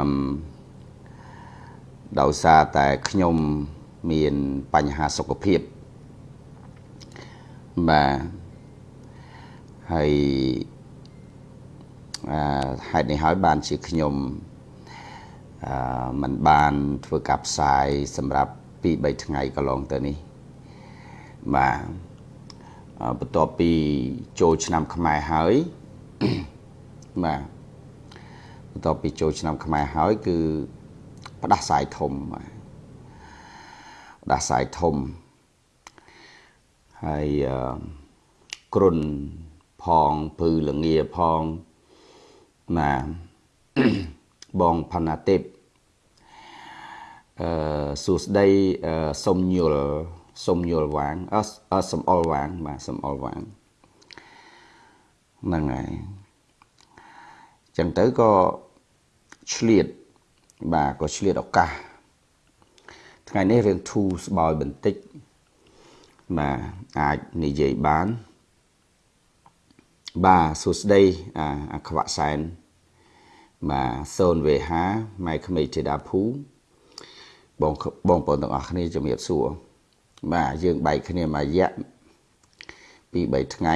អឹមដោយសារតែខ្ញុំមានបញ្ហាសុខភាពបាទហើយអឺហេតុនេះហើយបានជាខ្ញុំអឺมันបានធ្វើការផ្សាយសម្រាប់2 3ថ្ងៃកន្លងទៅនេះបាទបន្ទាប់ពីចូលឆ្នាំខ្មែរហើយបាទ បន្ទាប់ពីចូលឆ្នាំខ្មែរហើយគឺផ្ដាសាយធំបាទផ្ដាសាយធំហើយគ្រុនផងភឺលងាផងណាបងផាណាទេពអឺសួស្ដីសុំញុលសុំញុលវាងអឺសំអល់វាងបាទសំអល់វាងហ្នឹងហើយចឹងទៅក៏ ឆ្លៀតបាទក៏ឆ្លៀតឱកាសថ្ងៃនេះរឿងធូរស្បើយបន្តិចបាទអាចនិយាយបានបាទសួស្ដីអាខ្វាក់សែនបាទសូនវេហាម៉ែក្មេកធីតាភូបងបងប្អូនទាំងអស់គ្នាជំរាបសួរបាទយើងបែកគ្នាមួយរយៈពី3ថ្ងៃ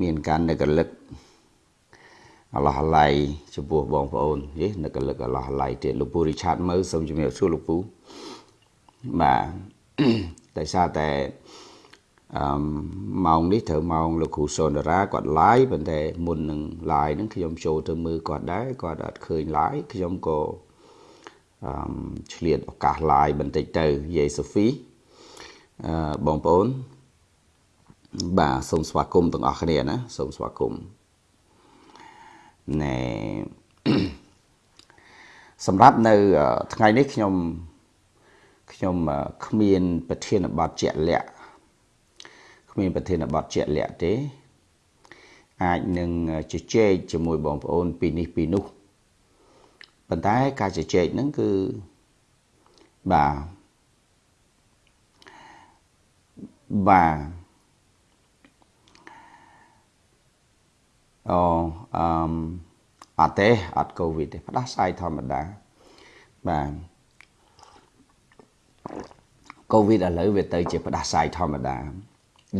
មានការនឹករលឹក អឡោះអាឡៃចំពោះបងប្អូនយេនឹករលឹកអឡោះអាឡៃទៀតលោកពូរីឆាតមើលសូមជំរាបសួរលោកពូបាទតែសារតែអឺម៉ោងនេះត្រូវម៉ោងលោកគ្រូសុនដារាគាត់ live ប៉ុន្តែមុននឹង live ហ្នឹងខ្ញុំចូលទៅមើលគាត់ដែរគាត់អត់ឃើញ live ខ្ញុំក៏អឺឆ្លៀតឱកាស live បន្តិចទៅយាយសូហ្វីអឺបងប្អូនបាទសូមស្វាគមន៍ទាំងអស់គ្នាណាសូមស្វាគមន៍ ណែសម្រាប់នៅថ្ងៃនេះខ្ញុំខ្ញុំគ្មានប្រធានបទជាក់លាក់គ្មានប្រធានបទជាក់លាក់ទេ អាចនឹងជជែកជាមួយបងប្អូនពីនេះពីនោះប៉ុន្តែការជជែកហ្នឹងគឺបាទបាទអូអឺ អត់ទេអត់កូវីដទេផ្ដាសាយធម្មតាបាទកូវីដឥឡូវវាទៅជាផ្ដាសាយធម្មតា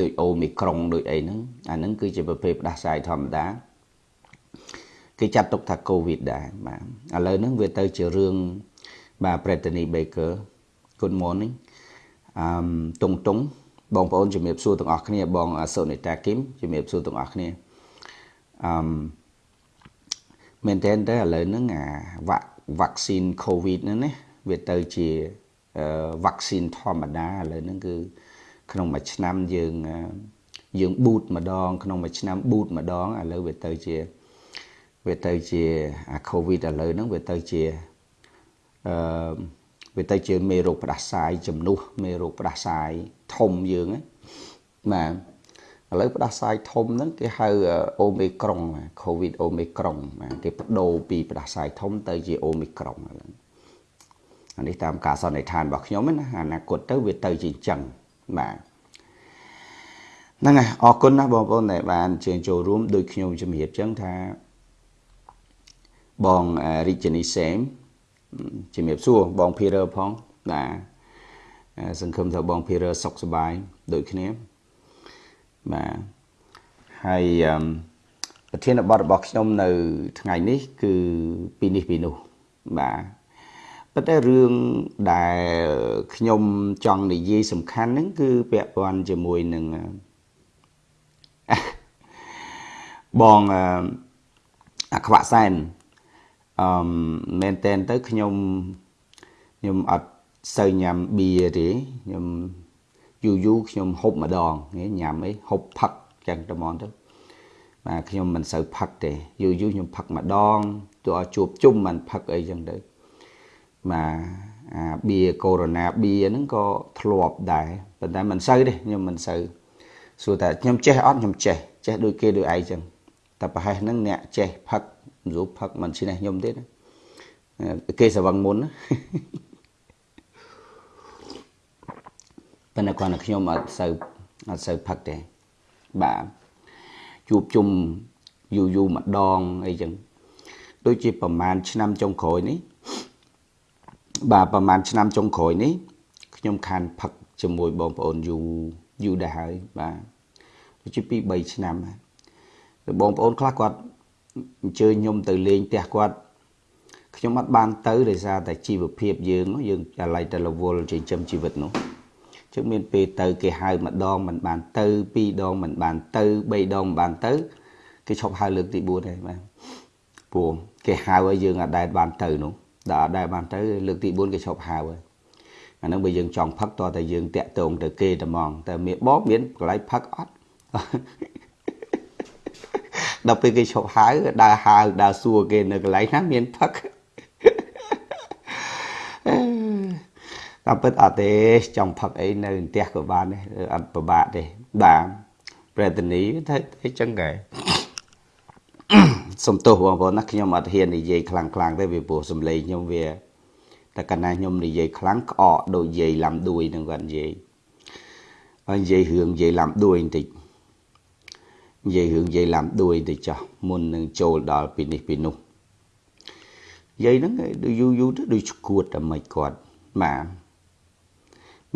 ដូចអូមីក្រុងដូចអីហ្នឹងអាហ្នឹងគឺជាប្រភេទផ្ដាសាយធម្មតាគេចាត់ទុកថាកូវីដដែរបាទឥឡូវហ្នឹងវាទៅជារឿងបាទ Brittany Baker Good morning អឺតុងតុងបងប្អូនជំរាបសួរទាំងអស់គ្នាបងសូនីតាគឹមជំរាបសួរទាំងអស់គ្នាអឺមែ នតើឥឡូវហ្នឹងអាវ៉ាវ៉ាក់ស៊ីន COVID ហ្នឹងណាវាទៅជាវ៉ាក់ស៊ីនធម្មតាឥឡូវហ្នឹងគឺក្នុងមួយឆ្នាំយើងយើងប៊ូតម្ដង ក្នុងមួយឆ្នាំប៊ូតម្ដងឥឡូវវាទៅជាវាទៅជាអា COVID ឥឡូវហ្នឹងវាទៅជាអឺវាទៅជាមេរោគផ្ដាសាយជំនួសមេរោគផ្ដាសាយធំយើងណាបាទ ឥឡូវផ្ដាសាយធំហ្នឹងគេហៅអូមីក្រុង COVID អូមីក្រុងបាទគេបដូរពីផ្ដាសាយធំទៅជាអូមីក្រុងហ្នឹងអានេះតាមការសន្និដ្ឋានរបស់ខ្ញុំណាអនាគតទៅវាទៅជាអញ្ចឹងបាទហ្នឹងហើយអរគុណណាបងប្អូនដែលបានជើញចូលរួមដោយខ្ញុំជំរាបចឹងថាបងរីជនីសេមជំរាបសួរបងភីរ៉ឺផងបាទសង្ឃឹមថាបងភីរ៉ឺសុខសប្បាយដូចគ្នា បាទហើយប្រធានបទរបស់ខ្ញុំនៅ ថ្ងៃនេះ គឺពីនេះពីនោះបាទប៉ុន្តែរឿងដែលខ្ញុំចង់និយាយសំខាន់ហ្នឹងគឺពាក់ព័ន្ធជាមួយនឹងបងអាខ្វាក់សែនអឺមែនតែនទៅខ្ញុំខ្ញុំអត់សូវញ៉ាំបៀទេខ្ញុំ យូរយូរខ្ញុំហូបម្ដងញ៉ាំអីហូបផឹកចឹងទៅហ្មងទៅបាទខ្ញុំមិនសូវផឹកទេយូរយូរខ្ញុំផឹកម្ដងទោះឲ្យជួបជុំមិនផឹកអីចឹងទៅបាទអាបៀកូវីដបៀហ្នឹងក៏ធ្លាប់ដែរប៉ុន្តែមិនសូវទេខ្ញុំមិនសូវសួរតែខ្ញុំចេះអត់ខ្ញុំចេះចេះដូចគេដូចឯងចឹងតែប្រហែលហ្នឹងអ្នកចេះផឹកមិនស្រួលផឹកមិនឈ្នះខ្ញុំទេណាគេសវឹងមុនណា ប៉ុន្តែគាត់តែខ្ញុំអត់សូវអត់សូវផឹកទេបាទជួបជុំយូរយូរម្ដងអីចឹងដូចជាប្រហែលឆ្នាំចុងក្រោយនេះបាទប្រហែលឆ្នាំចុងក្រោយនេះខ្ញុំខានផឹកជាមួយបងប្អូនយូរយូរដែរហើយបាទដូចជា2 3ឆ្នាំហើយបងប្អូនខ្លះគាត់អញ្ជើញខ្ញុំទៅលេងផ្ទះគាត់ខ្ញុំអត់បានទៅដោយសារតែជីវភាពយើងយើងអាឡ័យតែរវល់ចិញ្ចឹមជីវិតនោះ ជឹងមានពេលទៅគេហៅម្ដងមិនបានទៅពីរដងមិនបានទៅបីដងមិនបានទៅ គេឈប់ហៅលើកទី4ហើយបាទព្រោះគេហៅឲ្យយើងអត់ដែលបានទៅនោះដល់អត់ដែលបានទៅលើកទី4គេឈប់ហៅហើយអានឹងបើយើងចង់ផឹកតតែយើងតាក់ទងទៅគេតែហ្មងតែមានបបមានកន្លែងផឹកអត់ដល់ពេលគេឈប់ហៅដើរហៅដើរសួរគេនៅកន្លែងណាមានផឹក តាមពិតអត់ទេចង់ផឹកអីនៅផ្ទះក៏បានដែរអត់ពិបាកទេបាទប្រេតនីថាអីចឹងកែសំទោសបងប្អូនណាខ្ញុំអត់ហ៊ាននិយាយខ្លាំងខ្លាំងទេវាព្រោះសំឡេងខ្ញុំវាតែកាលណាខ្ញុំនិយាយខ្លាំងក្អកដូចនិយាយឡាំដួយនឹងគាត់និយាយហើយនិយាយរឿងនិយាយឡាំដួយបន្តិចនិយាយរឿងនិយាយឡាំដួយទៅចោះមុននឹងចូលដល់ពីនេះពីនោះនិយាយហ្នឹងដូចយូរយូរទៅដូចឈួតតែមិនគាត់បាទ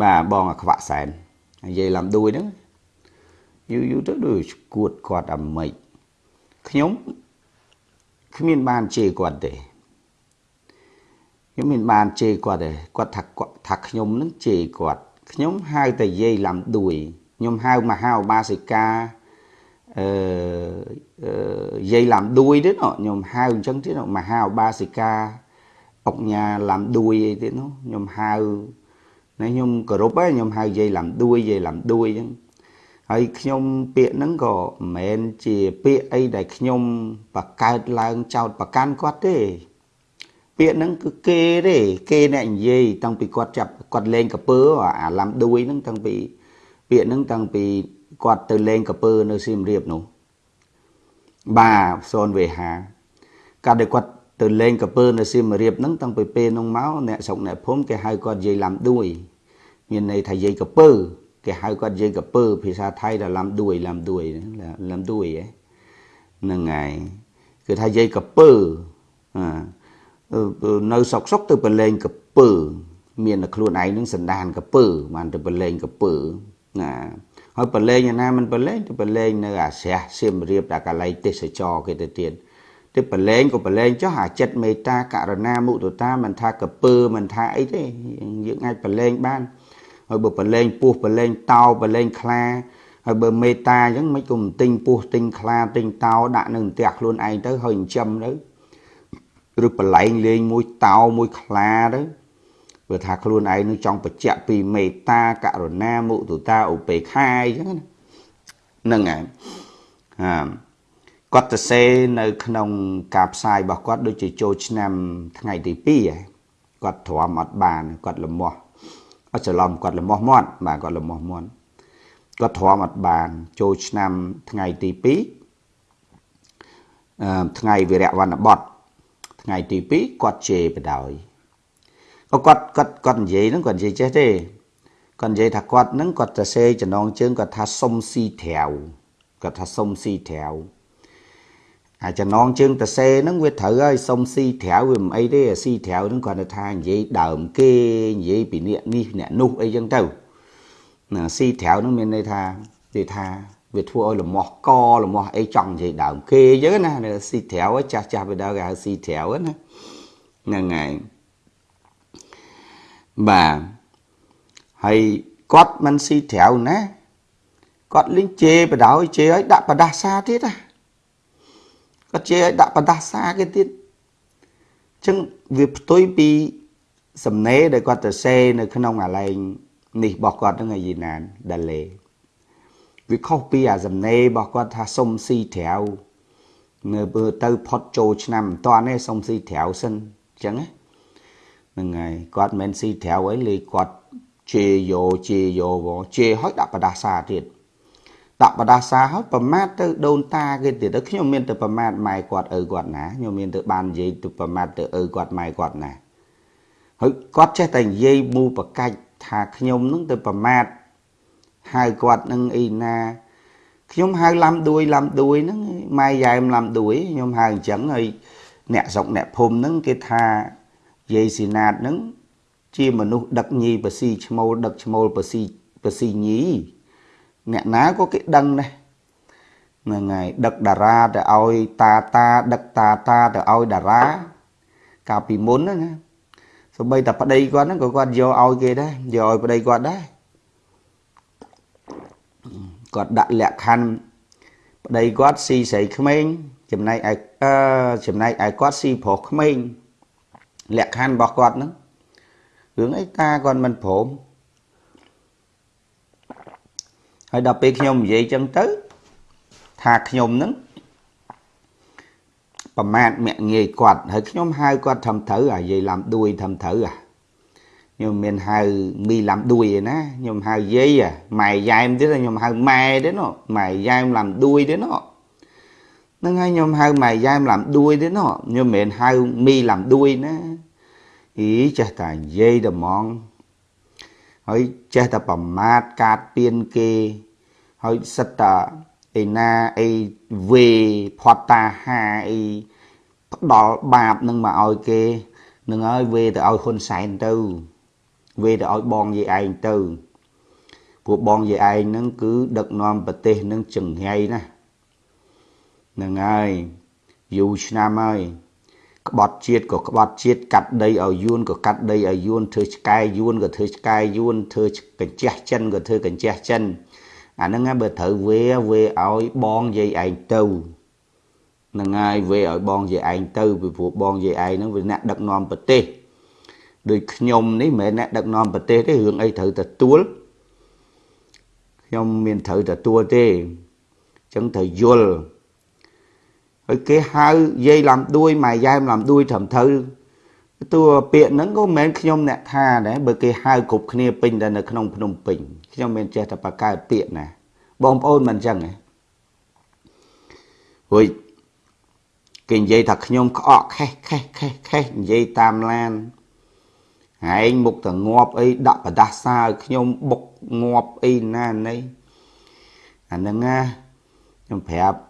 បាទបងអាខ្វាក់សែននិយាយឡាំដួយហ្នឹងយូរយូរទៅដូចឈួតគាត់អាមិនខ្ញុំគ្មានបានជេរគាត់ទេខ្ញុំមានបានជេរគាត់ទេគាត់ថាគាត់ថាខ្ញុំនឹងជេរគាត់ខ្ញុំហៅតែយាយឡាំដួយខ្ញុំហៅមហាឧបាសិកាអឺយាយឡាំដួយទៀតខ្ញុំហៅអញ្ចឹងទៀតមហាឧបាសិកាអុកញ៉ាឡាំដួយអីទៀតនោះខ្ញុំហៅ ណាខ្ញុំគោរពហើយខ្ញុំហៅយាយឡាំដួយយាយឡាំដួយអញ្ចឹងហើយខ្ញុំពាក្យហ្នឹងក៏មិនមែនជាពាក្យអីដែលខ្ញុំបកកើតឡើងចោតប្រកាន់គាត់ទេ ពាក្យហ្នឹងគឺគេទេគេអ្នកនិយាយតាំងពីគាត់ចាប់គាត់លេងកពើអាឡាំដួយហ្នឹងតាំងពីពាក្យហ្នឹងតាំងពីគាត់ទៅលេងកពើនៅសៀមរាបនោះបាទសូនវេហាកាលដែលគាត់ទៅលេងកពើនៅសៀមរាបហ្នឹងតាំងពីពេលនោះមកអ្នកស្រុកអ្នកភូមិគេហៅគាត់យាយឡាំដួយ មានន័យថាយាយកពើគេហៅគាត់យាយកពើភាសាថៃថាឡាំដួយឡាំដួយឡាំដួយហ្នឹងហើយគឺថាយាយកពើនៅសុកសុកទៅប្រឡែងកពើមានតែខ្លួនឯងនឹងសណ្ដានកពើបានទៅប្រឡែងកពើណាហើយប្រឡែងឯណាមិនប្រឡែងទៅប្រឡែងនៅអាស្រះសៀមរាបដល់កន្លែងទេសចរគេទៅទៀតទៅប្រឡែងក៏ប្រឡែងចុះអាចិត្តមេត្តាករណាមុទតាមិនថាកពើមិនថាអីទេយើងអាចប្រឡែងបាន ហើយបើប្រឡែងពោះប្រឡែងតោប្រឡែងខ្លាហើយបើមេត្តាអញ្ចឹងមិនគុំទិញពោះទិញខ្លាទិញតោដាក់នៅផ្ទះខ្លួនឯងទៅហើយចិញ្ចឹមទៅឬប្រឡែងលេងមួយតោមួយខ្លាទៅព្រោះថាខ្លួនឯងនឹងចង់បញ្ជាក់ពីមេត្តាករុណាមុទតាឧបេក្ខាអញ្ចឹងណាហ្នឹងហើយហាគាត់ទៅសេនៅក្នុងការផ្សាយរបស់គាត់ដូចជាចូលឆ្នាំថ្ងៃទី2គាត់ទ្រាំអត់បានគាត់លំមាស់ អត់ច្រឡំគាត់លំមាស់មាត់បាទគាត់លំមាស់មាត់គាត់ទ្រាំអត់បានចូលឆ្នាំថ្ងៃទី2អឺថ្ងៃវិរៈវណ្ណបតថ្ងៃទី2គាត់ជេរបដោយគាត់គាត់គាត់និយាយហ្នឹងគាត់និយាយចេះទេគាត់និយាយថាគាត់ហ្នឹងគាត់ទៅសេចំណងជើងគាត់ថាសុំស៊ីត្រាវគាត់ថាសុំស៊ីត្រាវ អាចំណងជើងតសេហ្នឹងវាត្រូវហើយសុំស៊ីត្រាវវាមិនអីទេស៊ីត្រាវហ្នឹងគាត់ថានិយាយដើមគេនិយាយពីអ្នកនេះអ្នកនោះអីចឹងទៅណាស៊ីត្រាវហ្នឹងមានន័យថានិយាយថាវាធ្វើឲ្យលមាស់កលមាស់អីចង់និយាយដើមគេអញ្ចឹងណាស៊ីត្រាវចាស់ចាស់ពីដើមគេហៅស៊ីត្រាវណាហ្នឹងហើយបាទហើយគាត់មិនស៊ីត្រាវណាគាត់លេងជេបដោយជេឲ្យដាក់បដាសាទៀតណា គាត់ជេឲ្យដាក់បដាសាគេទៀតអញ្ចឹងវាផ្ទុយពីសំណេរដែលគាត់ទៅសេនៅក្នុងអាឡែងនេះរបស់គាត់ហ្នឹងឯយីណានដាលេវាខុសពីអាសំណេររបស់គាត់ថាសុំស៊ីត្រាវនៅបើទៅផុតចូលឆ្នាំមិនតាន់ទេសុំស៊ីត្រាវសិនអញ្ចឹងណាហ្នឹងហើយគាត់មិនស៊ីត្រាវអីលេគាត់ជេយោជេយោវជេឲ្យដាក់បដាសាទៀត ដាក់បដាសាហើយប្រមាថទៅដូនតាគេទៀតទៅខ្ញុំមានទៅប្រមាថម៉ែគាត់ឪគាត់ណាខ្ញុំមានទៅបាននិយាយទៅប្រមាថទៅឪគាត់ម៉ែគាត់ណាហើយគាត់ចេះតែនិយាយមូប្រកាច់ថាខ្ញុំនឹងទៅប្រមាថហៅគាត់នឹងអីណាខ្ញុំហៅឡាំដួយឡាំដួយហ្នឹងម៉ែយ៉ែមឡាំដួយខ្ញុំហៅអញ្ចឹងហើយអ្នកស្រុកអ្នកភូមិហ្នឹងគេថាយាយស៊ីណាតហ្នឹងជាមនុស្សដឹកញីបស៊ីឈ្មោលដឹកឈ្មោលបស៊ីបស៊ីញី អ្នកណាក៏គេដឹងដែរហ្នឹងហើយដឹកតារាទៅឲ្យតាតាដឹកតាតាទៅឲ្យតារាកាលពីមុនណាសូម្បីតែប្តីគាត់ហ្នឹងក៏គាត់យកឲ្យគេដែរយកឲ្យប្តីគាត់ដែរគាត់ដាក់លក្ខខណ្ឌប្តីគាត់ស៊ីស្រីក្មេងចំណែកឯអឺចំណែកឯគាត់ស៊ីប្រុសក្មេងលក្ខខណ្ឌរបស់គាត់ហ្នឹងរឿងអីតាគាត់មិនព្រម ហើយដល់ពេលខ្ញុំនិយាយចឹងទៅថាខ្ញុំហ្នឹងប្រមាថមាក់ងាយគាត់ហើយខ្ញុំហៅគាត់ធ្វើត្រូវអាយាយឡាំដួយធ្វើត្រូវអាខ្ញុំមានហៅមីឡាំដួយឯណាខ្ញុំហៅយាយម៉ែយ៉ែមទៀតខ្ញុំហៅម៉ែទៀតណម៉ែយ៉ែមឡាំដួយទៀតណហ្នឹងហើយខ្ញុំហៅម៉ែយ៉ែមឡាំដួយទៀតណខ្ញុំមិនមែនហៅមីឡាំដួយណាអីចេះតែនិយាយតែហ្មង ហើយចេះតែប្រមាថកាតពៀនគេហើយសិតតាឯណាអីវេផតតាហាអីផ្ដល់បាបនឹងមកឲ្យគេនឹងឲ្យវេទៅឲ្យហ៊ុនសែនទៅវេទៅឲ្យបងយាយឯងទៅពួកបងយាយឯងហ្នឹងគឺដឹកនាំប្រទេសនឹងចង្ហៃណាហ្នឹងហើយយូរឆ្នាំហើយ ក្បត់ជាតិក៏ក្បត់ជាតិកាត់ដីឲ្យយួនក៏កាត់ដីឲ្យយួនធ្វើឆ្កែយួនក៏ធ្វើឆ្កែយួនធ្វើកញ្ចះចិនក៏ធ្វើកញ្ចះចិនអាហ្នឹងបើត្រូវវេវេឲ្យបងយាយឯងទៅនឹងហើយវេឲ្យបងយាយឯងទៅពីព្រោះបងយាយឯងហ្នឹងវាអ្នកដឹកនាំប្រទេសដូចខ្ញុំនេះមិនមែនអ្នកដឹកនាំប្រទេសទេរឿងអីត្រូវទទួលខ្ញុំមានត្រូវទទួលទេអញ្ចឹងត្រូវយល់ ហើយគេហៅយាយឡាំដួយម៉ែយ៉ែមឡាំដួយត្រឹមត្រូវតួពាក្យហ្នឹងក៏មិនមែនខ្ញុំអ្នកថាដែរបើគេហៅគ្រប់គ្នាពេញតែនៅក្នុងភ្នំពេញខ្ញុំមិនចេះតែបកកើតពាក្យណាបងប្អូនមិនអញ្ចឹងហ៎ហួយគេនិយាយថាខ្ញុំក្អកខេះខេះខេះខេះនិយាយតាមឡានហែងមុខទៅងាប់អីដាក់ប្រដាសាឲ្យខ្ញុំបុកងាប់អីណាណីអាហ្នឹងណាខ្ញុំប្រាប់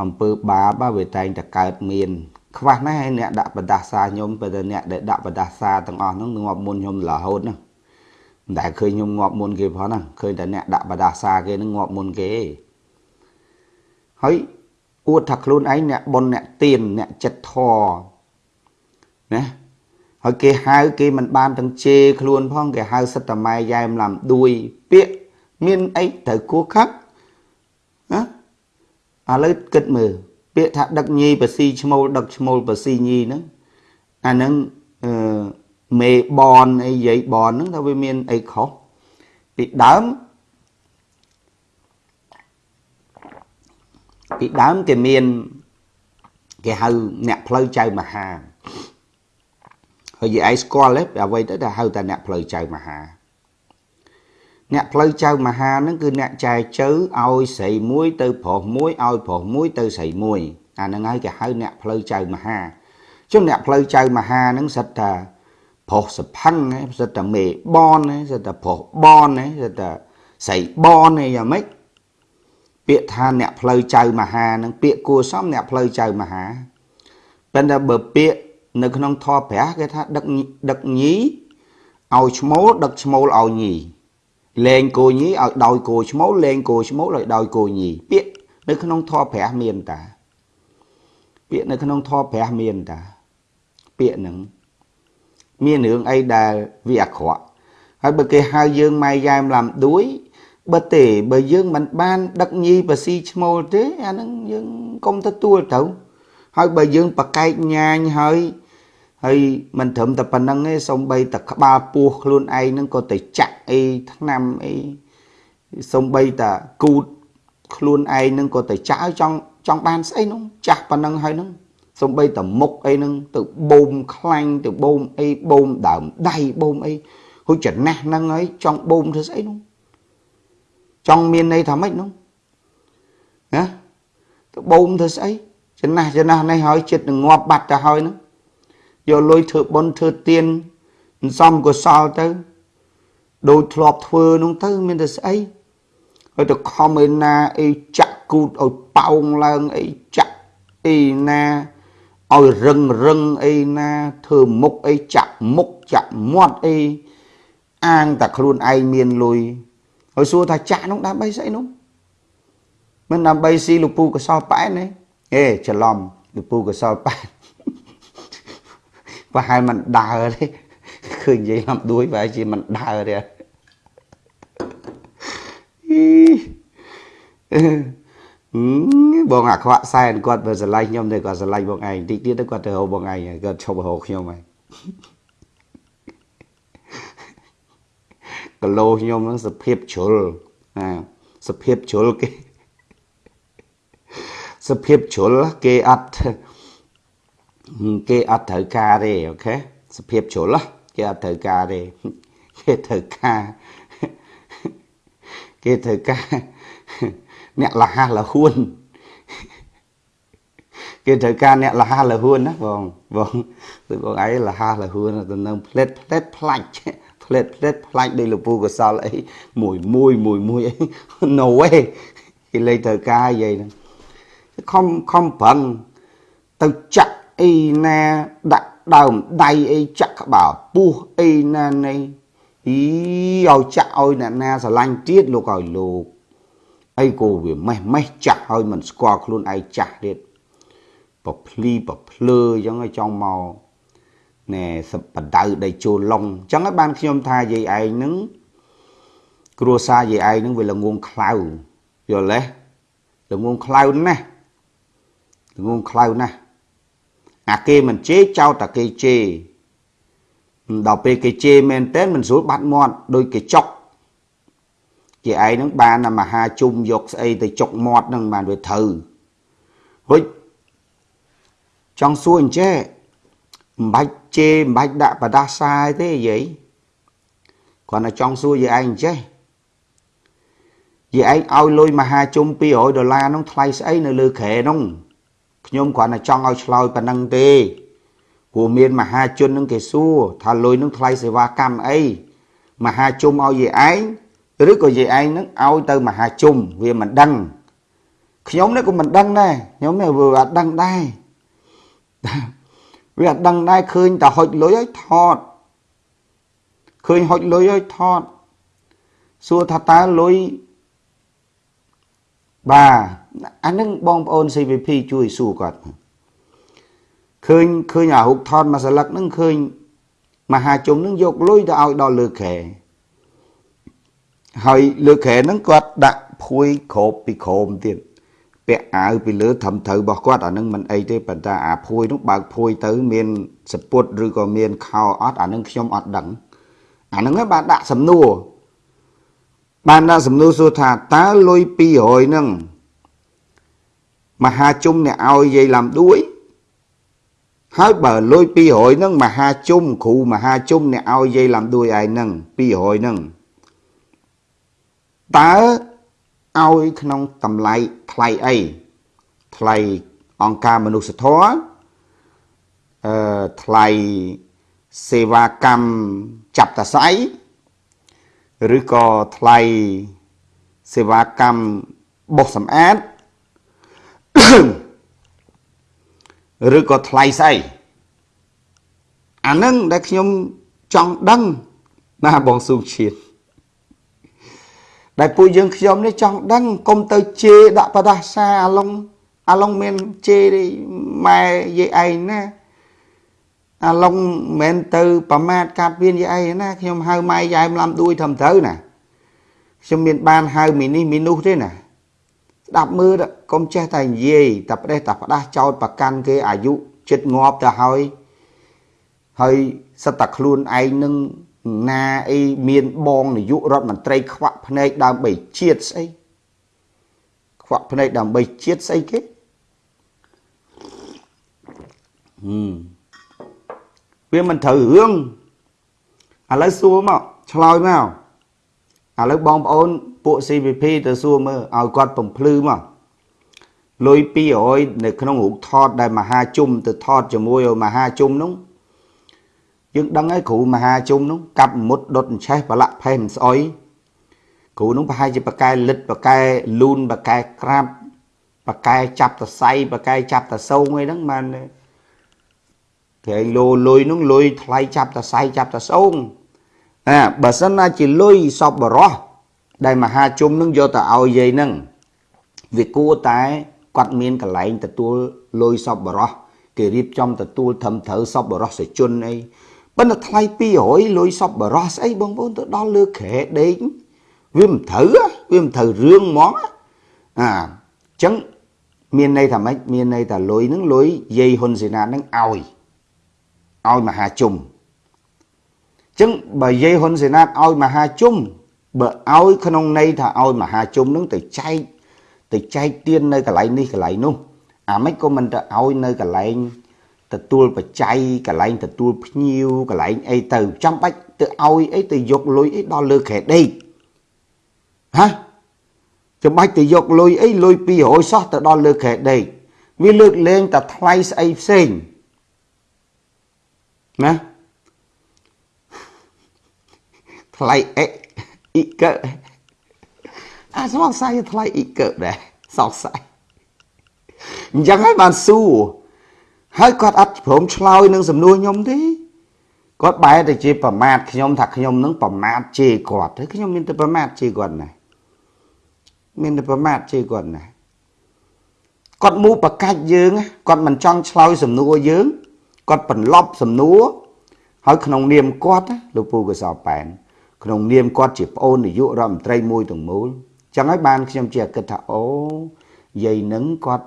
អំពើបាបវាតែងតែកើតមាន ខ្វះណាស់ហើយអ្នកដាក់បដាសាខ្ញុំបើតែអ្នកដែលដាក់បដាសាទាំងអស់ហ្នឹងងាប់មុនខ្ញុំរហូតណាមិនដែលឃើញខ្ញុំងាប់មុនគេផងណាឃើញតែអ្នកដាក់បដាសាគេហ្នឹងងាប់មុនគេហើយអួតថាខ្លួនឯងអ្នកប៉ុនអ្នកទៀនអ្នកចិត្តធរណាហើយគេហៅគេមិនបានទាំងជេរខ្លួនផងគេហៅសិតតម៉ែយ៉ែមឡាំដួយពាក្យមានអីត្រូវគួខឹកណា ឥឡូវគិតមើលពាក្យថាដឹកញីបស៊ីឈ្មោលដឹកឈ្មោលបស៊ីញីហ្នឹងអាហ្នឹងអឺមេបនអីយាយបនហ្នឹងថាវាមានអីខុសពីដើមពីដើមគេមានគេហៅអ្នកផ្លូវចៅមហាហើយយាយឯងស្គាល់ទេអ្វីទៅដែលហៅតែអ្នកផ្លូវចៅមហា អ្នកផ្លូវចៅមហាហ្នឹងគឺអ្នកចែជើឲ្យស្រីមួយទៅប្រុសមួយឲ្យប្រុសមួយទៅស្រីមួយអាហ្នឹងហើយគេហៅអ្នកផ្លូវចៅមហាជុំអ្នកផ្លូវចៅមហាហ្នឹងសិតថាប្រុសសផឹងសិតតែមេបនសិតតែប្រុសបនសិតតែស្រីបនអីយ៉ាងម៉េចពាក្យថាអ្នកផ្លូវចៅមហានឹងពាក្យគួសមអ្នកផ្លូវចៅមហាប៉ុន្តែបើពាក្យនៅក្នុងធម៌ព្រះគេថាដឹកដឹកញីឲ្យឈ្មោលដឹកឈ្មោលឲ្យញី លែងគោញីឲ្យដោយគោឈ្មោលលែងគោឈ្មោលឲ្យដោយគោញីពាក្យនៅក្នុងធម៌ព្រះមានតា ពាក្យនៅក្នុងធម៌ព្រះមានតា ពាក្យហ្នឹងមានរឿងអីដែលវាអាក្រក់ហើយបើគេហៅយើងម៉ែយ៉ែមឡាំដួយបើទេបើយើងមិនបាន ដឹកញីបស៊ីឈ្មោលទេអាហ្នឹងយើងកុំទទួលទៅហើយបើយើងប្រកែកញ៉ាញហើយ ហើយមិនត្រឹមតែប៉ុណ្្នឹងទេសំបីតែក្បាលពោះខ្លួនឯងហ្នឹងក៏ទៅចាក់អីថ្នាំអីសំបីតែគូតខ្លួនឯងហ្នឹងក៏ទៅចាក់ឲ្យចង់ចង់បានស្អីនោះចាស់ប៉ុណ្្នឹងហើយហ្នឹងសំបីតែមុខអីហ្នឹងទៅបូមខ្លាញ់ទៅបូមអីបូមដើមដៃបូមអីហុចចំណាស់ហ្នឹងហើយចង់បូមធ្វើស្អីនោះចង់មានន័យថាម៉េចនោះណាទៅបូមធ្វើស្អីចំណាស់ចំណាស់នេះហើយចិត្តនឹងងាប់បាត់ទៅហើយហ្នឹង យកលុយធ្វើបុណ្យធ្វើទានសំកុសលទៅដូចធ្លាប់ធ្វើនោះទៅ មានតែស្អីហើយទៅខំឯណាអីចាក់គូតឲ្យប៉ោងឡើងអីចាក់អីណាឲ្យរឹងរឹងអីណាធ្វើមុខអីចាក់មុខចាក់មាត់អីអាងតែខ្លួនឯងមានលុយហើយសួរថាចាក់នោះដើម្បីស្អីនោះមិនដើម្បីស៊ីលពូកសលប៉ែនទេអេច្រឡំលពូកសលប៉ែន ប្រហែលមិនដើរទេឃើញនិយាយលំដួយបែរជាមិនដើរទេបងអាខ្វាក់សែនគាត់បើស្រឡាញ់ខ្ញុំទេគាត់ស្រឡាញ់បងឯងតិចទៀតទៅគាត់ទៅហៅបងឯងគាត់ឈប់ហៅខ្ញុំហើយកលោខ្ញុំហ្នឹងសភាពជ្រុលណាសភាពជ្រុលគេសភាពជ្រុលគេអត់ គេអត់ត្រូវការទេអូខេសភាពជ្រុលគេអត់ត្រូវការទេគេត្រូវការគេត្រូវការអ្នកលះលហួនគេត្រូវការអ្នកលះលហួនណាបងបងដូចបងឯងលះលហួនទៅនឹងផ្លេតផ្លេតផ្លាច់ផ្លេតផ្លេតផ្លាច់ដោយលពូកសលអីមួយមួយមួយមួយអី no way គេលេខត្រូវការនិយាយហ្នឹងខំខំប្រឹងទៅចាក់ អីណាដាក់ដើមដៃអីចាក់ក្បាលពោះអីណានៃអីឲ្យចាក់ឲ្យអ្នកណាស្រឡាញ់ទៀតលោកឲ្យលោកអីក៏វាម៉េះម៉េះចាស់ឲ្យមិនស្គាល់ខ្លួនឯងចាស់ទៀតប្រភ្លីប្រភ្លើអញ្ចឹងឲ្យចង់មកណែសបដៅដីចូលឡុងអញ្ចឹងហើយបានខ្ញុំថាយាយឯងនឹងគ្រួសារយាយឯងនឹងវាល្ងងខ្លៅយល់ទេល្ងងខ្លៅណាស់ល្ងងខ្លៅណាស់ អាគេមិនជេរចោតតែគេជេរដល់ពេលគេជេរមែនតើមិនស្រួលបាត់មាត់ដោយគេចុកជាឯងនឹងបានមហាជុំយកស្អីទៅចុកមាត់នឹងបានវាត្រូវហុចចង់សួរអញ្ចេះមិនបាច់ជេរមិនបាច់ដាក់បដាសាយទេយាយគាត់តែចង់សួរយាយឯងអញ្ចេះយាយឯងឲ្យលុយមហាជុំ200ដុល្លារនោះថ្លៃស្អីនៅលើក្រែនោះ ខ្ញុំគ្រាន់តែចង់ឲ្យឆ្លើយប៉ុណ្ណឹងទេព្រោះមានមហាជននឹងគេសួរថាលុយនឹងថ្លៃសេវាកម្មអីមហាជុំឲ្យយាយឯងឬក៏យាយឯងនឹងឲ្យទៅមហាជុំវាមិនដឹងខ្ញុំនេះក៏មិនដឹងដែរខ្ញុំនេះវាអត់ដឹងដែរវាអត់ដឹងដែរឃើញតែហុចលុយឲ្យថតឃើញហុចលុយឲ្យថតសួរថាតើលុយបាទ អានឹងបងប្អូន CVP ជួយសួរគាត់ឃើញឃើញអារូបថតមួយស្លឹកហ្នឹងឃើញមហាជុំហ្នឹងយកលុយទៅឲ្យដល់លើខែហើយលើខែហ្នឹងគាត់ដាក់ភួយក្របពីក្រោមទៀតពាក់អាវពីលើត្រឹមត្រូវរបស់គាត់អានឹងមិនអីទេប៉ុន្តែអាភួយនោះបើកភួយទៅមានសពុតឬក៏មានខោអត់អានឹងខ្ញុំអត់ដឹងអានឹងបានដាក់សំណួរបានដាក់សំណួរសួរថាតើលុយ200ហ្នឹង មហាជុំអ្នកឲ្យយាយឡាំដួយហើយបើលុយ200ហ្នឹងមហាជុំគ្រូមហាជុំអ្នកឲ្យយាយឡាំដួយឯងហ្នឹង200ហ្នឹងតើឲ្យក្នុងតម្លៃថ្លៃអីថ្លៃអង្គការមនុស្សធម៌អឺថ្លៃសេវាកម្មចាប់តស័យឬក៏ថ្លៃសេវាកម្មបោសសម្អាត ឬក៏ថ្លៃស្អីអានឹងដែលខ្ញុំចង់ដឹងណាបងស៊ូឈៀតដែលពួកយើងខ្ញុំនេះចង់ដឹងកុំទៅជេរដាក់បដាសាអាឡុងអាឡុងមានជេរម៉ែយាយឯងណាអាឡុងមិនទៅប្រមាថកាត់មានយាយឯងណាខ្ញុំហៅម៉ែយ៉ែមឡាំដួយត្រឹមត្រូវណាខ្ញុំមានបានហៅមីនេះមីនោះទេណា ស្ដាប់មើលកុំចេះតែនិយាយតែផ្ដេសតែផ្ដាស់ចោតប្រកាន់គេអាយុចិត្តងាប់ទៅហើយហើយសិតតែខ្លួនឯងនឹងណាអីមានបងនាយករដ្ឋមន្ត្រីខ្វាក់ភ្នែកដើម្បីជាតិស្អីខ្វាក់ភ្នែកដើម្បីជាតិស្អីគេហឹមវាមិនត្រូវរឿងឥឡូវសួរមកឆ្លើយមកឥឡូវបងប្អូន ពួក CVP ទៅសួរមើលឲ្យគាត់បំភ្លឺមកលុយ200នៅក្នុងរូបថតដែលមហាជុំទៅថតជាមួយមហាជុំនោះយើងដឹងហើយគ្រូមហាជុំនោះកាប់មុតដុតអញ្ឆេះប្រឡាក់ផេះមិនស្អុយគ្រូនោះប្រហែលជាបកែលិតបកែលូនបកែក្រាបបកែចាប់តសៃបកែចាប់តសោងអីហ្នឹងបានគេលោលុយនោះលុយថ្លៃចាប់តសៃចាប់តសោងណាបើសិនណាជាលុយសពបរោះ ដែលមហាជុំនឹងយកទៅឲ្យយាយនឹងវាគួរតែគាត់មានកន្លែងទទួលលុយសពបរោះគេរៀបចំទទួលត្រឹមត្រូវសពបរោះសជនអីប៉ុន្តែថ្លៃ200លុយសពបរោះស្អីបងប្អូនទៅដល់លើក្រែដេកវាមិនត្រូវវាមិនត្រូវរឿងហ្មងអាអញ្ចឹងមានន័យថាម៉េចមានន័យថាលុយហ្នឹងលុយយាយហ៊ុនសេនាហ្នឹងឲ្យឲ្យមហាជុំអញ្ចឹងបើយាយហ៊ុនសេនាឲ្យមហាជុំ បើឲ្យក្នុងន័យថាឲ្យមហាជុំហ្នឹងទៅចែកទៅចែកទៀននៅកន្លែងនេះកន្លែងនោះអាម៉េចក៏មិនទៅឲ្យនៅកន្លែងទទួលបច្ច័យកន្លែងទទួលភ្ញៀវកន្លែងអីទៅចាំបាច់ទៅឲ្យអីទៅយកលុយអីដល់លើក្រែដេកហ៎ចាំបាច់ទៅយកលុយអីលុយ200សោះទៅដល់លើក្រែដេកវាលើកលែងតែថ្លៃស្អីផ្សេងណាថ្លៃអេ អ៊ីកអាសង្ស័យថ្លៃអ៊ីកដែរសង្ស័យអញ្ចឹងហើយបានសួរហើយគាត់អត់ព្រមឆ្លើយនឹងសំណួរខ្ញុំទេគាត់បែរទៅជាប្រមាថខ្ញុំថាខ្ញុំនឹងប្រមាថជេរគាត់ហើយខ្ញុំមានតែប្រមាថជេរគាត់ណាមានតែប្រមាថជេរគាត់ណាគាត់មូប្រកាច់យើងគាត់មិនចង់ឆ្លើយសំណួរយើងគាត់បន្លប់សំណួរហើយក្នុងនាមគាត់លោកពូកសោប៉ែន ក្នុងនាមគាត់ជាប្អូននាយករដ្ឋមន្ត្រីមួយទាំងមូលចឹងហើយបានខ្ញុំជាគិតថាអូយាយនឹងគាត់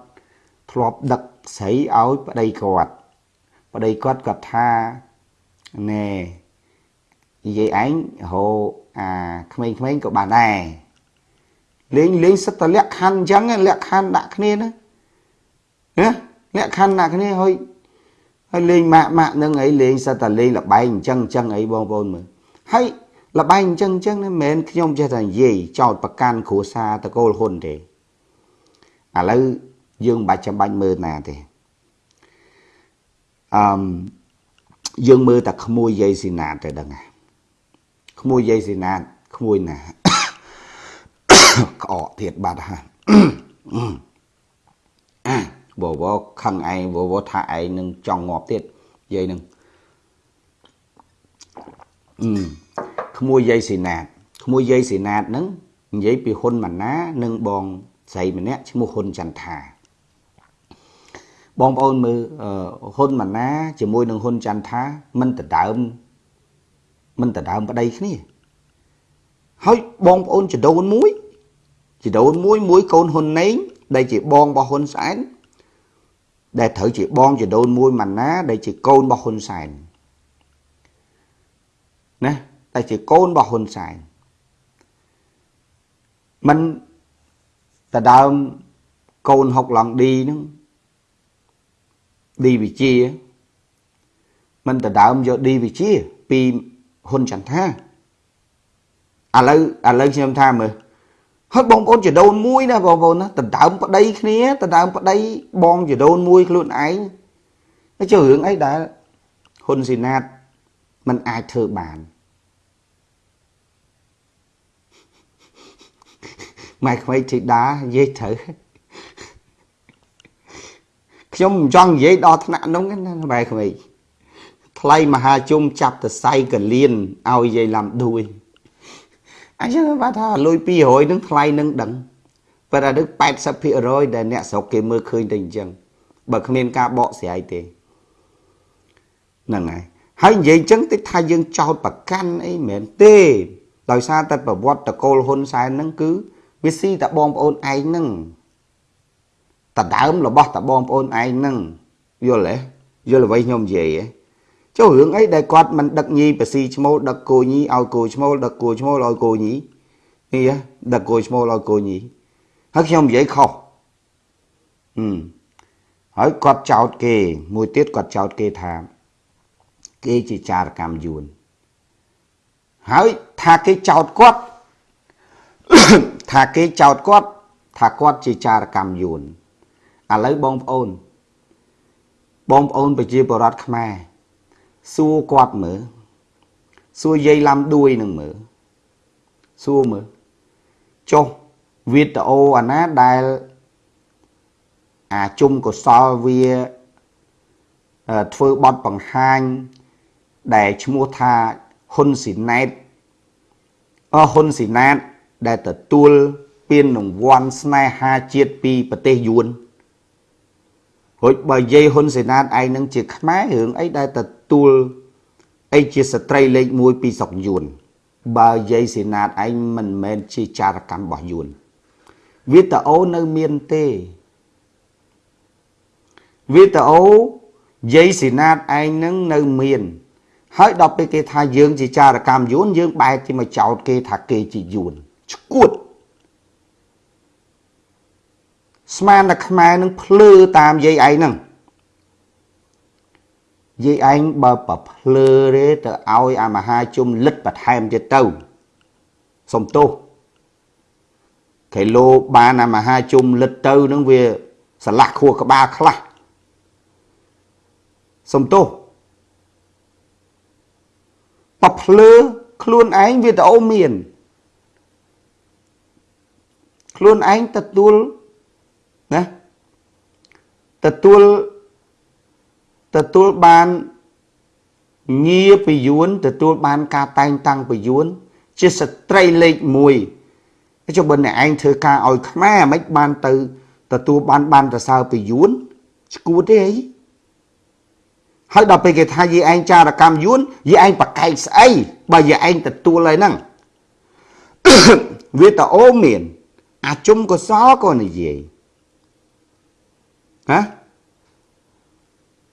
ធ្លាប់ដឹកស្រីឲ្យប្តីគាត់ប្តីគាត់គាត់ថាណែនិយាយឯងហៅអាក្មេងៗក៏បានដែរលេងលេងសិតតលក្ខខណ្ឌអញ្ចឹងលក្ខខណ្ឌដាក់គ្នាណាណាលក្ខខណ្ឌដាក់គ្នាហើយហើយលេងម៉ាក់ម៉ាក់នឹងអីលេងសិតតលេងលបែងអញ្ចឹងអញ្ចឹងអីបងប្អូនមើលហើយ លបែងអញ្ចឹងអញ្ចឹងមិនមែនខ្ញុំចេះតែនិយាយចោតប្រកាន់គ្រួសារតកូលហ៊ុនទេឥឡូវយើងមិនបាច់ចាំបាច់មើលណាទេអឺយើងមើលតែក្មួយយាយស៊ីណាតទៅដឹងហ่ะក្មួយយាយស៊ីណាតក្មួយណាក្អកទៀតបាត់ហើយបវខឹងឯងបវថាឯងនឹងចង់ងាប់ទៀតយាយនឹងអឺ ក្មួយយាយស៊ីណាតក្មួយយាយស៊ីណាតហ្នឹងនិយាយពីហ៊ុនម៉ាណា និងបងស្រីម្នាក់ឈ្មោះហ៊ុនចន្ទថាបងប្អូនមើលហ៊ុនម៉ាណាជាមួយនឹងហ៊ុនចន្ទថាមិនដដើមមិនដដើមប្តីគ្នាហើយបងប្អូនចដូនមួយចដូនមួយមួយកូនហ៊ុនណេងដែលជាបងរបស់ហ៊ុនសែនដែលត្រូវជាបងចដូនមួយម៉ាណា ដែលជាកូនរបស់ហ៊ុនសែនណា តែជាកូនរបស់ហ៊ុនសែនមិនតដើមកូនហុកឡង់ឌីហ្នឹងឌីវិជាមិនដដើមយកឌីវិជា ពីហ៊ុនចន្ទថាឥឡូវឥឡូវខ្ញុំថាមើលហើយបងប្អូនចដូនមួយណាបងប្អូនណាដដើមប្តីគ្នាដដើមប្តីបងចដូនមួយខ្លួនឯងហើយចុះរឿងអីដែលហ៊ុនស៊ីណាតมันអាចធ្វើបាន ម៉ែក្មេងធីតានិយាយត្រូវខ្ញុំមិនចង់និយាយដល់ថ្នាក់នោះណាបែរក្មេងថ្លៃមហាជុំចាប់តសៃកលៀនឲ្យយាយឡាំដួយអញ្ចឹងបាទថាលុយ200នឹងថ្លៃនឹងដឹងប៉ុន្តែនឹង80%ដែលអ្នកស្រុកគេមើលឃើញតែអញ្ចឹងបើគ្មានការបកស្រាយទេហ្នឹងហើយហើយនិយាយអញ្ចឹងតិចថាយើងចោតប្រកាន់អីមិនមែនទេដោយសារតែប្រវត្តិតកូលហ៊ុនសែនហ្នឹងគឺ វាស៊ីតែបងប្អូនឯងហ្នឹងតដើមរបស់តបងប្អូនឯងហ្នឹងយល់ទេយល់អ្វីខ្ញុំនិយាយទេចុះរឿងអីដែលគាត់មិនដឹកញីបស៊ីឈ្មោលដឹកគោញីឲ្យគោឈ្មោលដឹកគោឈ្មោលឲ្យគោញីនេះដឹកគោឈ្មោលឲ្យគោញីហើយខ្ញុំនិយាយខុសហឹមហើយគាត់ចោតគេ មួយទៀតគាត់ចោតគេថា គេជាចារកម្មយួនហើយថាគេចោតគាត់ ថាគេចោតគាត់ថាគាត់ជាចារកម្មយួនឥឡូវបងប្អូន បងប្អូនប្រជាពលរដ្ឋខ្មែរសួរគាត់មើលសួរយាយឡាំដួយនឹងមើលសួរមើលចុះវីដេអូអាណាដែលអាជុំកុសលវាធ្វើបទបង្ហាញ ដែលឈ្មោះថាហ៊ុនស៊ីណែតអហ៊ុនស៊ីណាត ដែលទទួលពានរង្វាន់ស្នេហាជាតិពីប្រទេសយួនរួចបើនិយាយហ៊ុនសេណាតឯងនឹងជាខ្មែររឿងអីដែលទទួលអីជាស្ត្រីលេខ1ពីស្រុកយួនបើនិយាយសេណាតឯងមិនមែនជាចារកម្មរបស់យួនវីដេអូនៅមានទេវីដេអូយាយសេណាតឯងនឹងនៅមាន ហើយដល់ពេលគេថាយើងជាចារកម្មយួនយើងបែរជាមកចោទគេថាគេជាយួន ឈួតស្មានតែខ្មែរនឹងភ្លឺតាមយាយឯងហ្នឹងយាយឯងបើប្រភ្លឺទេទៅឲ្យអាមហាជុំលិតបន្ថែមទៀតទៅសុំទោសគីឡូបានអាមហាជុំលិតទៅនឹងវាឆ្លាស់ខួរក្បាលខ្លះសុំទោសប្រភ្លឺខ្លួនឯងវីដេអូមាន ខ្លួនឯងទទួលណាទទួលទទួលបានងារពយួនទទួលបានការតែងតាំងពយួនជាស្ត្រីលេខ1ចុះបើអ្នកឯងធ្វើការឲ្យខ្មែរមិនបានទៅទទួលបានបានប្រសើរពយួនឈួតទេអីហើយដល់ពេលគេថាយីឯងចារកម្មយួនយីឯងប្រកែកស្អីបើយីឯងទទួលហើយហ្នឹងវាតអូមាន អាជុំកសលក៏និយាយហ៎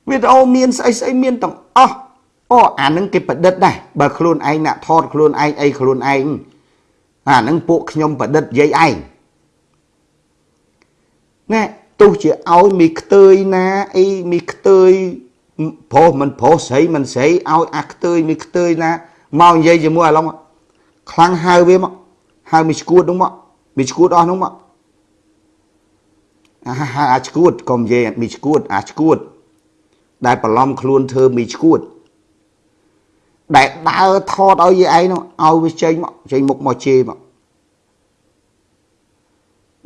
វីដេអូមានស្អីស្អីមានទាំងអស់អូអានឹងគេប្រឌិតដែរបើខ្លួនឯងអ្នកថតខ្លួនឯងអីខ្លួនឯងអានឹងពួកខ្ញុំប្រឌិតយាយឯងណែទោះជាឲ្យមីខ្ទើយណាអីមីខ្ទើយប្រុសមិនប្រុសស្រីមិនស្រីឲ្យអាខ្ទើយមីខ្ទើយណាមកនិយាយជាមួយអាឡុងខ្លាំងហៅវាមកហៅមីឈួតនោះមក មីឈួតអស់នោះមកអាអាឈួតកុំនិយាយមីឈួតអាឈួត ដែលបន្លំខ្លួនធ្វើមីឈួតដែលដើរថតឲ្យយាយឯងនោះឲ្យវាចេញមកចេញមុខមកជេរមក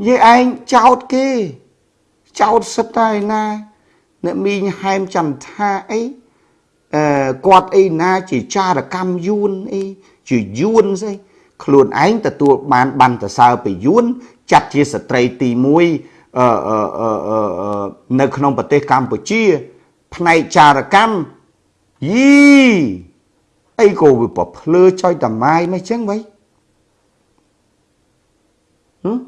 យាយឯងចោតគេចោតសិតតែណាអ្នកមីងហែមចន្ទថាអីអឺគាត់អីណាជាចារកម្មយួនអីជាយួនស្អី ខ្លួនឯងទទួលបានបានតសើពីយួនចាត់ជាស្ត្រីទី1អឺអឺនៅក្នុងប្រទេសកម្ពុជា ផ្នែកចារកម្មយីអីក៏វាប្រភ្លឺចុយតម៉ាយមិនចឹងវៃហឹម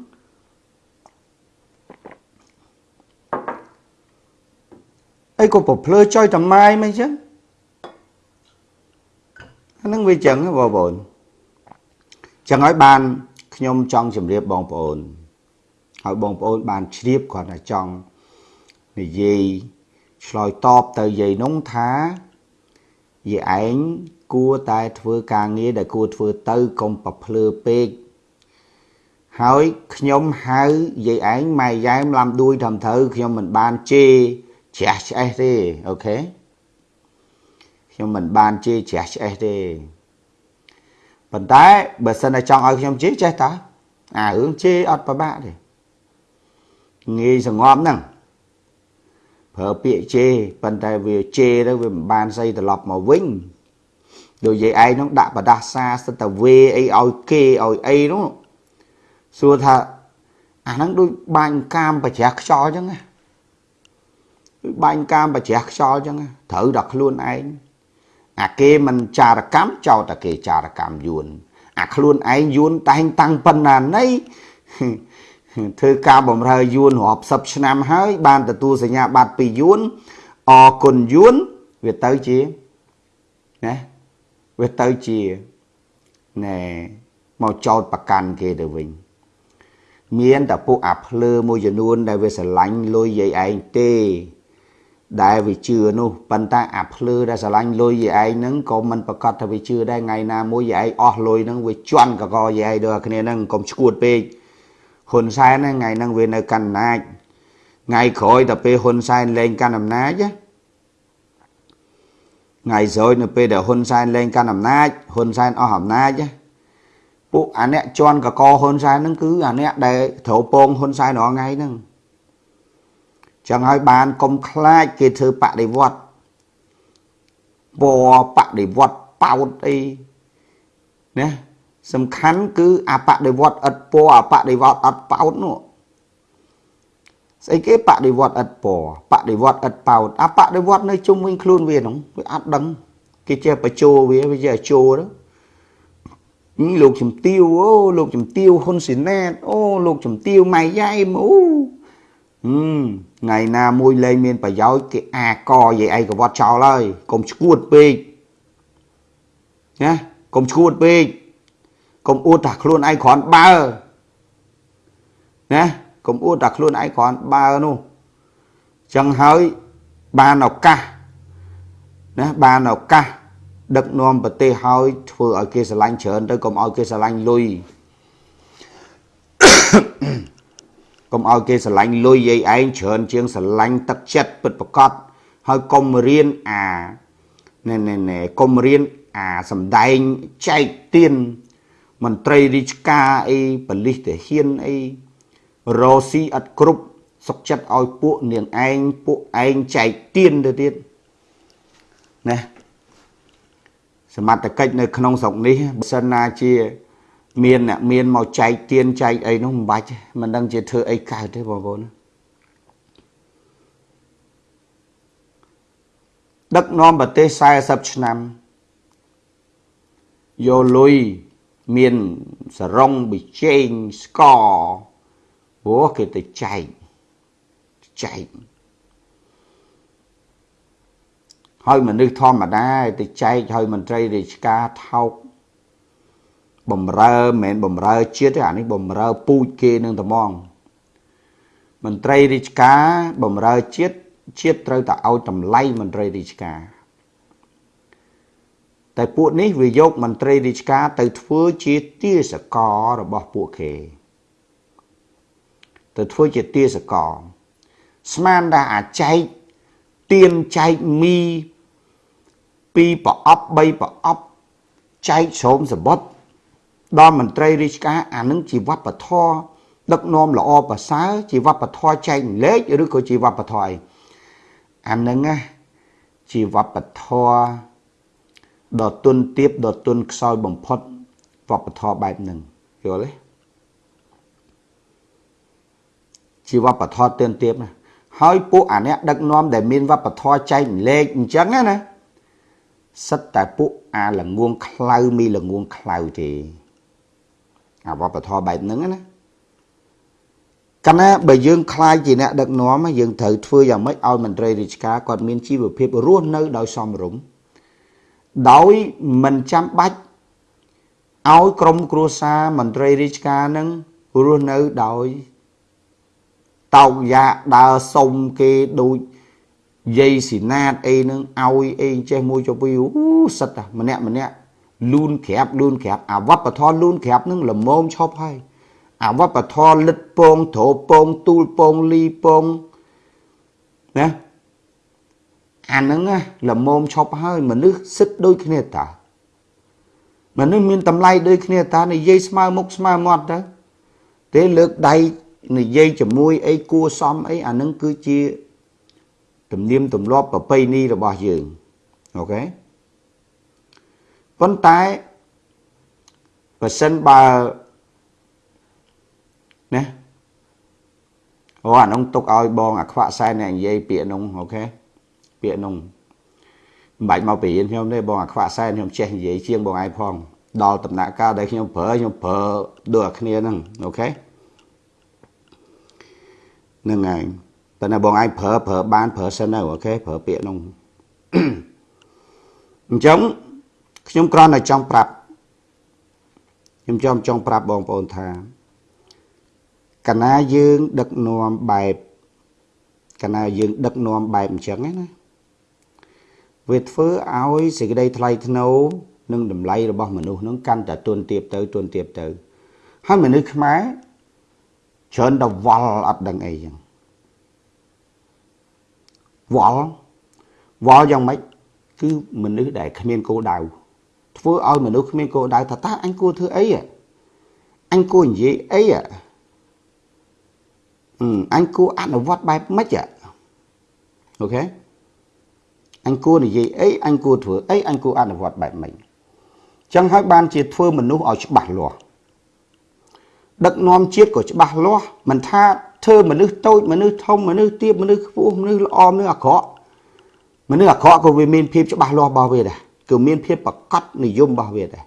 អីក៏ប្រភ្លឺចុយតម៉ាយមិនចឹងអានឹងវាចឹងបងប្អូន ចឹងហើយបានខ្ញុំចង់ជម្រាបបងប្អូនហើយបងប្អូនបានជ្រាបគាត់ថាចង់និយាយឆ្លើយតបទៅយាយនោះថាយាយឯងគួរតែធ្វើការងារដែលគួរធ្វើទៅកុំប្រភ្លឺពេកហើយខ្ញុំហៅយាយឯងម៉ែយ៉ែមឡាំដួយត្រឹមត្រូវខ្ញុំមិនបានជេរជ្រះឆ្អេះទេអូខេខ្ញុំមិនបានជេរជ្រះឆ្អេះទេ ប៉ុន្តែបើសិនតែចង់ឲ្យខ្ញុំជេរចេះតាអារឿងជេរអត់ប្របាក់ទេងាយសងប់ហ្នឹងប្រើពាក្យជេរប៉ុន្តែវាជេរទៅវាមិនបានស្អីត្រឡប់មកវិញដូចយាយឯងនោះដាក់បដាសាសិតតែវេអីឲ្យគេឲ្យអីនោះសួរថាអាហ្នឹងដូចបាញ់កាមប្រជ្រះខ្យល់អញ្ចឹងណាដូចបាញ់កាមប្រជ្រះខ្យល់អញ្ចឹងត្រូវដល់ខ្លួនឯង អាគេមិនចារកម្មចោតតែគេចារកម្មយួនអាខ្លួនឯងយួនតែងតាំងប៉ុណ្ណាណីធ្វើការបំរើយួនរាប់សិបឆ្នាំហើយ បានទទួលសញ្ញាបត្រពីយួនអរគុណយួនវាទៅជាណាវាទៅជាណែមកចោតប្រកាន់គេទៅវិញ មានតែពួកអាភ្លើមួយចំនួនដែលវាស្រឡាញ់លុយយាយឯងទេ ដែលវាជឿនោះប៉ុន្តែអាភ្លើដែលស្រឡាញ់លុយយាយឯងហ្នឹងក៏មិនប្រកាសថាវាជឿដែរថ្ងៃណាមួយយាយឯងអស់លុយហ្នឹងវាជន់កកយាយឯងដូចគ្នាហ្នឹងកុំឈួតពេកហ៊ុនសែនថ្ងៃហ្នឹងវានៅកាន់អំណាចថ្ងៃក្រោយទៅពេលហ៊ុនសែនលែងកាន់អំណាចថ្ងៃស្រួយនៅពេលដែលហ៊ុនសែនលែងកាន់អំណាចហ៊ុនសែនអស់អំណាចពួកអាអ្នកជន់កកហ៊ុនសែនហ្នឹងគឺអាអ្នកដែលត្រូវពងហ៊ុនសែនរាល់ថ្ងៃហ្នឹង ចឹងហើយបានកុំខ្លាចគេធ្វើបដិវត្តពណ៌បដិវត្តប៉ោតអីណាសំខាន់គឺអបដិវត្តឥតពណ៌អបដិវត្តអត់ប៉ោតនោះស្អីគេបដិវត្តឥតពណ៌បដិវត្តឥតប៉ោតអបដិវត្តនៅជុំវិញខ្លួនវាហ្នឹងវាអត់ដឹងគេចេះបញ្ជោវាវាចេះជោទៅលោកជំទាវអូលោកជំទាវហ៊ុនស៊ីណែតអូលោកជំទាវម៉ៃយ៉ៃអូ ថ្ងៃណាមួយលែងមានប្រយោជន៍គេអាកយាយឯងកវត្តចោលហើយកុំឈួតពេកណាកុំឈួតពេកកុំអួតថាខ្លួនឯងគ្រាន់បើណាកុំអួតថាខ្លួនឯងគ្រាន់បើនោះចឹងហើយបានឱកាសណាបានឱកាសដឹកនាំប្រទេសហើយធ្វើឲ្យគេស្រឡាញ់ច្រើនទៅកុំឲ្យគេស្រឡាញ់លុយ កុំឲ្យគេស្រឡាញ់លុយយាយឯងច្រើនជាងស្រឡាញ់ទឹកចិត្តពិតប្រកបហើយកុំរៀនអាណែណែណែកុំរៀនអាសំដែងចែកទៀនមន្ត្រីរាជការអីបលិសទាហានអីរោស៊ីអត់គ្រប់សុកចិត្តឲ្យពួកនាងឯងពួកឯងចែកទៀនទៅទៀតណាសមត្ថកិច្ចនៅក្នុងស្រុកនេះបើសិនណាជា មានអ្នកមានមកចែកទៀនចែកអីនោះមិនបាច់មិនដឹងជាធ្វើអីកើតទេបងប្អូនដឹកនាំប្រទេស40ឆ្នាំយកលុយមានសរងប៊ីចេងស្ករព្រោះគេទៅចែកចែកហើយមនុស្សធម្មតាទៅចែកឲ្យមន្ត្រីរាជការថោក បំរើមិនមែនបំរើជាតិទេអានេះបំរើពូជគេនឹងត្មងមន្ត្រីរាជការបំរើជាតិជាតិត្រូវតែឲ្យតម្លៃមន្ត្រីរាជការតែពួកនេះវាយកមន្ត្រីរាជការទៅធ្វើជាទាសកររបស់ពួកគេទៅធ្វើជាទាសករស្មានថាអាចែកទៀនចែកមីពីប្រអប់3ប្រអប់ចែកស្រោមសបុត ដល់មន្ត្រីរាជការអានឹងជាវប្បធម៌ដឹកនាំល្អប្រសើរជាវប្បធម៌ចែកលេខឬក៏ជាវប្បធម៌អីអានឹងណាជាវប្បធម៌ដ៏ទុនទាបដ៏ទុនខ្សោយបំផុតវប្បធម៌បែបហ្នឹងយល់ទេជាវប្បធម៌ទឿនទាបណាហើយពួកអាអ្នកដឹកនាំដែលមានវប្បធម៌ចែកលេខអញ្ចឹងណាសិតតែពួកអាល្ងងខ្លៅមីល្ងងខ្លៅទេ អាវប្បធម៌បែបហ្នឹងណាកាលណាបើយើងខ្លាចជាអ្នកដឹកនាំយើងត្រូវធ្វើយ៉ាងម៉េចឲ្យមន្ត្រីរាជការគាត់មានជីវភាពរស់នៅដោយសមរម្យដោយមិនចាំបាច់ឲ្យក្រុមគ្រួសារមន្ត្រីរាជការនឹងរស់នៅដោយតោកយ៉ាដើរសុំគេដូចយាយស៊ីណាតអីនឹងឲ្យអីចេះមួយចុះពីអូសិតតែម្នាក់ម្នាក់ លូនក្រាបលូនក្រាបអាវប្បធម៌លូនក្រាបនឹងល្មមឈប់ហើយអាវប្បធម៌លិតពងត្រោពងទូលពងលីពងណាអាហ្នឹងល្មមឈប់ហើយមនុស្សសិតដូចគ្នាតាមនុស្សមានតម្លៃដូចគ្នាតានិយាយស្មើមុខស្មើមាត់ទៅទេលើកដៃនិយាយជាមួយអីគួសមអីអាហ្នឹងគឺជាទំនៀមទម្លាប់ប្រពៃណីរបស់យើងអូខេ ប៉ុន្តែបើសិនបើណាអូអានោះទុកឲ្យបងអាខ្វាក់សែនអ្នកនិយាយពាក្យនោះអូខេពាក្យនោះមិនបាច់មកបរៀនខ្ញុំទេបងអាខ្វាក់សែនខ្ញុំចេះនិយាយជាងបងឯងផងដល់ដំណាក់កាលដែលខ្ញុំប្រើខ្ញុំប្រើដូចអាគ្នាហ្នឹងអូខេហ្នឹងហើយតែណាបងឯងប្រើប្រើបានប្រើសិនទៅអូខេប្រើពាក្យនោះអញ្ចឹង ខ្ញុំគ្រាន់តែចង់ប្រាប់ខ្ញុំចង់ចង់ប្រាប់បងប្អូនថាកណាយើងដឹកនាំបែបកណាយើងដឹកនាំបែបអញ្ចឹងណាវាធ្វើឲ្យសេចក្តីថ្លៃថ្នូរនិងតម្លៃរបស់មនុស្សនឹងកាន់តែទន់ទាបទៅទន់ទាបទៅហើយមនុស្សខ្មែរច្រើនតែវល់អត់ដឹងអីចឹងវល់វល់យ៉ាងម៉េចគឺមនុស្សដែលគ្មានគោលដៅ ធ្វើឲ្យមនុស្សគ្មានគោលដៅថាតើអញគួរធ្វើអីអញគួរនិយាយអីអញគួរអនុវត្តបែបម៉េចអូខេអញគួរនិយាយអីអញគួរធ្វើអីអញគួរអនុវត្តបែបម៉េចចឹងហើយបានជាធ្វើមនុស្សឲ្យច្បាស់លាស់ដឹកនាំជាតិក៏ច្បាស់លាស់មិនថាធ្វើមនុស្សតូចមនុស្សធំមនុស្សទាបមនុស្សខ្ពស់មនុស្សល្អមនុស្សអាក្រក់មនុស្សអាក្រក់ក៏វាមានភាពច្បាស់លាស់របស់វាដែរ គឺមានភាពប្រកបនិយមរបស់វាដែរ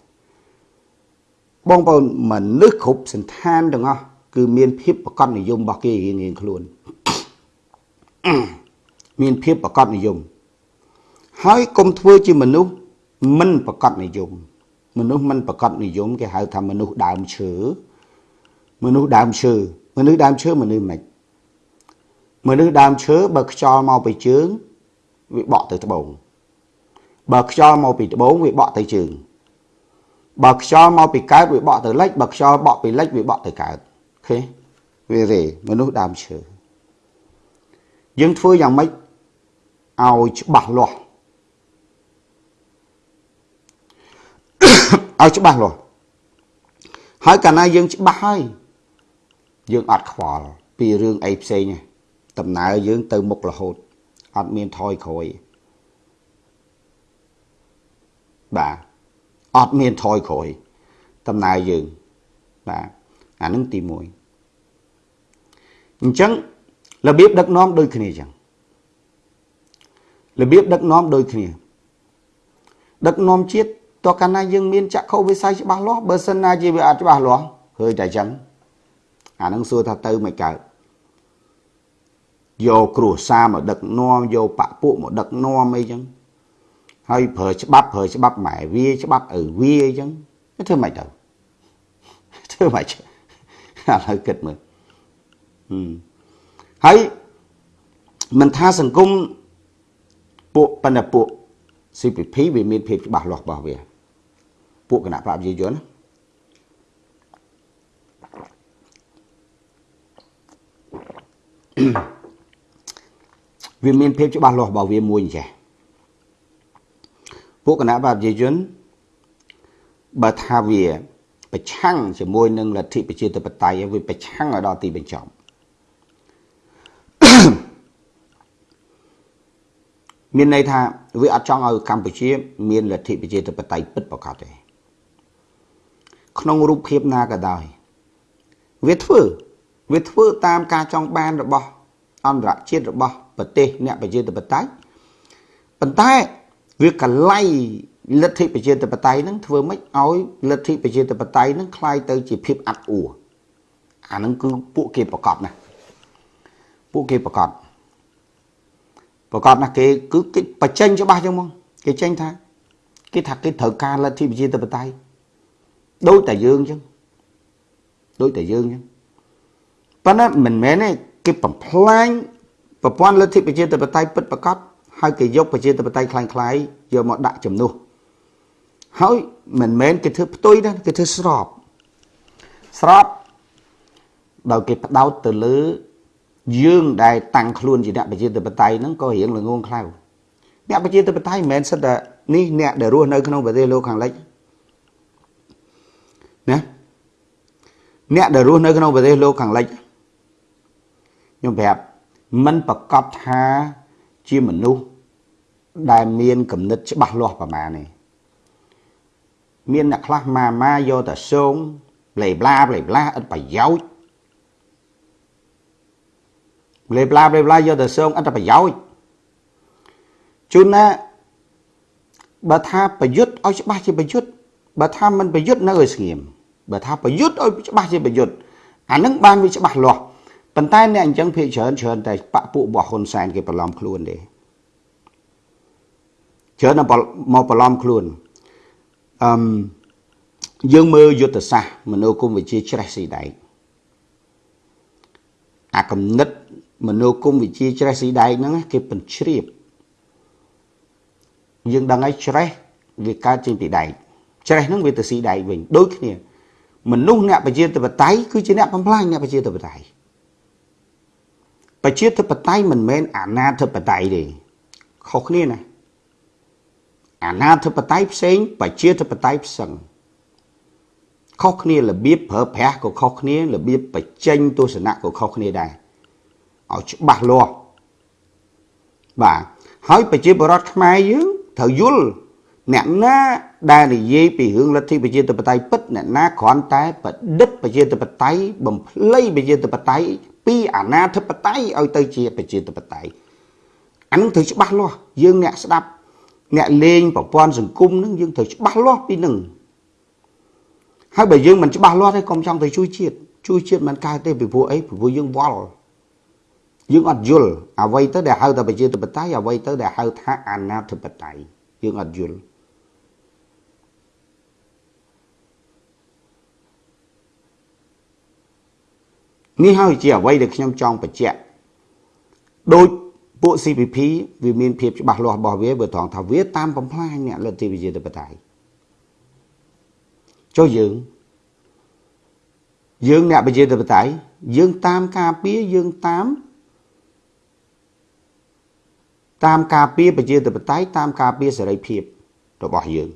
បងប្អូនមនុស្សគ្រប់សន្តានទាំងអស់គឺមានភាពប្រកបនិយមរបស់គេរៀងៗខ្លួនមានភាពប្រកបនិយមហើយកុំធ្វើជាមនុស្សមិនប្រកបនិយមមនុស្សមិនប្រកបនិយមគេហៅថាមនុស្សដើមឈើមនុស្សដើមឈើមនុស្សដើមឈើមនុស្សមិនមនុស្សដើមឈើបើខ្យល់មកពីជើងវាបក់ទៅត្បូង បើខ្យល់មកពីត្បូងវាបក់ទៅជើងបើខ្យល់មកពីកើតវាបក់ទៅលិចបើខ្យល់បក់ពីលិចវាបក់ទៅកើតឃើញវារេមនុស្សដើមឈើយើងធ្វើយ៉ាងម៉េចឲ្យច្បាស់លាស់ឲ្យច្បាស់លាស់ហើយកាលណាយើងច្បាស់ហើយយើងអត់ខ្វល់ពីរឿងអីផ្សេងទេដំណើរយើងទៅមុខរហូតអត់មានថយក្រោយ បាទអត់មានថយក្រោយដំណើរយើងបាទអានឹងទី1អញ្ចឹងរបៀបដឹកនាំដូចគ្នាអញ្ចឹងរបៀបដឹកនាំដូចគ្នា ដឹកនាំជាតិតើកាលណាយើងមានចក្ខុវិស័យច្បាស់លាស់បើសិនណាជាវាអត់ច្បាស់លាស់ហើយតែអញ្ចឹងអានឹងសួរថាទៅមិនកើតយកគ្រួសារមកដឹកនាំយកបពពួកមកដឹកនាំអីចឹង ហើយប្រើច្បាប់ប្រើច្បាប់ម៉ែវាច្បាប់ឪវាអីចឹងធ្វើមិនទៅធ្វើមិនឥឡូវគិតមើលហើយមិនថាសង្គមពួកបណ្ឌពួក CPP វាមានភាពច្បាស់លាស់របស់វា ពួកគណៈបព្វជិជនវាមានភាពច្បាស់លាស់របស់វាមួយចេះ ពួកគណៈបព្វជិជនបើថាវាប្រឆាំងជាមួយនឹងលទ្ធិប្រជាធិបតេយ្យវាប្រឆាំងឲ្យដល់ទីបញ្ចប់មានន័យថាវាអត់ចង់ឲ្យកម្ពុជា មានលទ្ធិប្រជាធិបតេយ្យពិតប្រាកដទេក្នុងរូបភាពណាក៏ដោយវាធ្វើវាធ្វើតាមការចង់បានរបស់អន្តរជាតិរបស់ប្រទេសអ្នកប្រជាធិបតេយ្យប៉ុន្តែ វាកលៃលទ្ធិប្រជាធិបតេយ្យនឹងធ្វើម៉េចឲ្យលទ្ធិប្រជាធិបតេយ្យនឹងคล้ายទៅជាភាពអាត់អួរអានឹងគឺពួកគេប្រកបណាពួកគេប្រកបប្រកបណាគេគឺគេបញ្ចេញច្បាស់ចឹងមកគេចេញថាគេថាគេត្រូវការលទ្ធិប្រជាធិបតេយ្យដូចតែយើងចឹងដូចតែយើងចឹងប៉ុន្តែមិនមែនទេគេបំផ្លាញប្រព័ន្ធលទ្ធិប្រជាធិបតេយ្យពិតប្រាកដ ហើយគេយកប្រជាធិបតេយ្យคล้ายៗយកមកដាក់ជំនួសហើយមិនមែនគេធ្វើផ្ទុយទេគេធ្វើស្របស្របដោយគេផ្ដោតទៅលើយើងដែលតាំងខ្លួនជាអ្នកប្រជាធិបតេយ្យហ្នឹងក៏រៀងល្ងងខ្លៅអ្នកប្រជាធិបតេយ្យមិនមែនសិតតែនេះអ្នកដែលរស់នៅក្នុងប្រទេសលោកខាងលិចណាអ្នកដែលរស់នៅក្នុងប្រទេសលោកខាងលិចខ្ញុំប្រាប់មិនប្រកបថា ជាមនុស្សដែលមានគំនិតច្បាស់លាស់ប្រមាណទេមានអ្នកខ្លះម៉ាម៉ាយកតែសងប្លេប្លាប្លេប្លាឥតប្រយោជន៍លេប្លាលេប្លាយកទៅសងអត្ថប្រយោជន៍ជួនណាបើថាប្រយុទ្ធឲ្យច្បាស់ជាប្រយុទ្ធបើថាមិនប្រយុទ្ធនៅឲ្យស្ងៀមបើថាប្រយុទ្ធឲ្យច្បាស់ជាប្រយុទ្ធអានឹងបានវាច្បាស់លាស់ ប៉ុន្តែអ្នកអញ្ចឹងភាគច្រើនច្រើនតែបពពួករបស់ហ៊ុនសែនគេបន្លំខ្លួនទេច្រើនមកបន្លំខ្លួនអឹមយើងមើលយុទ្ធសាស្ត្រមនោគមវិជ្ជាច្រេះស៊ីដែកអាកំណត់មនោគមវិជ្ជាច្រេះស៊ីដែកហ្នឹងគេបញ្ជ្រាបយើងដឹងហើយច្រេះវាកើតចេញពីដែកច្រេះហ្នឹងវាទៅស៊ីដែកវិញដូចគ្នាមនុស្សអ្នកប្រជាធិបតេយ្យគឺជាអ្នកបំផ្លាញអ្នកប្រជាធិបតេយ្យ ប្រជាធិបតេយ្យមិនមែនអាណាធិបតេយ្យទេខុសគ្នាណាអាណាធិបតេយ្យផ្សេងប្រជាធិបតេយ្យផ្សឹងខុសគ្នារបៀបប្រើប្រាស់ក៏ខុសគ្នារបៀបបញ្ចេញទស្សនៈក៏ខុសគ្នាដែរឲ្យច្បាស់លាស់បាទហើយប្រជាពលរដ្ឋខ្មែរយើងត្រូវយល់អ្នកណាដែលនិយាយពីរឿងលទ្ធិប្រជាធិបតេយ្យពិតអ្នកណាគ្រាន់តែបដិទ្ធប្រជាធិបតេយ្យបំភ្លៃប្រជាធិបតេយ្យ ពីអាណាធិបតេយ្យឲ្យទៅជាប្រជាធិបតេយ្យអានឹងត្រូវច្បាស់លាស់យើងអ្នកស្ដាប់អ្នកលេងប្រព័ន្ធសង្គមនឹងយើងត្រូវច្បាស់លាស់ពីនឹងហើយបើយើងមិនច្បាស់លាស់ទេកុំចង់ទៅជួយជាតិជួយជាតិមិនកើតទេពីព្រោះអីពីព្រោះយើងវល់យើងអត់យល់អ្វីទៅដែលហៅថាប្រជាធិបតេយ្យអ្វីទៅដែលហៅថាអាណាធិបតេយ្យយើងអត់យល់ នេះហើយជាអ្វីដែលខ្ញុំចង់បញ្ជាក់ដូចពួក CPP វាមានភាពច្បាស់លាស់របស់វាបើត្រង់ថាវាតាមបំផ្លាញអ្នកលទ្ធិប្រជាធិបតេយ្យចុះយើងយើងអ្នកប្រជាធិបតេយ្យយើងតាមការពារយើងតាមតាមការពារប្រជាធិបតេយ្យតាមការពារសេរីភាពរបស់យើង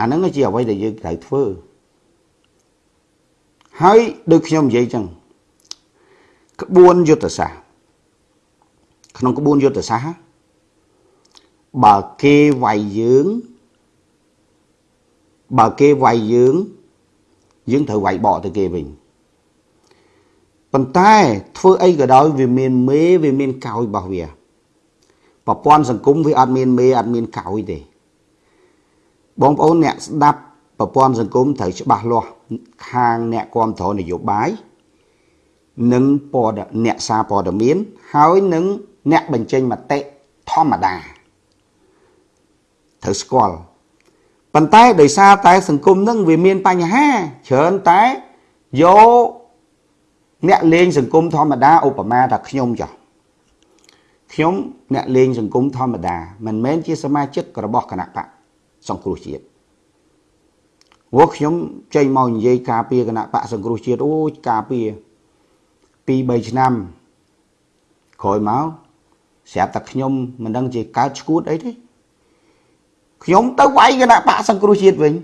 អាហ្នឹងជាអ្វីដែលយើងត្រូវធ្វើហើយដូចខ្ញុំនិយាយចឹងក្បួនយុទ្ធសាស្ត្រក្នុងក្បួនយុទ្ធសាស្ត្របើគេវាយយើងបើគេវាយយើងយើងត្រូវវាយបកទៅគេវិញប៉ុន្តែធ្វើអីក៏ដោយវាមានមេវាមានកោយរបស់វាប្រព័ន្ធសង្គមវាអត់មានមេអត់មានកោយទេ បងប្អូនអ្នកស្ដាប់ប្រព័ន្ធសង្គមត្រូវច្បាស់លាស់ខាងអ្នកគ្រប់គ្រងនយោបាយនិងព័ត៌អ្នកសារព័ត៌មាន ហើយនឹងអ្នកបញ្ចេញមតិធម្មតាត្រូវស្គាល់ប៉ុន្តែដោយសារតែសង្គមនឹងវាមានបញ្ហាច្រើនតែយកអ្នកលេងសង្គមធម្មតាឧបមាថាខ្ញុំចុះខ្ញុំអ្នកលេងសង្គមធម្មតាមិនមែនជាសមាជិករបស់គណៈបក សង្គ្រោះជាតិព្រោះខ្ញុំចេញមកនិយាយការពារគណៈបកសង្គ្រោះជាតិអូយការពារ2 3ឆ្នាំក្រោយមកស្រាប់តែខ្ញុំមិនដឹងជាកើតឈួតអីទេខ្ញុំទៅវាយគណៈបកសង្គ្រោះជាតិវិញ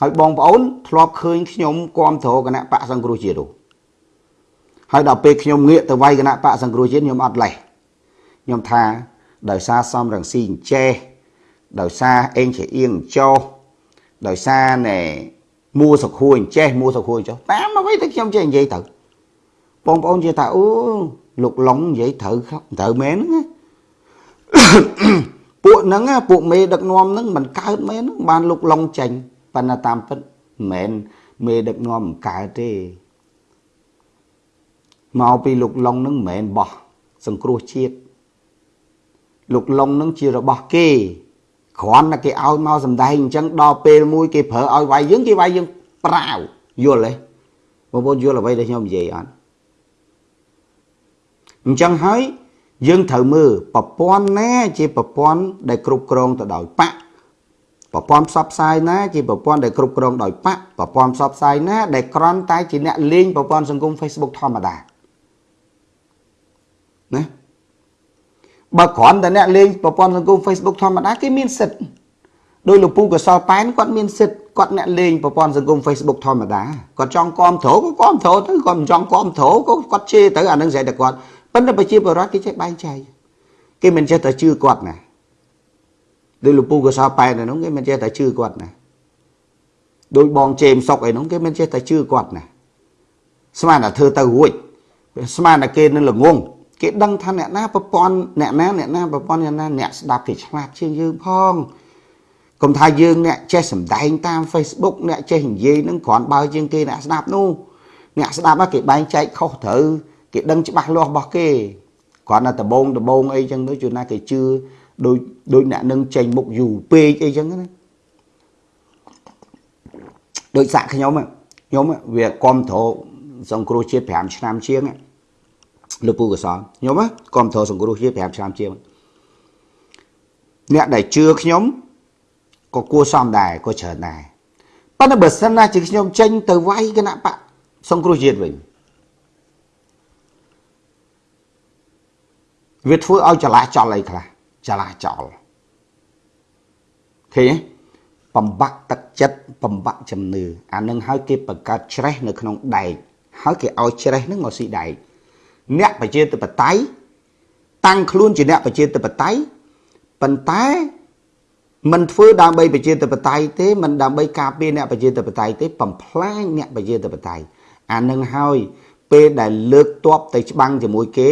ហើយបងប្អូនធ្លាប់ឃើញខ្ញុំគ្រប់គ្រងគណៈបកសង្គ្រោះជាតិនោះហើយដល់ពេលខ្ញុំងាកទៅវាយគណៈបកសង្គ្រោះជាតិខ្ញុំអត់លេះខ្ញុំថាដោយសារសំរងស៊ីអញ្ចេះ ដោយសារអេងជាអៀងចោដោយសារណែមួសុខួយអញ្ចេះមួសុខួយចោតាមអ្វីទៅខ្ញុំចេះនិយាយទៅបងប្អូននិយាយថាអូលោកឡុងនិយាយត្រូវត្រូវមែនហ្នឹងពួកហ្នឹងពួកមេដឹកនាំហ្នឹងមិនកើតមែនបានលោកឡុងចាញ់ប៉ុន្តែតាមពិតមិនមែនមេដឹកនាំមិនកើតទេមកពីលោកឡុងហ្នឹងមិនមែនបោះសង្គ្រោះជាតិលោកឡុងហ្នឹងជារបស់គេ គ្រាន់តែគេឲ្យមកសំដែងអញ្ចឹងដល់ពេលមួយគេប្រើឲ្យវាយយើងគេវាយយើងប្រាវយល់ទេបងប្អូនយល់អ្វីដែលខ្ញុំនិយាយអត់អញ្ចឹងហើយយើងត្រូវមើលប្រព័ន្ធណា ជាប្រព័ន្ធដែលគ្រប់គ្រងទៅដោយបកប្រព័ន្ធផ្សព្វផ្សាយណាជាប្រព័ន្ធដែលគ្រប់គ្រងដោយបកប្រព័ន្ធផ្សព្វផ្សាយណាដែលក្រន់តែជាអ្នកលេងប្រព័ន្ធសង្គម Facebook ធម្មតាណា បើគ្រាន់តែអ្នកលេងប្រព័ន្ធសង្គម Facebook ធម្មតាគេមានសិទ្ធដោយលោកពូកសលប៉ែនគាត់មានសិទ្ធគាត់អ្នកលេងប្រព័ន្ធសង្គម Facebook ធម្មតាគាត់ចង់គាំទ្រក៏គាំទ្រទៅគាត់មិនចង់គាំទ្រក៏គាត់ជេរទៅអានឹងស្អីតែគាត់ប៉ុន្តែប្រជាពលរដ្ឋគេចេះបែងចែកគេមិនចេះតែជឿគាត់ណាដោយលោកពូកសលប៉ែនហ្នឹងគេមិនចេះតែជឿគាត់ណាដោយបងជេមសុកអីហ្នឹងគេមិនចេះតែជឿគាត់ណាស្មានតែធ្វើទៅរួចស្មានតែគេនឹងល្ងង គេដឹងថាអ្នកណាប្រព័ន្ធអ្នកណាអ្នកណាប្រព័ន្ធអ្នកណាអ្នកស្ដាប់គេឆ្លាតជាងយើងផងកុំថាយើងអ្នកចេះសម្ដែងតាម Facebook អ្នកចេះនិយាយនឹងគ្រាន់បើជាងគេអ្នកស្ដាប់នោះអ្នកស្ដាប់គេបែងចែកខុសត្រូវគេដឹងច្បាស់លាស់របស់គេគ្រាន់តែដបងដបងអីចឹងទៅជួនណាគេជឿដូចដូចអ្នកនឹងចេញមុខយូរពេកអីចឹងណាដូចសាក់ខ្ញុំខ្ញុំវាគ្រប់គ្រងសង្គ្រោះជាតិ5ឆ្នាំជាង លោកពូកសលខ្ញុំគ្រប់គ្រងសង្គ្រោះជាតិ5ឆ្នាំជាងអ្នកដែលជឿខ្ញុំក៏គួរសមដែរក៏ច្រើនដែរប៉ុន្តែបើសិនណាជាខ្ញុំចេញទៅវាយគណៈបកសង្គ្រោះជាតិវិញវាធ្វើឲ្យចលាចលអីខ្លះចលាចលឃើញទេបំបាក់ទឹកចិត្តបំបាក់ជំនឿអានឹងហើយគេបង្កើតច្រេះនៅក្នុងដែកហើយគេឲ្យច្រេះនឹងមកស៊ីដែក អ្នកប្រជាធិបតេយ្យតាំងខ្លួនជាអ្នកប្រជាធិបតេយ្យប៉ុន្តែមិនធ្វើដើម្បីប្រជាធិបតេយ្យទេមិនដើម្បីការពារអ្នកប្រជាធិបតេយ្យទេបំផ្លាញអ្នកប្រជាធិបតេយ្យអានឹងហើយពេលដែលលើកតបទៅច្បាំងជាមួយគេ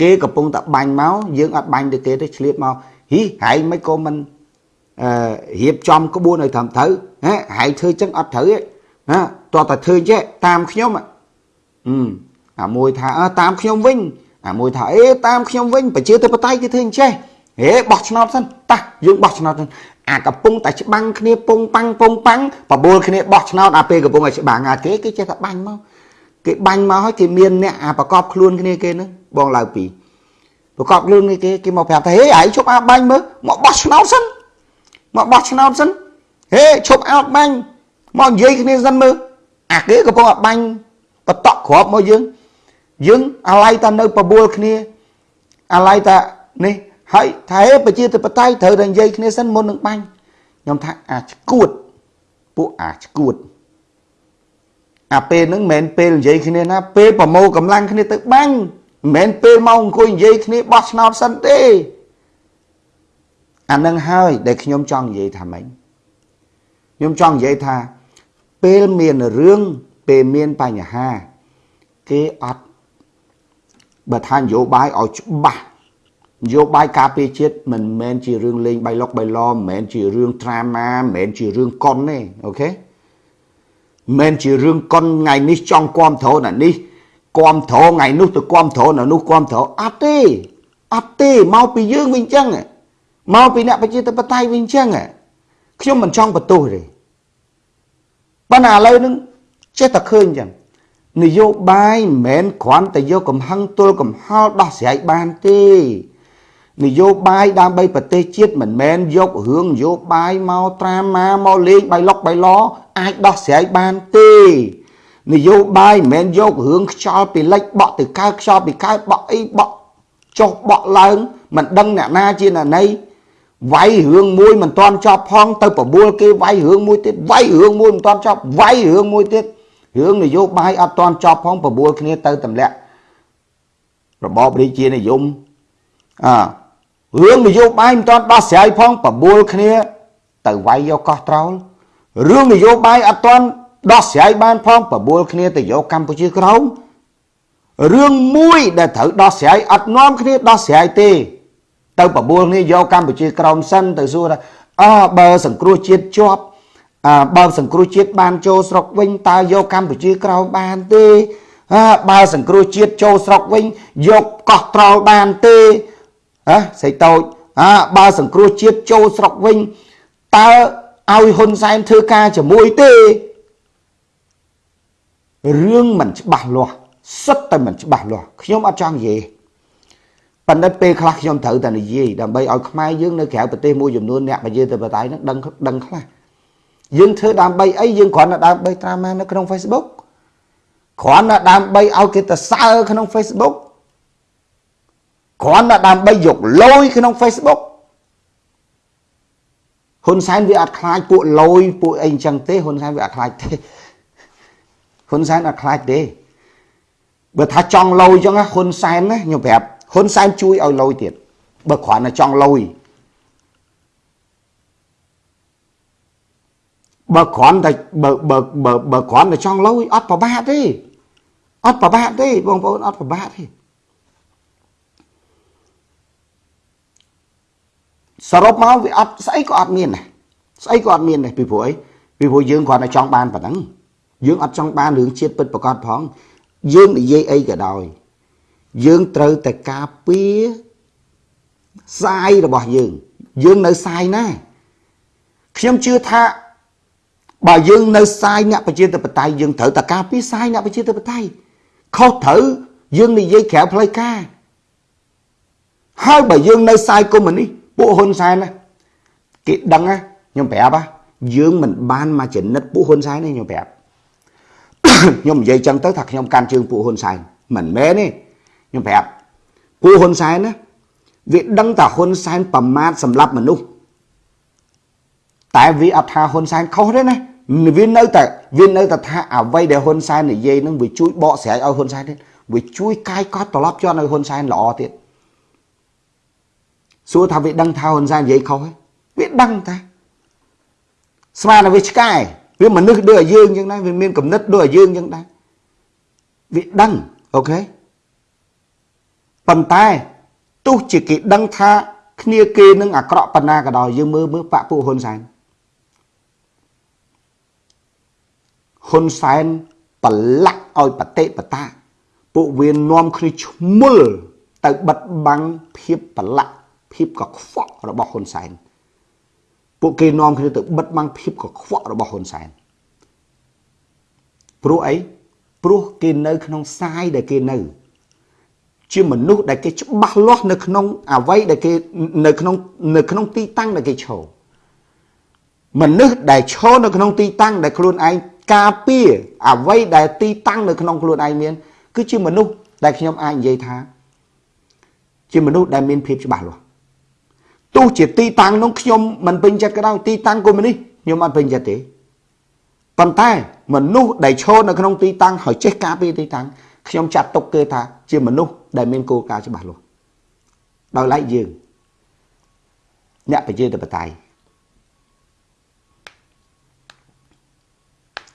គេកំពុងតែបាញ់មកយើងអត់បាញ់ទៅគេទេឆ្លៀតមកហ៊ីហែងមិនក៏មិនអឺរៀបចំក្បួនឲ្យត្រឹមត្រូវហ៎ហែងធ្វើចឹងអត់ត្រូវទេណាតោះតែធ្វើចេះតាមខ្ញុំអឺ អាមួយថាអើតាមខ្ញុំវិញអាមួយថាអេតាមខ្ញុំវិញប្រជាធិបតេយ្យគេធ្វើអញ្ចេះហេបោះឆ្នោតសិនតះយើងបោះឆ្នោតសិនអាកំពុងតែច្បាំងគ្នាពងប៉ាំងពងប៉ាំងបបួលគ្នាបោះឆ្នោតអាពេលកំពុងតែច្បាំងអាគេគេចេះតែបាញ់មកគេបាញ់មកហើយគេមានអ្នកអាប្រកបខ្លួនគ្នាគេហ្នឹងបងឡើងពីប្រកបខ្លួនគ្នាគេគេមកប្រាប់ថាហេឯងជប់អាបាញ់មើលមកបោះឆ្នោតសិនមកបោះឆ្នោតសិនហេឈប់អោតបាញ់មកនិយាយគ្នាសិនមើលអាគេកំពុងតែបាញ់បតក់ក្របមកយើង យើងអាឡ័យតានៅបបួលគ្នាអាឡ័យតានេះហើយថាហេប្រជាធិបតេយ្យត្រូវតែនិយាយគ្នាសិនមុននឹងបាញ់ខ្ញុំថាអាឈួតពួកអាឈួតអាពេលហ្នឹងមិនមែនពេលនិយាយគ្នាណាពេលប្រមូលកម្លាំងគ្នាទៅបាញ់មិនមែនពេលមកអង្គុយនិយាយគ្នាបោះឆ្នោតសិនទេអានឹងហើយដែលខ្ញុំចង់និយាយថាម៉េចខ្ញុំចង់និយាយថាពេលមានរឿងពេលមានបញ្ហាគេអត់ បើថានយោបាយឲ្យច្បាស់នយោបាយការពារជាតិមិនមែនជារឿងលេងបៃលុកបៃឡមិនមែនជារឿងត្រាម៉ាមិនមែនជារឿងកុនទេអូខេមិនមែនជារឿងកុនថ្ងៃនេះចង់គាំទ្រណានេះគាំទ្រថ្ងៃនោះទៅគាំទ្រណានោះគាំទ្រអត់ទេអត់ទេមកពីយើងវិញចឹងមកពីអ្នកប្រជាធិបតេយ្យវិញចឹងខ្ញុំមិនចង់បន្ទោសទេប៉ុន្តែឥឡូវហ្នឹងចេះតែឃើញចឹង នយោបាយមិនមែនគ្រាន់តែយកកំហឹងទល់កំហល់ដោះស្រាយបានទេនយោបាយដើម្បីប្រទេសជាតិមិនមែនយករឿងនយោបាយមកត្រាម៉ាមកលេងបៃលុកបៃឡអាចដោះស្រាយបានទេនយោបាយមិនមែនយករឿងខ្យល់ពីលិចបក់ទៅកើតខ្យល់ពីកើតបក់អីបក់ចុះបក់ឡើងមិនដឹងអ្នកណាជាអ្នកណីវាយរឿងមួយមិនទាន់ចប់ផងទៅប្រមូលគេវាយរឿងមួយទៀតវាយរឿងមួយមិនទាន់ចប់វាយរឿងមួយទៀត រឿងនយោបាយអត់ទាន់ចប់ផងប្រមូលគ្នាទៅទម្លាក់របបរាជានិយមអើរឿងនយោបាយមិនទាន់ដោះស្រាយផងប្រមូលគ្នា ទៅវាយយកកោះត្រោលរឿងនយោបាយអត់ទាន់ដោះស្រាយបានផងប្រមូលគ្នាទៅយកកម្ពុជាក្រោមរឿងមួយដែលត្រូវដោះស្រាយអត់នាំគ្នាដោះស្រាយទេ ទៅប្រមូលគ្នាយកកម្ពុជាក្រោមសិនទៅសួរថាអើបើសង្គ្រោះជាតិជាប់អើ បើសង្គ្រោះជាតិបានចូលស្រុកវិញតើយកកម្ពុជាក្រោមបានទេអើបើសង្គ្រោះជាតិចូលស្រុកវិញយកកោះត្រល់បានទេហ៎ស្អីតូចអើបើសង្គ្រោះជាតិចូលស្រុកវិញតើឲ្យហ៊ុនសែនធ្វើការជាមួយទេរឿងមិនច្បាស់លាស់សិតតែមិនច្បាស់លាស់ខ្ញុំអត់ចង់និយាយប៉ុន្តែពេលខ្លះខ្ញុំត្រូវតែនិយាយដើម្បីឲ្យខ្មែរយើងនៅក្រៅប្រទេសមួយចំនួនអ្នកប្រជាធិបតេយ្យនឹងដឹងដឹងខ្លះ យើងធ្វើដើម្បីអីយើងគ្រាន់តែដើម្បីត្រាម៉ានៅក្នុង Facebook គ្រាន់តែដើម្បីឲ្យគេទៅសើក្នុង Facebook គ្រាន់តែដើម្បីយកលយក្នុង Facebook ហ៊ុនសែនវាអត់ខ្លាចពួកលយពួកអីអញ្ចឹងទេហ៊ុនសែនវាអត់ខ្លាចទេហ៊ុនសែនអត់ខ្លាចទេបើថាចង់លយអញ្ចឹងហ៊ុនសែនណាខ្ញុំប្រាប់ហ៊ុនសែនជួយឲ្យលយទៀតបើគ្រាន់តែចង់លយ បើគ្រាន់តែបើបើបើបើគ្រាន់តែចង់លុយអត់ប្របាកទេអត់ប្របាកទេបងប្អូនអត់ប្របាកទេសរុបមកវាអត់ស្អីក៏អត់មានដែរស្អីក៏អត់មានដែរពីព្រោះអីពីព្រោះយើងគ្រាន់តែចង់បានប៉ុណ្ណឹងយើងអត់ចង់បានរឿងជាតិពិតប្រកបផងយើងនិយាយអីក៏ដោយយើងត្រូវតែការពារសាយរបស់យើង យើងនៅសាយណាខ្ញុំជឿថា បើយើងនៅសាយអ្នកប្រជាធិបតេយ្យយើងត្រូវតែការពារសាយអ្នកប្រជាធិបតេយ្យខុសត្រូវយើងនិយាយក្រៅផ្លូវការហើយបើយើងនៅសាយកុម្មុយនីសពួកហ៊ុនសែនណាគេដឹងណាខ្ញុំប្រាប់ណាយើងមិនបានមកចនិតពួកហ៊ុនសែនទេខ្ញុំប្រាប់ខ្ញុំនិយាយចឹងទៅថាខ្ញុំកាន់ជើងពួកហ៊ុនសែនមិនមែនទេខ្ញុំប្រាប់ពួកហ៊ុនសែនណាវាដឹងថាហ៊ុនសែនប្រមាថសម្រាប់មនុស្សតែវាអត់ថាហ៊ុនសែនខុសទេណា វានៅតែវានៅតែថាអ្វីដែលហ៊ុនសែននិយាយនឹងវាជួយបកស្រាយឲ្យហ៊ុនសែនទេវាជួយកាយកត់ត្រឡប់ជាប់នៅហ៊ុនសែនល្អទៀតសួរថាវាដឹងថាហ៊ុនសែននិយាយខុសវាដឹងតាស្មានតែវាឆ្កែវាមនុស្សដូចឲ្យយើងអញ្ចឹងដែរវាមានគំនិតដូចឲ្យយើងអញ្ចឹងដែរវាដឹងអូខេប៉ុន្តែទោះជាគេដឹងថាគ្នាគេនឹងអាក្រក់ប៉ុណ្ណាក៏ដោយយើងមើលមើលបាក់ពួកហ៊ុនសែន ហ៊ុនសែនប្រឡាក់ឲ្យបតិបតាពួកវានាំគ្នាឈ្មោលទៅបិទបាំងភាពប្រឡាក់ភាពកខ្វក់របស់ហ៊ុនសែនពួកគេនាំគ្នាទៅបិទបាំងភាពកខ្វក់របស់ហ៊ុនសែនព្រោះអីព្រោះគេនៅក្នុងសាយដែលគេនៅ ជាមនុស្សដែលគេច្បាស់លាស់នៅក្នុងអវ័យដែលគេនៅក្នុងនៅក្នុងទីតាំងដែលគេឈរមនុស្សដែលឈរនៅក្នុងទីតាំងដែលខ្លួនឯង ការពារអវ័យដែលទីតាំងនៅក្នុងខ្លួនឯងមាន គឺជាមនុស្សដែលខ្ញុំអាចនិយាយថា ជាមនុស្សដែលមានភាពច្បាស់លាស់ទោះជាទីតាំងនោះខ្ញុំមិនពេញចិត្តក៏ដោយទីតាំងកុម្មុយនីសខ្ញុំអត់ពេញចិត្តទេប៉ុន្តែមនុស្សដែលឈរនៅក្នុងទីតាំងហើយចេះការពារទីតាំងខ្ញុំចាត់ទុកគេថាជាមនុស្សដែលមានគោលការណ៍ច្បាស់លាស់ដោយឡែកយើងអ្នកប្រជាធិបតេយ្យ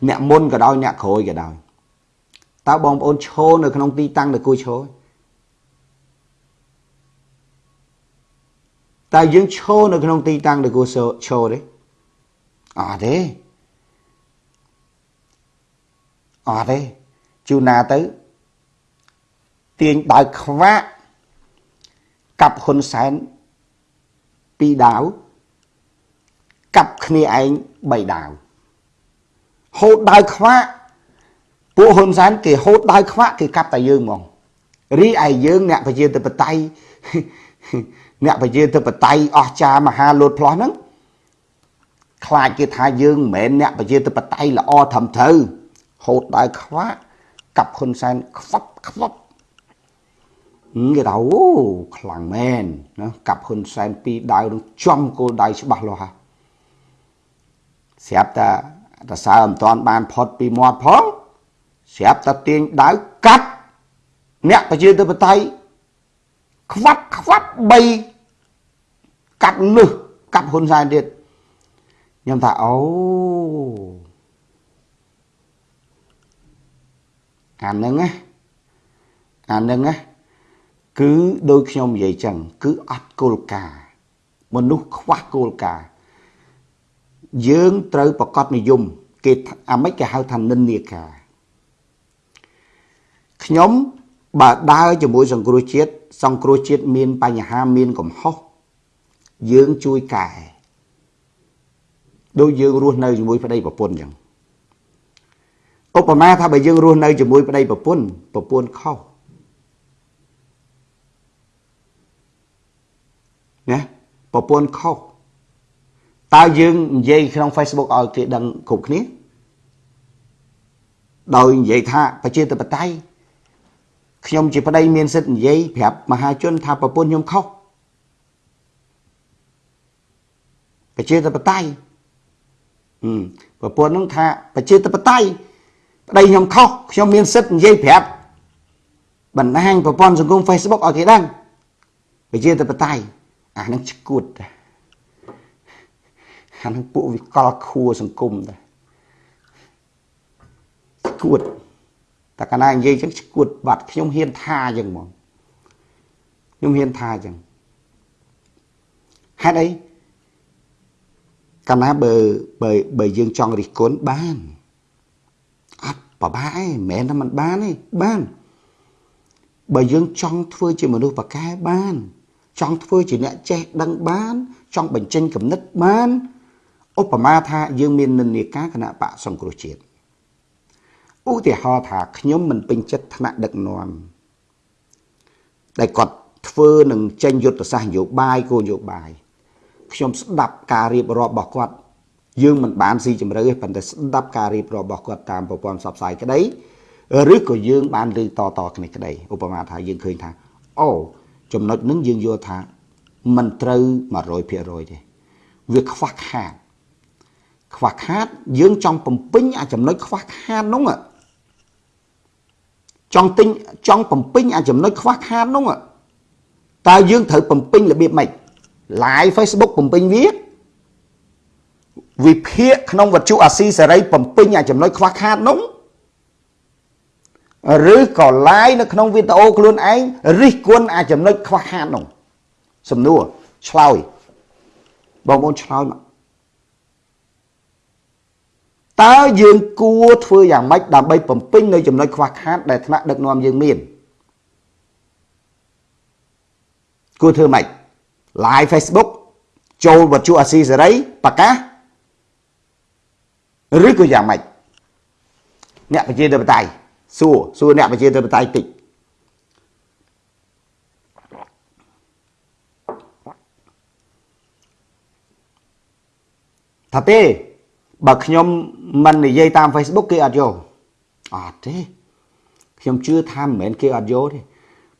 អ្នកមុនក៏ដោយអ្នកក្រោយក៏ដោយតើបងប្អូនឈរនៅក្នុងទីតាំងដែលគួរឈរតើយើងឈរនៅក្នុងទីតាំងដែលគួរឈរទេអត់ទេអត់ទេជួនណាទៅទាញដោយខ្វាក់កាប់ហ៊ុនសែនពីរដាវកាប់គ្នាឯងបីដាវ ហូតដោយខ្វាក់ពួកហ៊ុនសែនគេហូតដោយខ្វាក់គេកាប់តែយើងហ្មងរីឯយើងអ្នកប្រជាធិបតេយ្យអ្នកប្រជាធិបតេយ្យអស្ចារ្យមហាលោតផ្លោះហ្នឹងខ្លាចគេថាយើងមិនមែនអ្នកប្រជាធិបតេយ្យល្អត្រឹមត្រូវហូតដោយខ្វាក់កាប់ហ៊ុនសែនខ្វប់ខ្វប់គេថាអូខ្លាំងមែនណាកាប់ហ៊ុនសែនពីរដៅនឹងចំគោលដៅច្បាស់លាស់ហ่ะស្រាប់តែ តសើមិនតាន់បានផុតពីមាត់ផងស្រាប់តែទាញដៅកាត់អ្នកប្រជាធិបតេយ្យខ្វាត់ខ្វាត់3កាត់លឹះកាត់ហ៊ុនសែនទៀតខ្ញុំថាអូអានឹងណាអានឹងណាគឺដោយខ្ញុំនិយាយចឹងគឺអត់គោលការណ៍មនុស្សខ្វះគោលការណ៍ យើងត្រូវប្រកបនិយម គេអាម៉េចគេហៅថានិន្នាការខ្ញុំបើដើរជាមួយសង្គ្រោះជាតិសង្គ្រោះជាតិមានបញ្ហាមានកំហុសយើងជួយកែដូចយើងរស់នៅជាមួយប្តីប្រពន្ធអញ្ចឹងឧបមាថាបើយើងរស់នៅជាមួយប្តីប្រពន្ធប្រពន្ធខុសណាប្រពន្ធខុស តើយើងនិយាយក្នុង Facebook ឲ្យគេដឹងគ្រប់គ្នាដោយនិយាយថាប្រជាធិបតេយ្យខ្ញុំជាប្តីមានសិទ្ធិនិយាយប្រាប់មហាជនថាប្រពន្ធខ្ញុំខុសប្រជាធិបតេយ្យប្រពន្ធនឹងថាប្រជាធិបតេយ្យប្តីខ្ញុំខុសខ្ញុំមានសិទ្ធិនិយាយប្រាប់បណ្ដាញប្រព័ន្ធសង្គម Facebook ឲ្យគេដឹងប្រជាធិបតេយ្យអានឹងឈួត អានឹងពួកវិកលខួសង្គមដែរឈួតតែកាលណានិយាយចឹងឈួតបាត់ខ្ញុំហ៊ានថាចឹងហ្មងខ្ញុំហ៊ានថាចឹងហេតុអីកាលណាបើបើបើយើងចង់រិះគន់បានអត់ប្របាឯងមិនមែនថាมันបានទេបានបើយើងចង់ធ្វើជាមនុស្សប្រកែបាន ចង់ធ្វើជាអ្នកចេះដឹងបាន ចង់បញ្ចេញគំនិតបាន ឧបមាថាយើងមាននិន្នាការគណៈបកសង្គ្រោះជាតិឧទាហរណ៍ថាខ្ញុំមិនពេញចិត្តថ្នាក់ដឹកនាំដែលគាត់ធ្វើនឹងចេញយុទ្ធសាស្ត្រនយោបាយគោលនយោបាយខ្ញុំស្ដាប់ការរៀបរាប់របស់គាត់យើងមិនបានស៊ីជម្រៅទេប៉ុន្តែស្ដាប់ការរៀបរាប់របស់គាត់តាមប្រព័ន្ធផ្សព្វផ្សាយក្តីឬក៏យើងបានឮតតគ្នាក្តីឧបមាថាយើងឃើញថាអូចំណុចនឹងយើងយល់ថាមិនត្រូវ100%ទេវាខ្វះខាត ខ្វះខាត យើងចង់បំពេញអាចំណុចខ្វះខាតនោះចង់ទិញចង់បំពេញអាចំណុចខ្វះខាតនោះតើយើងត្រូវបំពេញរបៀបម៉េច live Facebook បំពេញវាវិភាគក្នុងវត្ថុអាស៊ីសេរីបំពេញអាចំណុចខ្វះខាតនោះឬក៏ live នៅក្នុងវីដេអូខ្លួនឯងរិះគន់អាចំណុចខ្វះខាតនោះសំណួរឆ្លើយបងប្អូនឆ្លើយមក តើយើងគួរធ្វើយ៉ាងម៉េចដើម្បីបំពេញនៅចំណុចខ្វះខាតដែលថ្នាក់ដឹកនាំយើងមានគួរធ្វើម៉េច live Facebook ចូលវត្ថុអាស៊ីសេរីប្រកាសឬក៏យ៉ាងម៉េចអ្នកប្រជាធិបតេយ្យសួរសួរអ្នកប្រជាធិបតេយ្យតិចថាទេ បើខ្ញុំមិននិយាយតាម Facebook គេអត់យកអត់ទេខ្ញុំជឿថាមិនមែនគេអត់យកទេ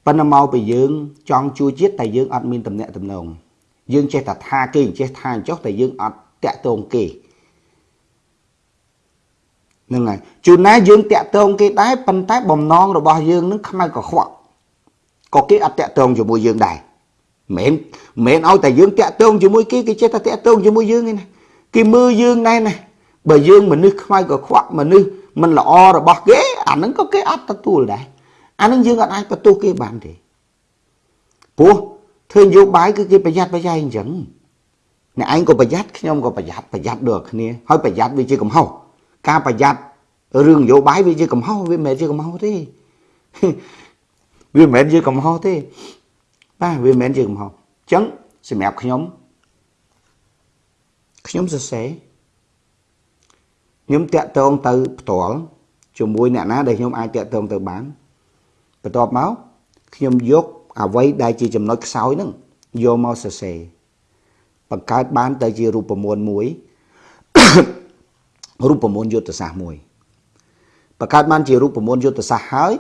ប៉ុន្តែមកពីយើងចង់ជួយជាតិតែយើងអត់មានតំណែងតំណងយើងចេះតែថាគេចេះថាអញ្ចោះតែយើងអត់តាក់ទងគេហ្នឹងហើយជួនណាយើងតាក់ទងគេដែរប៉ុន្តែបំណងរបស់យើងនឹងខ្មៅកខ្វក់ក៏គេអត់តាក់ទងជាមួយយើងដែរមិនមែនឲ្យតែយើងតាក់ទងជាមួយគេគេចេះតែតាក់ទងជាមួយយើងឯណាគេមើលយើងដែរណា បើយើងមនុស្សខ្មៅកខ្វក់មនុស្សមិនល្អរបស់គេអាហ្នឹងក៏គេអត់ទទួលដែរអាហ្នឹងយើងអត់អាចបន្ទោសគេបានទេព្រោះធ្វើនយោបាយគឺគេប្រយ័ត្នប្រយែងអញ្ចឹងអ្នកឯងក៏ប្រយ័ត្នខ្ញុំក៏ប្រយ័ត្នប្រយ័ត្នដូចគ្នាហើយប្រយ័ត្នវាជាកំហុសការប្រយ័ត្នរឿងនយោបាយវាជាកំហុសវាមិនមែនជាកំហុសទេវាមិនមែនជាកំហុសទេបាទវាមិនមែនជាកំហុសអញ្ចឹងសម្រាប់ខ្ញុំខ្ញុំសរសេរ ខ្ញុំតាក់ទងទៅផ្ទាល់ជាមួយអ្នកណាដែលខ្ញុំអាចតាក់ទងទៅបានបន្ទាប់មកខ្ញុំយកអ្វីដែលជាចំណុចខ្សោយហ្នឹងយកមកសរសេរបង្កើតបានទៅជារូបមន្តមួយរូបមន្តយុទ្ធសាស្ត្រមួយបង្កើតបានជារូបមន្តយុទ្ធសាស្ត្រហើយ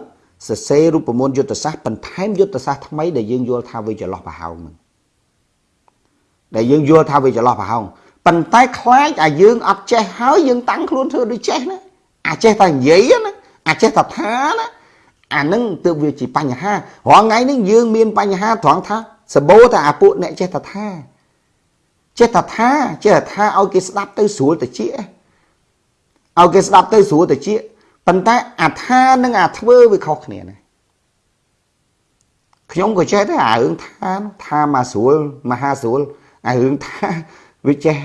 សរសេររូបមន្តយុទ្ធសាស្ត្របន្ថែមយុទ្ធសាស្ត្រថ្មីដែលយើងយល់ថាវាចន្លោះប្រហោងហ្នឹងដែលយើងយល់ថាវាចន្លោះប្រហោង ប៉ុន្តែខ្លាចអាយើងអត់ចេះហើយយើងតាំងខ្លួនធ្វើដូចចេះណាអាចេះតែនិយាយណាអាចេះតែថាណាអានឹងទើបវាជាបញ្ហារាល់ថ្ងៃនេះយើងមានបញ្ហាត្រង់ថាសបោតែអាពួកអ្នកចេះតែថាចេះតែថាចេះតែថាឲ្យគេស្ដាប់ទៅស្រួលតិចឲ្យគេស្ដាប់ទៅស្រួលតិចប៉ុន្តែអាថានិងអាធ្វើវាខុសគ្នាណាខ្ញុំក៏ចេះដែរអារឿងថាថាមកស្រួលមហាស្រួលអារឿងថា វាចេះ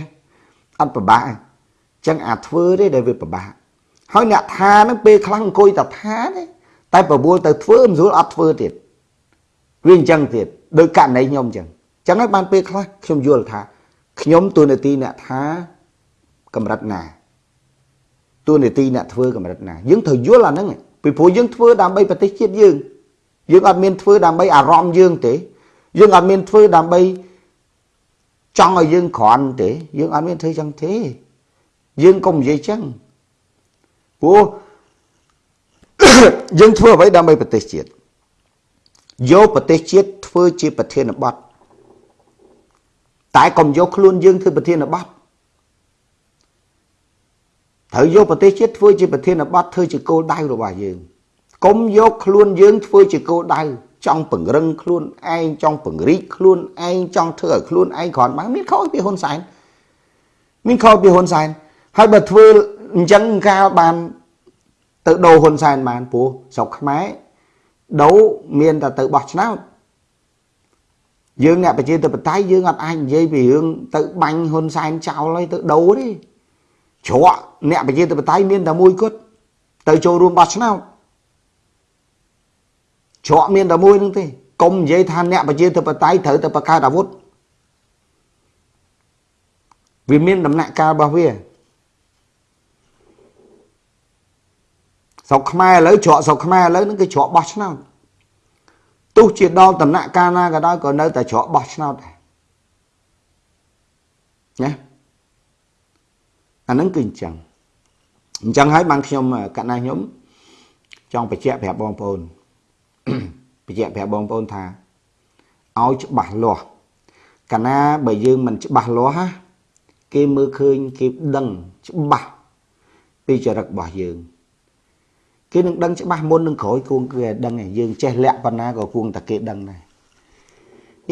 អត់ប្របាក់អញ្ចឹងអាធ្វើទេដែលវាប្របាក់ហើយអ្នកថានឹងពេលខ្លះអង្គុយតែថាទេតែប្រមូលទៅធ្វើមិនស្រួលអត់ធ្វើទៀតវាអញ្ចឹងទៀតដោយករណីខ្ញុំអញ្ចឹងអញ្ចឹងហើយបានពេលខ្លះខ្ញុំយល់ថាខ្ញុំទូនាទីអ្នកថាកម្រិតណាទូនាទីអ្នកធ្វើកម្រិតណាយើងត្រូវយល់អាហ្នឹងពីព្រោះយើងធ្វើដើម្បីប្រទេសជាតិយើងយើងអត់មានធ្វើដើម្បីអារម្មណ៍យើងទេយើងអត់មានធ្វើដើម្បី ចង់ឲ្យយើងក្រាន់ទេយើងអត់មានធ្វើចឹងទេយើងកុំនិយាយចឹងព្រោះយើងធ្វើអ្វីដើម្បីប្រទេសជាតិយកប្រទេសជាតិធ្វើជាប្រធានបទតែកុំយកខ្លួនយើងធ្វើប្រធានបទត្រូវយកប្រទេសជាតិធ្វើជាប្រធានបទធ្វើជាគោលដៅរបស់យើងកុំយកខ្លួនយើងធ្វើជាគោលដៅ ចង់ពង្រឹងខ្លួនឯងចង់ពង្រីកខ្លួនឯងចង់ធ្វើឲ្យខ្លួនឯងគ្រាន់បានមានខុសពីហ៊ុនសែនមានខុសពីហ៊ុនសែនហើយបើធ្វើអញ្ចឹងកាលបាន ទៅដូរហ៊ុនសែនបានព្រោះស្រុកខ្មែរដូរមានតែទៅបោះឆ្នោតយើងអ្នកប្រជាធិបតេយ្យយើងអត់អាចនិយាយពីរឿងទៅបាញ់ហ៊ុនសែនចោលហើយទៅដូរទេជ្រក់អ្នកប្រជាធិបតេយ្យមានតែមួយគត់ទៅចូលរួមបោះឆ្នោត ច្រកមានតែមួយនឹងទេកុំនិយាយថាអ្នកប្រជាធិបតេយ្យត្រូវតែបង្កើតអាវុធវាមានដំណាក់កាលរបស់វាស្រុកខ្មែរឥឡូវច្រកស្រុកខ្មែរឥឡូវហ្នឹងគឺច្រកបោះឆ្នោតទោះជាដល់ដំណាក់កាលណាក៏ដោយក៏នៅតែច្រកបោះឆ្នោតដែរណាអាហ្នឹងគឺអញ្ចឹងអញ្ចឹងហើយបានខ្ញុំកណ្ណាខ្ញុំចង់បញ្ជាក់ប្រាប់បងប្អូន បញ្ជាក់ប្រាប់បងប្អូនថាឲ្យច្បាស់លាស់កាលណាបើយើងមិនច្បាស់លាស់ណាគេមើលឃើញគេដឹងច្បាស់ពីចរិតរបស់យើងគេនឹងដឹងច្បាស់មុននឹងក្រោយគួងគឺដឹងឯងយើងចេះលាក់ប៉ុណ្ណាក៏គួងតែគេដឹងដែរ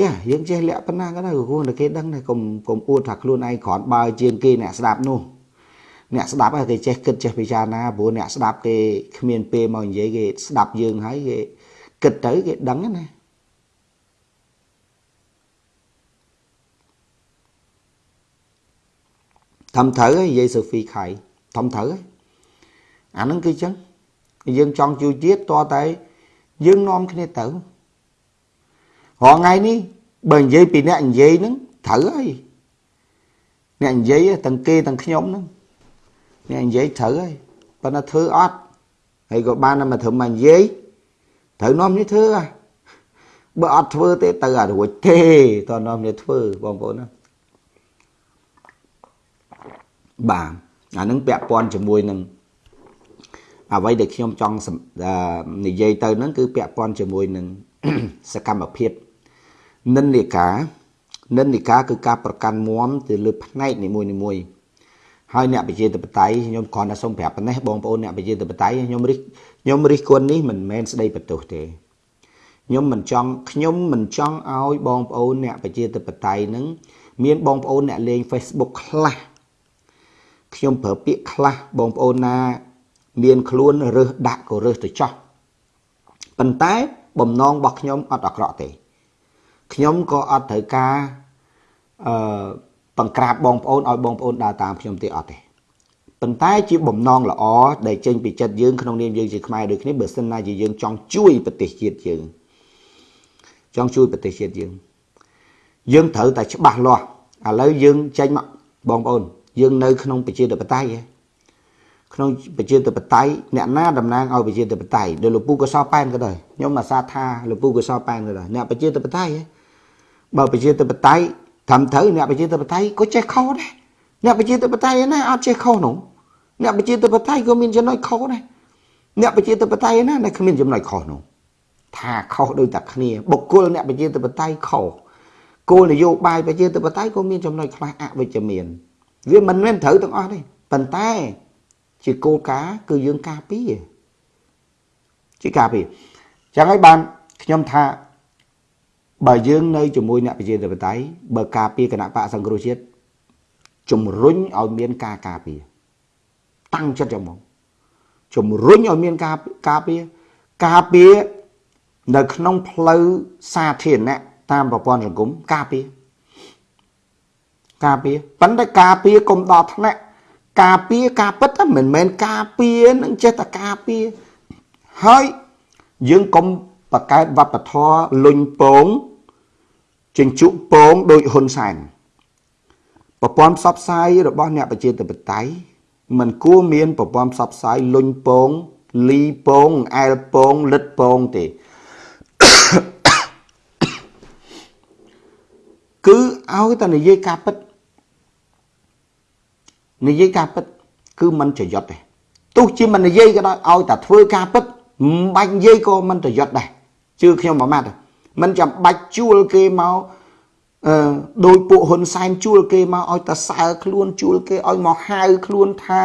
យ៉ាយើងចេះលាក់ប៉ុណ្ណាក៏ដែរក៏គួងតែគេដឹងដែរកុំកុំអួតថាខ្លួនឯងគ្រាន់បើជាងគេអ្នកស្ដាប់នោះអ្នកស្ដាប់ហើយគេចេះគិតចេះពិចារណាព្រោះអ្នកស្ដាប់គេគ្មានពេលមកនិយាយគេស្ដាប់យើងហើយគេ គិតទៅគេដឹងណាធំត្រូវហើយនិយាយសូហ្វីខៃធំត្រូវហើយអាហ្នឹងគឺចឹងយើងចង់ជួយជាតិតតែយើងនាំគ្នាទៅរងថ្ងៃនេះបើនិយាយពីអ្នកនិយាយហ្នឹងត្រូវហើយអ្នកនិយាយទាំងគេទាំងខ្ញុំហ្នឹងអ្នកនិយាយត្រូវហើយប៉ុន្តែធ្វើអត់ហើយក៏បានតែមកធ្វើមកនិយាយ ត្រូវនាំនេះធ្វើហ่ะបើអត់ធ្វើទេទៅអារួចទេតើនាំនេះធ្វើបងប្អូនណាបាទអានឹងពាក់ព័ន្ធជាមួយនឹងអ្វីដែលខ្ញុំចង់និយាយទៅហ្នឹងគឺពាក់ព័ន្ធជាមួយនឹងសកម្មភាពនិន្នាការនិន្នាការគឺការប្រកាន់មមទៅលើផ្នែកនីមួយៗហើយអ្នកប្រជាធិបតេយ្យខ្ញុំគ្រាន់តែសូមប្រាប់ប៉ុណ្ណេះបងប្អូនអ្នកប្រជាធិបតេយ្យខ្ញុំរិះ ខ្ញុំរិះគន់នេះមិនមែនស្ដីបន្ទោសទេខ្ញុំមិនចង់ខ្ញុំមិនចង់ឲ្យបងប្អូនអ្នកប្រជាធិបតេយ្យនឹងមានបងប្អូនអ្នកលេង Facebook ខ្លះខ្ញុំប្រើពាក្យខ្លះបងប្អូនណា មានខ្លួនរើសដាក់ក៏រើសទៅចោះប៉ុន្តែបំណងរបស់ខ្ញុំអត់អាក្រក់ទេខ្ញុំក៏អត់ត្រូវការអឺបង្ក្រាបបងប្អូនឲ្យបងប្អូនដើរតាមខ្ញុំទេអត់ទេ ប៉ុន្តែជាបំណងល្អដែលចេញពីចិត្តយើងក្នុងនាមយើងជាខ្មែរដូចគ្នាបើសិនណាជាយើងចង់ជួយប្រទេសជាតិយើងចង់ជួយប្រទេសជាតិយើងយើងត្រូវតែច្បាស់លាស់ឥឡូវយើងចេញមកបងប្អូន យើងនៅក្នុងប្រជាធិបតេយ្យក្នុងប្រជាធិបតេយ្យអ្នកណាតំណាងឲ្យប្រជាធិបតេយ្យដោយលោកពូកសោប៉ែនក៏ដោយខ្ញុំអាសាថាលោកពូកសោប៉ែនក៏ដោយអ្នកប្រជាធិបតេយ្យបើប្រជាធិបតេយ្យត្រឹមត្រូវអ្នកប្រជាធិបតេយ្យក៏ចេះខុសដែរ អ្នកប្រជាធិបតេយ្យណាអត់ចេះខុសនោះអ្នកប្រជាធិបតេយ្យក៏មានចំណុចខុសដែរអ្នកប្រជាធិបតេយ្យណាដែលគ្មានចំណុចខុសនោះថាខុសដូចតែគ្នាបុគ្គលអ្នកប្រជាធិបតេយ្យខុសគោលនយោបាយប្រជាធិបតេយ្យក៏មានចំណុចខ្លះអវិជ្ជមាន វាមិនមែនត្រូវទាំងអស់ទេប៉ុន្តែជាគោលការណ៍គឺយើងការពារជាការពារចឹងហើយបានខ្ញុំថាបើយើងនៅជាមួយអ្នកប្រជាធិបតេយ្យបើការពារគណៈបកសង្គ្រោះជាតិ ជំរុញឲ្យមានការការពារតាំងចិត្តចាំមកជំរុញឲ្យមានការការពារការពារនៅក្នុងផ្លូវសាធារណៈតាមប្រព័ន្ធសង្គមការពារការពារប៉ុន្តែការពារកុំដល់ថ្នាក់ការពារការពិតមិនមែនការពារនឹងចេះតែការពារហើយយើងកុំបកកើតវប្បធម៌លុញពងចិញ្ចុពងដោយហ៊ុនសែន ប្រព័ន្ធផ្សព្វផ្សាយរបស់អ្នកប្រជាធិបតេយ្យมันគួរមានប្រព័ន្ធផ្សព្វផ្សាយលុញពងលីពងអែលពងលិតពងទេគឺឲ្យតែនិយាយការពិតនិយាយការពិតគឺมันប្រយុទ្ធទេទោះជាមិននិយាយក៏ដោយឲ្យតែធ្វើការពិតមិនបាច់និយាយក៏មិនប្រយុទ្ធដែរជឿខ្ញុំមួយម៉ាត់មិនចាំបាច់ជួលគេមក អឺដោយពួកហ៊ុនសែនជួលគេមកឲ្យតសើខ្លួនជួលគេឲ្យមកហៅខ្លួនថា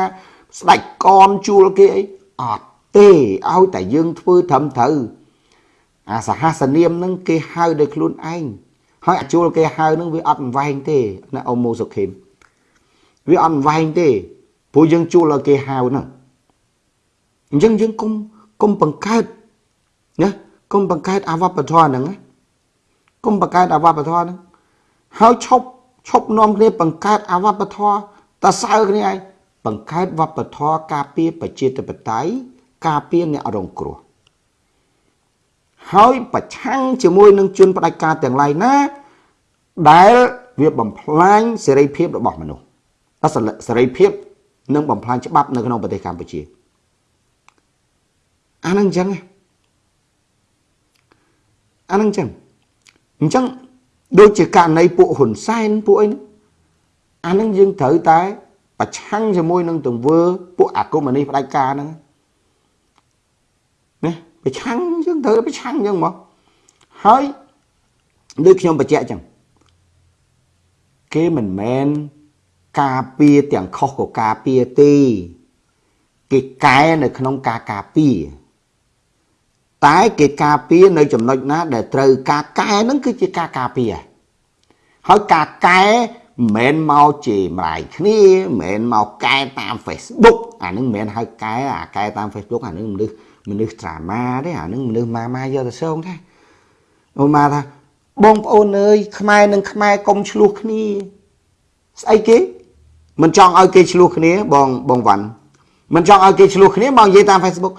ស្ដេចកនជួលគេអីអត់ទេឲ្យតែយើងធ្វើត្រឹមត្រូវអាសហសនាមនឹងគេហៅដោយខ្លួនឯងហើយអាជួលគេហៅនឹងវាអត់វែងទេណាអ៊ំមូសុខេមវាអត់វែងទេព្រោះយើងជួលឲ្យគេហៅហ្នឹងអញ្ចឹងយើងគុំគុំបង្កើតណាគុំបង្កើតអវបធរហ្នឹងគុំបង្កើតអវបធរហ្នឹង ហើយឈប់ឈប់នាំគ្នាបង្កើតអវបធរតសើគ្នាឯងបង្កើតវប្បធម៌ការពារប្រជាធិបតេយ្យការពារអ្នករងគ្រោះហើយប្រឆាំងជាមួយនឹងជនផ្ដាច់ការទាំងឡាយណា ដែលវាបំផ្លាញសេរីភាពរបស់មនុស្សសេរីភាពនិងបំផ្លាញច្បាប់នៅក្នុងប្រទេសកម្ពុជាអានឹងអញ្ចឹងអានឹងអញ្ចឹងអញ្ចឹង ដូចជាករណីពួកហ៊ុនសែនពួកអីអានឹងយើងត្រូវតែ ប្រឆាំងជាមួយនឹងទង្វើពួកអាគមនីផ្ដាច់ការហ្នឹងណាប្រឆាំងយើងត្រូវប្រឆាំងអញ្ចឹងមកហើយដូចខ្ញុំបញ្ជាក់អញ្ចឹងគេមិនមែនការពារទាំងខុសក៏ការពារទេគេកែនៅក្នុងការការពារ តែគេការពារនៅចំណុចណា ដែលត្រូវការកែហ្នឹងគឺជាការការពារហើយការកែមិនមែនមកជាម្លាយគ្នាមិនមែនមកកែតាម Facebook អានឹងមិនមែនហៅកែអាកែតាម Facebook អានឹងមនុស្សមនុស្ស drama ទេអានឹងមនុស្សម៉ាម៉ាយកទៅសងទេអូម៉ាថាបងប្អូនអើយខ្មែរនិងខ្មែរកុំឆ្លោះគ្នាស្អីគេមិនចង់ឲ្យគេឆ្លោះគ្នាបងបងវ៉ាន់មិនចង់ឲ្យគេឆ្លោះគ្នាមកនិយាយតាម Facebook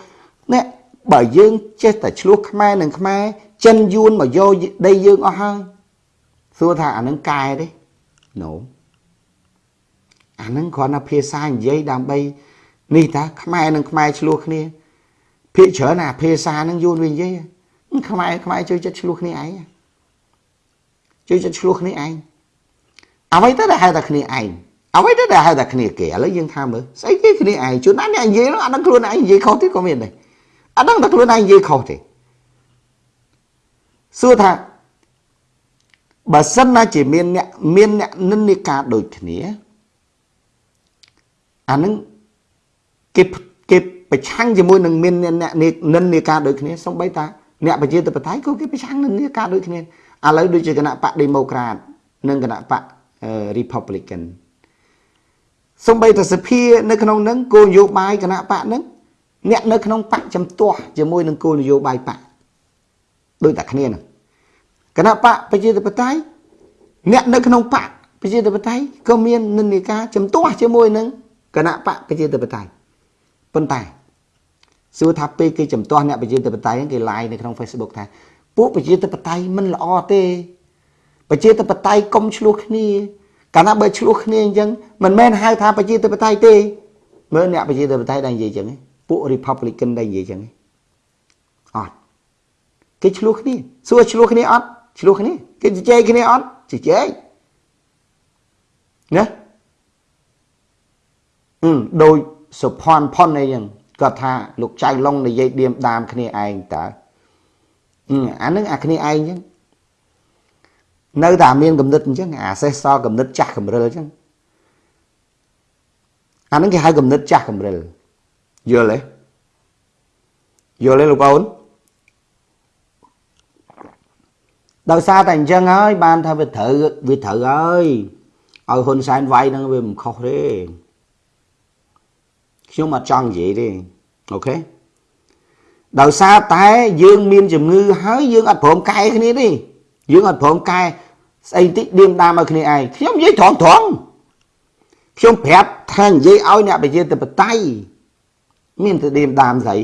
នេះ បើយើងចេះតែឆ្លោះខ្មែរនិងខ្មែរចិនយួនមកយកដីយើងអស់ហើយសួរថាអានឹងកែទេ no អានឹងគ្រាន់តែភាសានិយាយដើម្បីនេះតាខ្មែរនិងខ្មែរឆ្លោះគ្នាភាកច្រើនអាភាសានឹងយួនវានិយាយខ្មែរខ្មែរជួយចិត្តឆ្លោះគ្នាឯងជួយចិត្តឆ្លោះគ្នាឯងអ្វីទៅដែលហៅតែគ្នាឯងអ្វីទៅដែលហៅតែគ្នាគេឥឡូវយើងថាមើលស្អីគេគ្នាឯងជួនណាអ្នកនិយាយអានឹងខ្លួនឯងនិយាយខុសទេក៏មានដែរ អានឹងតែខ្លួនឯងនិយាយខុសទេសួរថាបើសិនណាជាមានអ្នកមានអ្នកនិន្នាការដូចគ្នាអានឹងគេគេប្រឆាំងជាមួយនឹងមានអ្នកនិន្នាការដូចគ្នាសំបីតាអ្នកប្រជាធិបតេយ្យក៏គេប្រឆាំងនឹងនិន្នាការដូចគ្នាឥឡូវដូចជាគណៈបក Democrat និងគណៈបក Republican សំបីតាសភានៅក្នុងនឹងគោលនយោបាយគណៈបកនឹង អ្នកនៅក្នុងបកចំទាស់ជាមួយនឹងគោលនយោបាយបកដូចតែគ្នានឹងគណៈបកប្រជាធិបតេយ្យអ្នកនៅក្នុងបកប្រជាធិបតេយ្យក៏មាននិន្នាការចំទាស់ជាមួយនឹងគណៈបកប្រជាធិបតេយ្យប៉ុន្តែសួរថាពេលគេចំទាស់អ្នកប្រជាធិបតេយ្យគេ live នៅក្នុង Facebook ថាពួកប្រជាធិបតេយ្យមិនល្អទេប្រជាធិបតេយ្យកុំឆ្លោះគ្នាកាលណាបើឆ្លោះគ្នាអញ្ចឹងមិនមែនហៅថាប្រជាធិបតេយ្យទេមើលអ្នកប្រជាធិបតេយ្យដែលនិយាយអញ្ចឹង ពួក Republican ដែលនិយាយអញ្ចឹងអត់គេឆ្លោះគ្នាសួរឆ្លោះគ្នាអត់ឆ្លោះគ្នាគេជជែកគ្នាអត់ជជែកណាអឺដោយសុផាន់ផុនអីចឹងគាត់ថាលោកចៅឡុងនិយាយឌៀមដាមគ្នាឯងតើអានឹងអាគ្នាឯងចឹងនៅតែមានគំនិតអញ្ចឹងអាសេះសល់គំនិតចាស់កំរិលអញ្ចឹងអានឹងគេហៅគំនិតចាស់កំរិល យល់ទេយល់ទេលោកបងដោយសារតែអញ្ចឹងហើយបានថាវាត្រូវវាត្រូវហើយឲ្យហ៊ុនសែនវាយនឹងវាមិនខុសទេខ្ញុំអត់ចង់និយាយទេអូខេដោយសារតែយើងមានជំងឺហើយយើងអត់ព្រមកែគ្នាទេយើងអត់ព្រមកែស្អីតិចឌៀមដាមឲ្យគ្នាឯងខ្ញុំនិយាយត្រង់ត្រង់ខ្ញុំប្រាប់ថានិយាយឲ្យអ្នកប្រជាធិបតេយ្យ មានទៅឌៀមដាមស្អី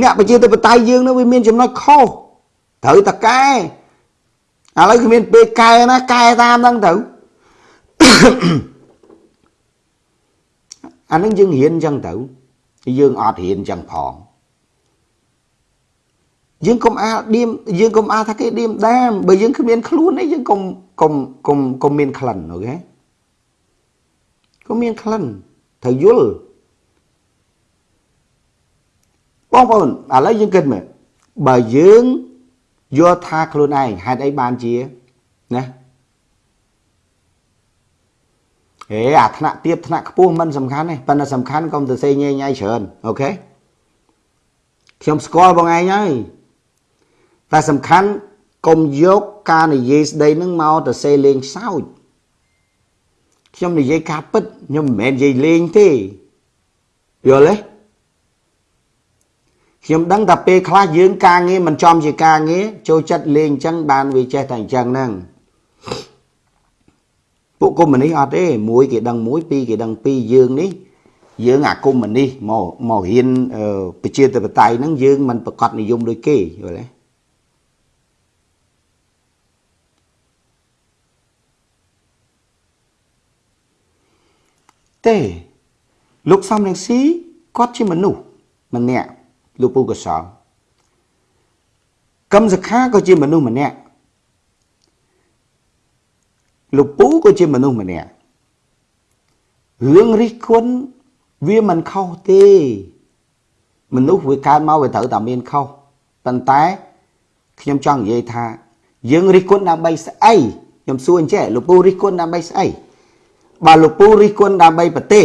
អ្នកប្រជាធិបតេយ្យយើងនោះវាមានចំណុចខុសត្រូវតកែឥឡូវគ្មានពេលកែណាកែតាមហ្នឹងទៅអានឹងយើងរៀនអញ្ចឹងទៅយើងអត់រៀនអញ្ចឹងផងយើងកុំអាលឌៀមយើងកុំអាលថាគេឌៀមដាមបើយើងគ្មានខ្លួនអីយើងកុំកុំកុំកុំមានក្លិនអូខេកុំមានក្លិន ត្រូវយល់បងប្អូនឥឡូវយើងគិតមើលបើយើងយល់ថាខ្លួនឯងហេតុអីបានជាណាហេអាថ្នាក់ទៀតថ្នាក់ខ្ពស់មិនសំខាន់ទេប៉ុន្តែសំខាន់កុំទៅសេញញញៃច្រើនអូខេខ្ញុំស្គាល់បងឯងហើយតែសំខាន់កុំយកការនិយាយស្ដីនឹងមកទៅសេលេងសើច ខ្ញុំនិយាយការពិតខ្ញុំមិនមែននិយាយលេងទេយល់ទេខ្ញុំដឹងថាពេលខ្លះយើងការងារមិនចំជាការងារចូលចិត្តលេងអញ្ចឹងបានវាចេះតែអញ្ចឹងហ្នឹងពួកកុម្មុយនីសអត់ទេមួយគេដឹងមួយពីរគេដឹងពីរយើងនេះយើងអាកុម្មុយនីសមកមករៀនប្រជាធិបតេយ្យហ្នឹងយើងមិនប្រកាសនិយមដូចគេយល់ទេ ទេលោកសំរងស៊ីគាត់ជាមនុស្សម្នាក់លោកពូកសលកឹមសខាក៏ជាមនុស្សម្នាក់លោកពូក៏ជាមនុស្សម្នាក់រឿងរិះគន់វាមិនខុសទេ មនុស្សវាកើតមកវាត្រូវតែមានខុសប៉ុន្តែខ្ញុំចង់និយាយថា យើងរិះគន់ដើម្បីស្អីខ្ញុំសួរអញ្ចេះលោកពូរិះគន់ដើម្បីស្អី បើលោកពូរិះគន់ដើម្បីប្រទេស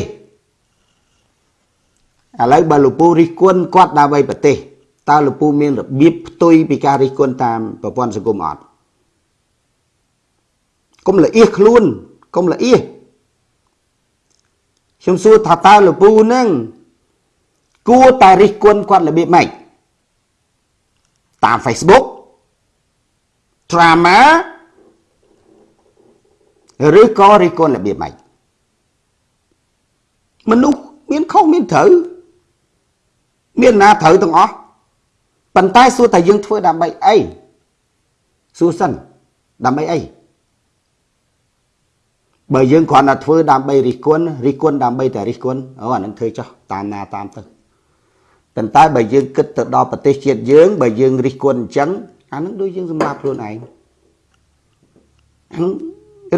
ឥឡូវបើលោកពូរិះគន់គាត់ដើម្បីប្រទេសតើលោកពូមានរបៀបផ្ទុយពីការរិះគន់តាមប្រព័ន្ធសង្គមអត់កុំលអៀសខ្លួនកុំលអៀសខ្ញុំសួរថាតើលោកពូនឹងគួរតែរិះគន់គាត់របៀបម៉េចតាម Facebook drama ឬក៏រិះគន់របៀបម៉េច មនុស្សមានខុសមានត្រូវមានណាត្រូវទាំងអស់ប៉ុន្តែសួរតែយើងធ្វើដើម្បីអីសួរសិនដើម្បីអីបើយើងគ្រាន់តែធ្វើដើម្បីរិះគន់រិះគន់ដើម្បីតែរិះគន់អូអានឹងធ្វើចោះតាមណាតាមទៅប៉ុន្តែបើយើងគិតទៅដល់ប្រទេសជាតិយើង បើយើងរិះគន់អញ្ចឹងអានឹងដូចយើងសម្រាប់ខ្លួនឯង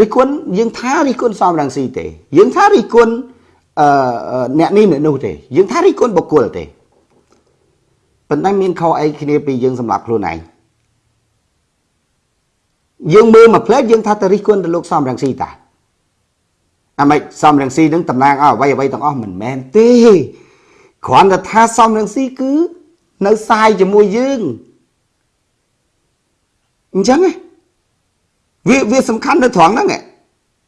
រិះគន់យើងថារិះគន់សំរងស៊ីទេ យើងថារិះគន់ អឺអ្នកនេះអ្នកនោះទេយើងថារិះគន់បុគ្គលទេប៉ុន្តែមានខុសអីគ្នាពីយើងសម្រាប់ខ្លួនឯងយើងមើលមកផ្លែយើងថាទៅរិះគន់ទៅលោកសំរងស៊ីតាអាម៉េចសំរងស៊ីនឹងតំណាងឲ្យអ្វីអ្វីទាំងអស់មិនមែនទេគ្រាន់តែថាសំរងស៊ីគឺនៅសាយជាមួយយើងអញ្ចឹងវាវាសំខាន់នៅត្រង់ហ្នឹង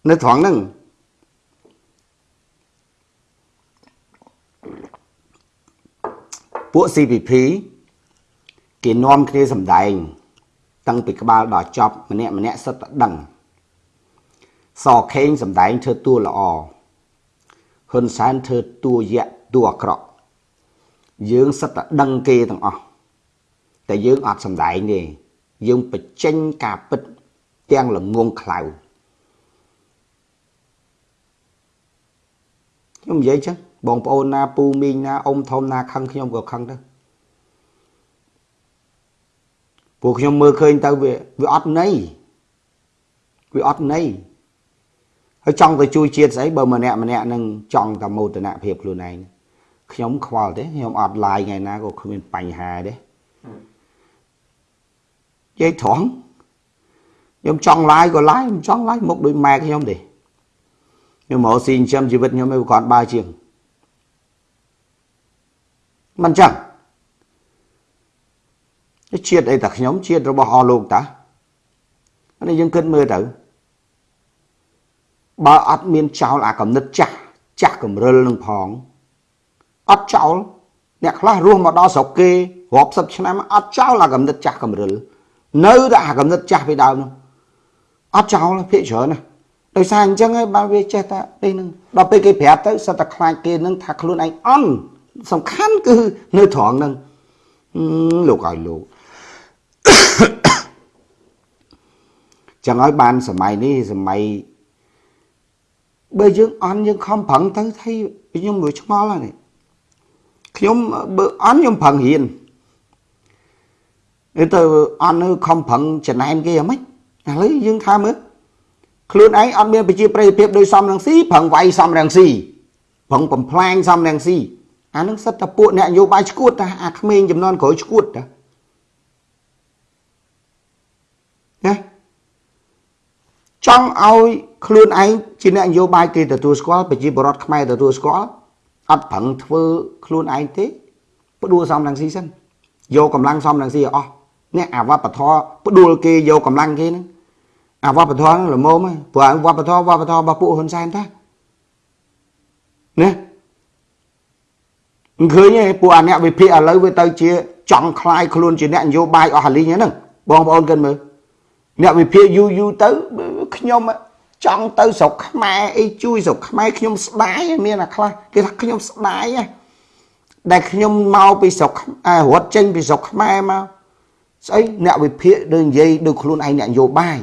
នៅត្រង់ហ្នឹង ពួក CPP គេនាំគ្នាសម្ដែង តាំងពីក្បាលដល់ចប់ ម្នាក់ម្នាក់សិតតែដឹងសខេងសម្ដែងធ្វើតួល្អហ៊ុនសែនធ្វើតួយៈតួអាក្រក់យើងសិតតែដឹងគេទាំងអស់តែយើងអត់សម្ដែងទេយើងបញ្ចេញការពិតទាំងល្ងងខ្លៅខ្ញុំនិយាយចឹង បងប្អូនណាពូមីងណាអ៊ំធំណាខឹងខ្ញុំក៏ខឹងទៅពួកខ្ញុំមើលឃើញទៅវាវាអត់ន័យវាអត់ន័យហើយចង់ទៅជួយជាតិស្អីបើម្នាក់ម្នាក់នឹងចង់តែមោទនភាពខ្លួនឯងខ្ញុំខ្វល់ទេខ្ញុំអត់ឡាយថ្ងៃណាក៏គ្មានបញ្ហាទេនិយាយត្រង់ខ្ញុំចង់ឡាយក៏ឡាយមិនចង់ឡាយមុខដូចម៉ែខ្ញុំទេខ្ញុំមកស៊ីចិញ្ចឹមជីវិតខ្ញុំឯងគាត់បើជាង មិនចឹងជាតិអីតាខ្ញុំជាតិរបស់អស់លោកតានេះយើងគិតមើលទៅបើអត់មានចោលអាកំណត់ចាស់ចាស់កំរិលនឹងផងអត់ចោលអ្នកខ្លះរស់មកដល់ស្រុកគេរាប់សិបឆ្នាំអត់ចោលអាកំណត់ចាស់កំរិលនៅតែអាកំណត់ចាស់ពីដើមនោះអត់ចោលភាកច្រើនណាដោយសារអញ្ចឹងហើយបានវាចេះតែនេះនឹងដល់ពេលគេប្រាប់ទៅសិតតែខ្លាចគេនឹងថាខ្លួនឯងអន់ សំខាន់គឺនៅត្រង់ហ្នឹងលោកឲ្យលោកចឹងហើយបានសម័យនេះសម័យបើយើងអន់យើងខំប្រឹងទៅ thấy ខ្ញុំមួយឆ្ងល់ហើយខ្ញុំបើអន់ខ្ញុំប្រឹងរៀនទៅអន់នៅខំប្រឹងចំណែនគេអ្ហ្មិចឥឡូវយើងថាមើលខ្លួនឯងអត់មានប្រជាប្រិយភាពដោយសំរងស៊ីប្រឹងវាយសំរងស៊ីប្រឹងបំផ្លាញសំរងស៊ី អានឹងសិតតែពួកអ្នកនយោបាយឈួតតាអាក្មេងចំនួនក្រោយឈួតតាណាចង់ឲ្យខ្លួនឯងជាអ្នកនយោបាយគេទទួលស្គាល់ប្រជាពលរដ្ឋខ្មែរទទួលស្គាល់អត់ប្រឹងធ្វើខ្លួនឯងទេផ្ដួលសំរងស៊ីសិនយកកម្លាំងសំរងស៊ីឲ្យអស់អ្នកអាវត្តធរផ្ដួលគេយកកម្លាំងគេហ្នឹងអាវត្តធរហ្នឹងល្មមហើយព្រោះវត្តធរវត្តធររបស់ពួកហ៊ុនសែនតាណាមិន ឃើញទេពួកអាអ្នកវិភាគឥឡូវវាទៅជាចង់คลายខ្លួនជាអ្នកនយោបាយអស់ហលីងហ្នឹងបងប្អូនគិតមើលអ្នកវិភាគយូរយូរទៅខ្ញុំចង់ទៅស្រុកខ្មែរអីជួយស្រុកខ្មែរខ្ញុំស្ដាយមានអាខ្លះគេថាខ្ញុំស្ដាយដែលខ្ញុំមកពីស្រុករត់ចេញពីស្រុកខ្មែរមកស្អីអ្នកវិភាគដូចនិយាយដូចខ្លួនឯងអ្នកនយោបាយ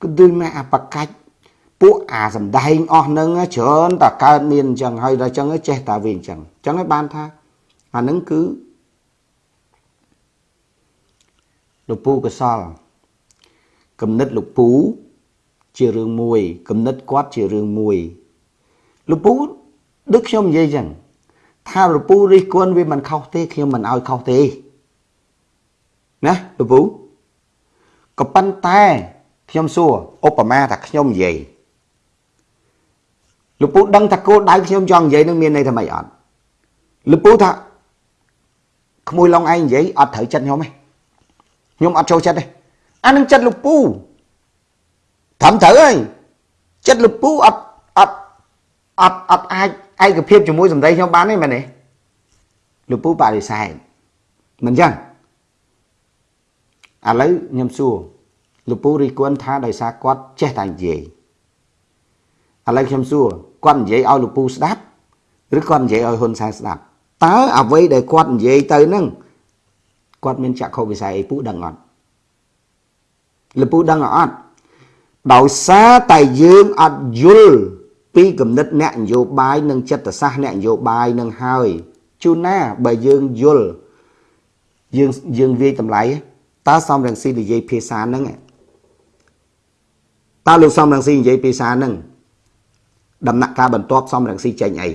គឺដូចមកអាបកាច់ ពួកអាសំដែងអស់នឹងច្រើនតែកើតមានអញ្ចឹងហើយដល់អញ្ចឹងចេះតែវាអញ្ចឹងអញ្ចឹងហើយបានថាអានឹងគឺលោកពូកសលគំនិតលោកពូជារឿងមួយគំនិតគាត់ជារឿងមួយលោកពូដូចខ្ញុំនិយាយអញ្ចឹងថាលោកពូរិះគន់វាមិនខុសទេខ្ញុំមិនឲ្យខុសទេណាលោកពូក៏ប៉ុន្តែខ្ញុំសួរឧបមាថាខ្ញុំនិយាយ លោកពូដឹងថាគោលដៅខ្ញុំចង់និយាយនឹងមានន័យថាម៉េចអត់លពូថាក្មួយឡុងឯងនិយាយអត់ត្រូវចិត្តខ្ញុំទេខ្ញុំអត់ចូលចិត្តទេអានឹងចិត្តលពូត្រឹមត្រូវហើយចិត្តលពូអត់អត់អត់អត់អាចឯកភាពជាមួយសម្ដីខ្ញុំបានទេមែនទេលពូបដិសេធមិនចឹងឥឡូវខ្ញុំសួរលពូរីគន់ថាដោយសារគាត់ចេះតែនិយាយឥឡូវខ្ញុំសួរ គាត់និយាយឲ្យលពូស្ដាប់ឬគាត់និយាយឲ្យហ៊ុនសែនស្ដាប់តើអ្វីដែលគាត់និយាយទៅនឹងគាត់មានចក្ខុវិស័យអីពូដឹងអត់លពូដឹងអត់ដោយសារតែយើងអត់យល់ពីគំនិតអ្នកនយោបាយនិងចិត្តសាស្ត្រអ្នកនយោបាយនឹងហើយជួនណាបើយើងយល់យើងយើងវាយតម្លៃតើសំរងស៊ីនិយាយភាសាហ្នឹងតើលោកសំរងស៊ីនិយាយភាសាហ្នឹង ដំណាក់កាលបន្ទាប់សំរងស៊ីចេញអី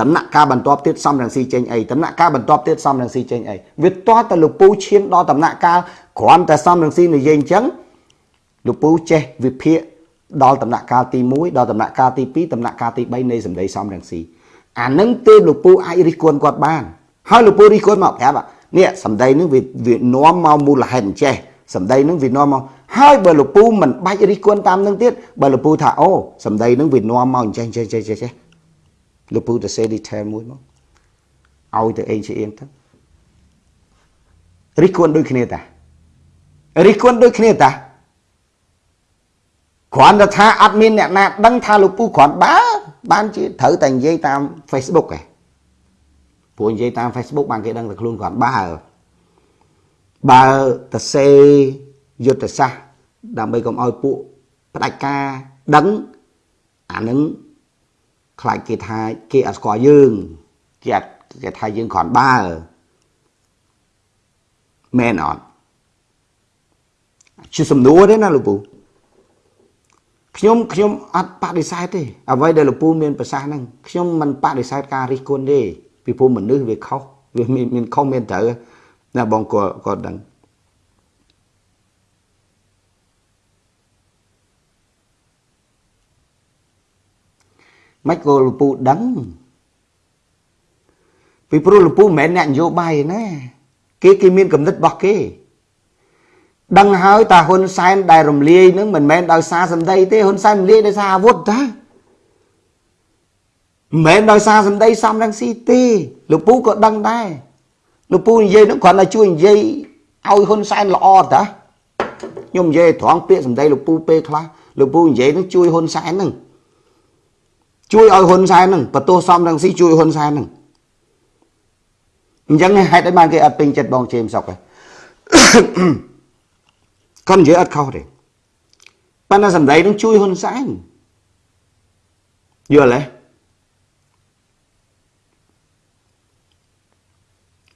ដំណាក់កាលបន្ទាប់ទៀតសំរងស៊ីចេញអីដំណាក់កាលបន្ទាប់ទៀតសំរងស៊ីចេញអីវាតោះតែលោកពូឈានដល់ដំណាក់កាលគ្រាន់តែសំរងស៊ីនិយាយអញ្ចឹងលោកពូចេះវិភាគដល់ដំណាក់កាលទី1ដល់ដំណាក់កាលទី2ដំណាក់កាលទី3នៃសម្ដីសំរងស៊ីអានឹងទេលោកពូអាចរិះគន់គាត់បានហើយលោកពូរិះគន់មកប្រាប់នេះសម្ដីនឹងវាវានាំមកមូលហេតុអញ្ចេះសម្ដីនឹងវានាំមក ហើយបើលោកពូមិនបាច់រិះគន់តាមនឹងទៀតបើលោកពូថាអូសម្ដីនឹងវានាំមកអញ្ចេះចេះចេះចេះលោកពូទៅសេ detail មួយមកឲ្យទៅអេងជាអៀងទៅរិះគន់ដូចគ្នាតារិះគន់ដូចគ្នាតាគ្រាន់តែថាអត់មានអ្នកណាដឹងថាលោកពូគ្រាន់បើបានជាត្រូវតែនិយាយតាម Facebook ឯងព្រោះនិយាយតាម Facebook បានគេដឹងតែខ្លួនគ្រាន់បើបើតសេយុទ្ធសាស្ត្រ ដើម្បីកុំឲ្យពួកផ្ដាច់ការដឹងអានឹងខ្លាចគេថាគេអត់ស្គាល់យើងគេអត់គេថាយើងគ្រាន់បើមែនអត់ជាសំណួរទេណាលោកពូខ្ញុំខ្ញុំអត់បដិសេធទេអ្វីដែលលោកពូមានប្រសាសន៍ហ្នឹងខ្ញុំមិនបដិសេធការរិះគន់ទេពីព្រោះមនុស្សវាខុសវាមានមានខុសមានត្រូវណាបងក៏ក៏ដឹង មិនក៏លោកពូដឹងពីព្រោះលោកពូមិនមែនអ្នកនយោបាយណាគេគេមានកំណត់របស់គេដឹងហើយតាហ៊ុនសែនដែលរំលាយនឹងមិនមែនដោយសារសម្ដីទេហ៊ុនសែនរំលាយដោយសារអាវុធតាមិនមែនដោយសារសម្ដីសំរងស៊ីទេលោកពូក៏ដឹងដែរលោកពូនិយាយនឹងគ្រាន់តែជួយនិយាយឲ្យហ៊ុនសែនល្អតាខ្ញុំនិយាយត្រង់ពាក្យសម្ដីលោកពូពេលខ្លះលោកពូនិយាយនឹងជួយហ៊ុនសែននឹង ជួយឲ្យហ៊ុនសែននឹងបន្ទោសសំរងស៊ីជួយហ៊ុនសែននឹងអញ្ចឹងហេតុអីបានគេអត់ពេញចិត្តបងជេមសុកហ៎គាត់និយាយអត់ខុសទេប៉ុន្តែសម្ដីនឹងជួយហ៊ុនសែនយល់ទេ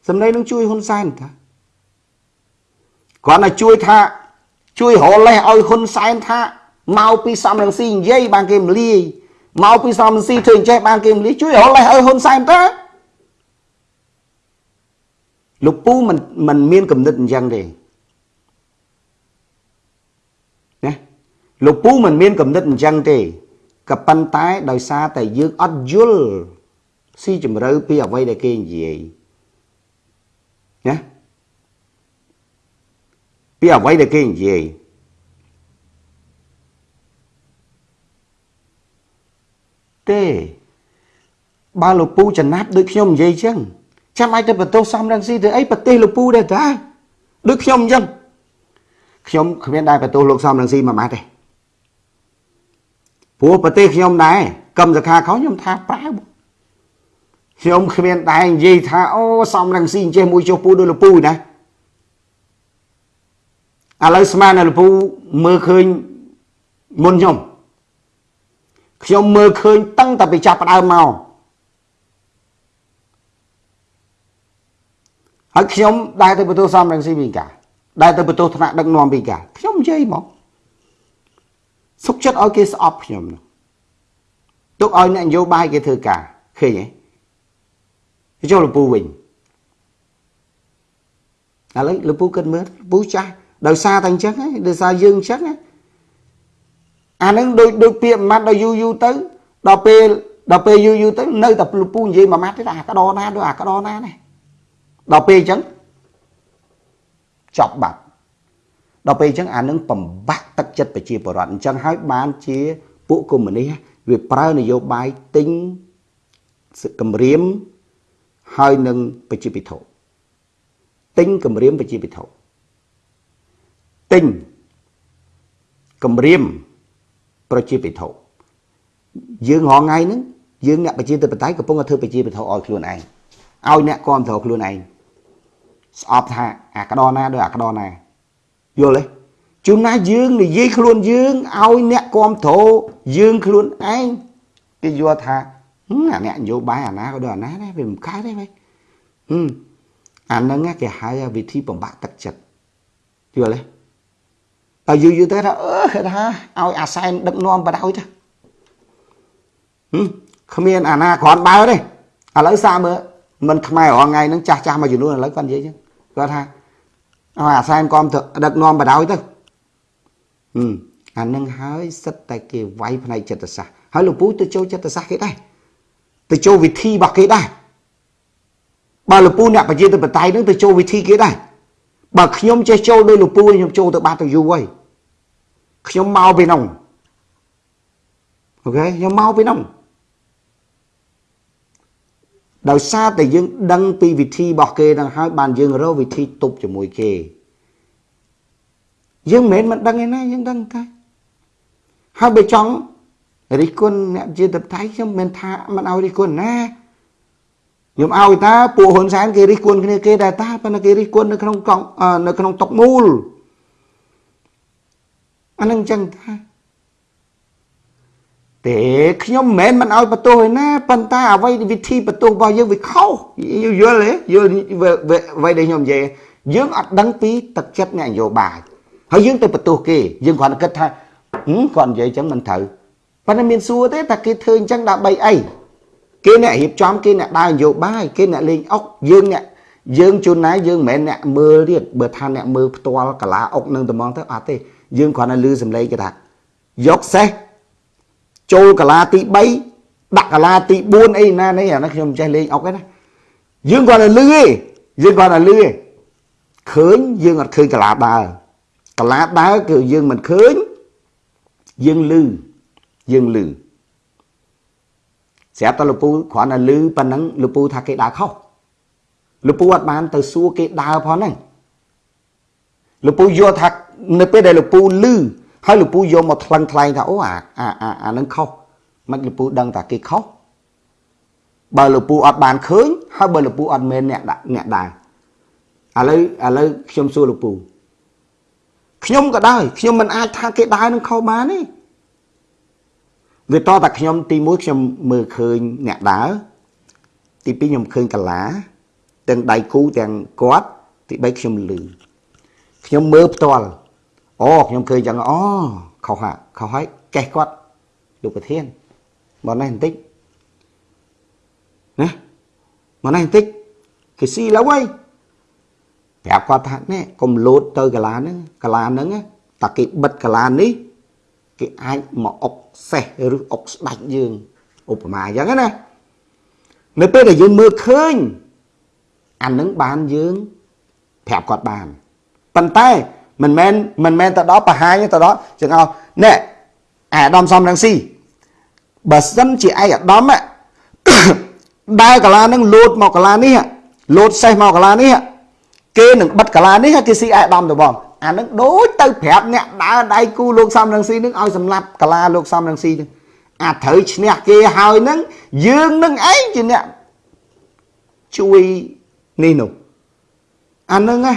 សម្ដីនឹងជួយហ៊ុនសែនថាគាត់តែជួយថាជួយរលេះឲ្យហ៊ុនសែនថាមកពីសំរងស៊ីនិយាយបានគេមលាយ មកពីសំរងស៊ីធ្វើអញ្ចេះបានគេមលាយជួយរលេះឲ្យហ៊ុនសែនទៅលោកពូមិនមិនមានគំនិតអញ្ចឹងទេណាលោកពូមិនមានគំនិតអញ្ចឹងទេក៏ប៉ុន្តែដោយសារតែយើងអត់យល់ស៊ីជម្រៅពីអ្វីដែលគេនិយាយណាពីអ្វីដែលគេនិយាយ ទេបើលោកពូចំណាប់ដូចខ្ញុំនិយាយចឹងចាំអាចទៅបន្ទោសសំរងស៊ីទៅអីប្រទេសលោកពូដែរតាដូចខ្ញុំអញ្ចឹងខ្ញុំគ្មានដែរបន្ទោសលោកសំរងស៊ីមួយម៉ាត់ទេព្រោះប្រទេសខ្ញុំដែរកម្មសខាខុសខ្ញុំថាប្រើខ្ញុំគ្មានដែរនិយាយថាអូសំរងស៊ីអញ្ចេះមួយចុះពូដូចលពូណាឥឡូវស្មាននៅលពូមើលឃើញមុនខ្ញុំ ខ្ញុំមើលឃើញតាំងតែពីចាប់ផ្ដើមមកហើយខ្ញុំដែរទៅបន្ទោសសំរងស៊ីវិញកាដែលទៅបន្ទោសថ្នាក់ដឹកនាំពីកាខ្ញុំនិយាយមកសុខចិត្តឲ្យគេស្អប់ខ្ញុំទុកឲ្យអ្នកនយោបាយគេធ្វើការឃើញទេចូលលពូវិញឥឡូវលពូគិតមើលលពូចាស់ដោយសារតែអញ្ចឹងដោយសារយើងអញ្ចឹង អានឹងដូចដូចពាក្យមួយម៉ាត់ដល់យូរយូរទៅដល់ពេលដល់ពេលយូរយូរទៅនៅតែលពូនិយាយមួយម៉ាត់ទៀតអាក្តរណាដូចអាក្តរណានេះដល់ពេលអញ្ចឹងចប់បាត់ដល់ពេលអញ្ចឹងអានឹងបំបាក់ទឹកចិត្តប្រជាពលរដ្ឋអញ្ចឹងហើយបានជាពួកកុម្មុយនីសវាប្រើនយោបាយទិញគម្រាមហើយនឹងប្រជាពិធទិញគម្រាមប្រជាពិធទិញគម្រាម ប្រជាពិធយើងរងថ្ងៃហ្នឹងយើងអ្នកប្រជាធិបតេយ្យកំពុងតែធ្វើប្រជាពិធឲ្យខ្លួនឯងឲ្យអ្នកគ្រប់គ្រងខ្លួនឯងស្អប់ថាអាក្តរណាដោយអាក្តរណាយល់ទេជួនណាយើងនិយាយខ្លួនយើងឲ្យអ្នកគ្រប់គ្រងយើងខ្លួនឯងគេយល់ថាអាអ្នកនយោបាយអាណាក៏ដូចអាណាដែរវាមិនកើតទេវិញហឹមអាហ្នឹងគេហៅវិធីបំបាក់ទឹកចិត្តយល់ទេ ហើយយូរយូរទៅថាអឺគេថាឲ្យអាសែនដឹកនាំបដ ாய் ទៅហឹមគ្មានអាណាគ្រាន់បើទេឥឡូវសាមើលមិនខ្មែររងថ្ងៃហ្នឹងចាស់ចាស់មួយចំនួនឥឡូវគាត់និយាយចឹងគាត់ថាឲ្យអាសែនគាំដឹកនាំបដ ாய் ទៅហឹមអានឹងហើយសិតតែគេវាយផ្នែកចិត្តសាស្ត្រហើយលោកពូទៅចូលចិត្តសាស្ត្រគេដែរទៅចូលវិធីរបស់គេដែរបើលោកពូអ្នកប្រជាធិបតេយ្យនឹងទៅចូលវិធីគេដែរបើខ្ញុំចេះចូលដោយលោកពូខ្ញុំចូលទៅបាត់ទៅយូរហើយ ខ្ញុំមកពីនោះអូខេខ្ញុំមកពីនោះដោយសារតែយើងដឹងពីវិធីរបស់គេនឹងហើយបានយើងរកវិធីទប់ជាមួយគេយើងមិនមែនមិនដឹងឯណាយើងដឹងតែហើយបើចង់រិះគន់អ្នកជាតបតៃខ្ញុំមិនថាមិនឲ្យរិះគន់ណាខ្ញុំឲ្យតាពួកហ៊ុនសែនគេរិះគន់គ្នាគេដែរតាប៉ុន្តែគេរិះគន់នៅក្នុងកង់នៅក្នុងតុកមូល អានឹងចឹងថាទេខ្ញុំមិនមែនមិនឲ្យបន្ទោសឯណាប៉ុន្តែអ្វីវិធីបន្ទោសរបស់យើងវាខុសយល់ទេយល់អ្វីដែលខ្ញុំនិយាយយើងអត់ដឹងពីទឹកចិត្តអ្នកនយោបាយហើយយើងទៅបន្ទោសគេយើងគ្រាន់តែគិតថាគាត់និយាយចឹងមិនត្រូវប៉ុន្តែមានសួរទេតែគេធ្វើអញ្ចឹងដើម្បីអីគេអ្នករៀបចំគេអ្នកដើរនយោបាយគេអ្នកលេងអុកយើងអ្នកយើងជួនណាយើងមិនមែនអ្នកមើលទៀតបើថាអ្នកមើលផ្ទាល់កាឡាអុកនឹងត្មងទៅអត់ទេ យើងគ្រាន់តែលឺសំឡេងគេថាយកសេះចូលកាឡាទី3ដាក់កាឡាទី4អីណានេះអានេះខ្ញុំចេះលេងអុកឯណាយើងគ្រាន់តែលឺទេយើងគ្រាន់តែលឺទេឃើញយើងអត់ឃើញកាឡាដើរកាឡាដើរគឺយើងមិនឃើញយើងលឺយើងលឺស្រាប់តែលពូគ្រាន់តែលឺប៉ុណ្ណឹងលពូថាគេដើរខុសលពូអត់បានទៅសួរគេដើរផងហ្នឹងលពូយល់ថា នៅពេលដែលលពូលឺហើយលពូយកមកថ្លឹងថ្លែងថាអូអាអាអាអានឹងខុសមិនលពូដឹងថាគេខុសបើលពូអត់បានឃើញហើយបើលពូអត់មែនអ្នកអ្នកដែរឥឡូវឥឡូវខ្ញុំសួរលពូខ្ញុំក៏ដែរខ្ញុំមិនអាចថាគេដើរនឹងខុសបានទេវាតតែខ្ញុំទី1ខ្ញុំមើលឃើញអ្នកដើរទី2ខ្ញុំឃើញកាឡាទាំងដៃគូទាំងគាត់ទី3ខ្ញុំលឺខ្ញុំមើលផ្ទាល់ អូខ្ញុំឃើញចឹងអូខុសហាខុសហើយកេះគាត់លោកប្រធានមកនេះបន្តិចណាមកនេះបន្តិចគេស៊ីឡូវហើយប្រាប់គាត់ថានេះកុំលោតទៅកាឡាហ្នឹងកាឡាហ្នឹងតាគេបិទកាឡានេះគេអាចមកអុកសេះឬអុកស្ដាច់យើងឧបមាអញ្ចឹងណានៅពេលដែលយើងមើលឃើញអានឹងបានយើងប្រាប់គាត់បានប៉ុន្តែ មិនមែនមិនមែនទៅដល់បង្ហាញទៅដល់ចឹងឲ្យណែអាដាមសំរងស៊ីបើសិនជាឯអាដាមដើរកាឡានឹងលោតមកកាឡានេះលោតសេះមកកាឡានេះគេនឹងបិទកាឡានេះគេស៊ីអាដាមទៅបងអានឹងដូចទៅប្រាប់អ្នកដើរដៃគូលោកសំរងស៊ីនឹងឲ្យសម្លាប់កាឡាលោកសំរងស៊ីនឹងអាត្រូវឈ្នះគេហើយនឹងយើងនឹងឯងជាអ្នកជួយនេះនោះអានឹងណា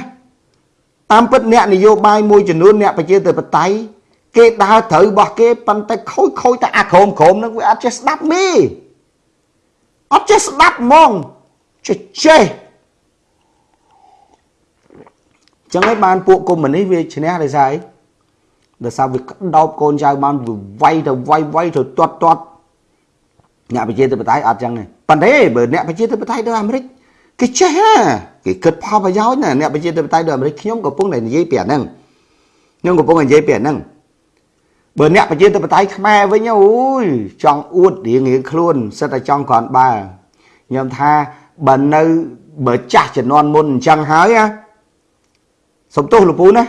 តាមពិតអ្នកនយោបាយមួយចំនួនអ្នកប្រជាធិបតេយ្យគេដើរត្រូវរបស់គេប៉ុន្តែខូចខូចតែអាក្រមក្រមនឹងវាអត់ចេះស្ដាប់មេអត់ចេះស្ដាប់ហ្មងចេះចេះចឹងហើយបានពួកកុម្មុយនីសវាឈ្នះដោយសារអីដោយសារវាដោបកូនចៅបានវាយទៅវាយវាយទៅទាត់ទាត់អ្នកប្រជាធិបតេយ្យអត់ចឹងទេប៉ុន្តែបើអ្នកប្រជាធិបតេយ្យដូចអាមេរិកគេចេះណា គេគិតផលប្រយោជន៍ណាអ្នកប្រជាធិបតេយ្យដូចអាមេរិកខ្ញុំកំពុងតែនិយាយពីអាហ្នឹងខ្ញុំកំពុងតែនិយាយពីអាហ្នឹងបើអ្នកប្រជាធិបតេយ្យខ្មែរវិញអូយចង់អួតរៀងរៀងខ្លួនសិតតែចង់គ្រាន់បើខ្ញុំថាបើនៅបើចាស់ជំនាន់មុនអញ្ចឹងហើយណាសំទោសលោកពូណា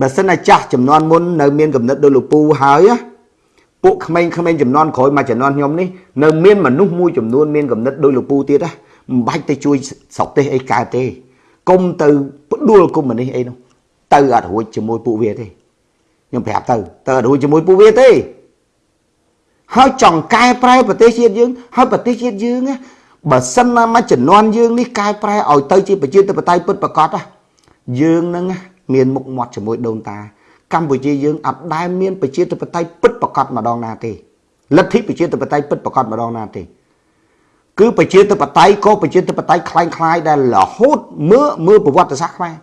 បើសិនតែចាស់ចំនួនមុននៅមានកំណត់ដូចលោកពូហើយណាពួកក្មេងៗចំនួនក្រោយមកចំនួនខ្ញុំនេះនៅមានមនុស្សមួយចំនួនមានកំណត់ដូចលោកពូទៀតណា មិនបាច់ទៅជួយស្រុកទេសអីកើតទេគុំទៅផ្ដួលគុំនេះអីនោះទៅអត់រួចជាមួយពួកវាទេខ្ញុំប្រាប់ទៅទៅអត់រួចជាមួយពួកវាទេហើយចង់កែប្រែប្រទេសជាតិយើង ហើយប្រទេសជាតិយើងបើសិនណាមកចំនួនយើងនេះកែប្រែឲ្យទៅជាប្រជាធិបតេយ្យពិតប្រាកដយើងនឹងមានមុខមាត់ជាមួយដូនតា កម្ពុជាយើងអត់ដែលមានប្រជាធិបតេយ្យពិតប្រាកដម្ដងណាទេលទ្ធិប្រជាធិបតេយ្យពិតប្រាកដម្ដងណាទេ គឺប្រជាធិបតេយ្យក៏ប្រជាធិបតេយ្យคล้ายៗដែលរហូតមើលមើលប្រវត្តិសាស្ត្រខ្មែរ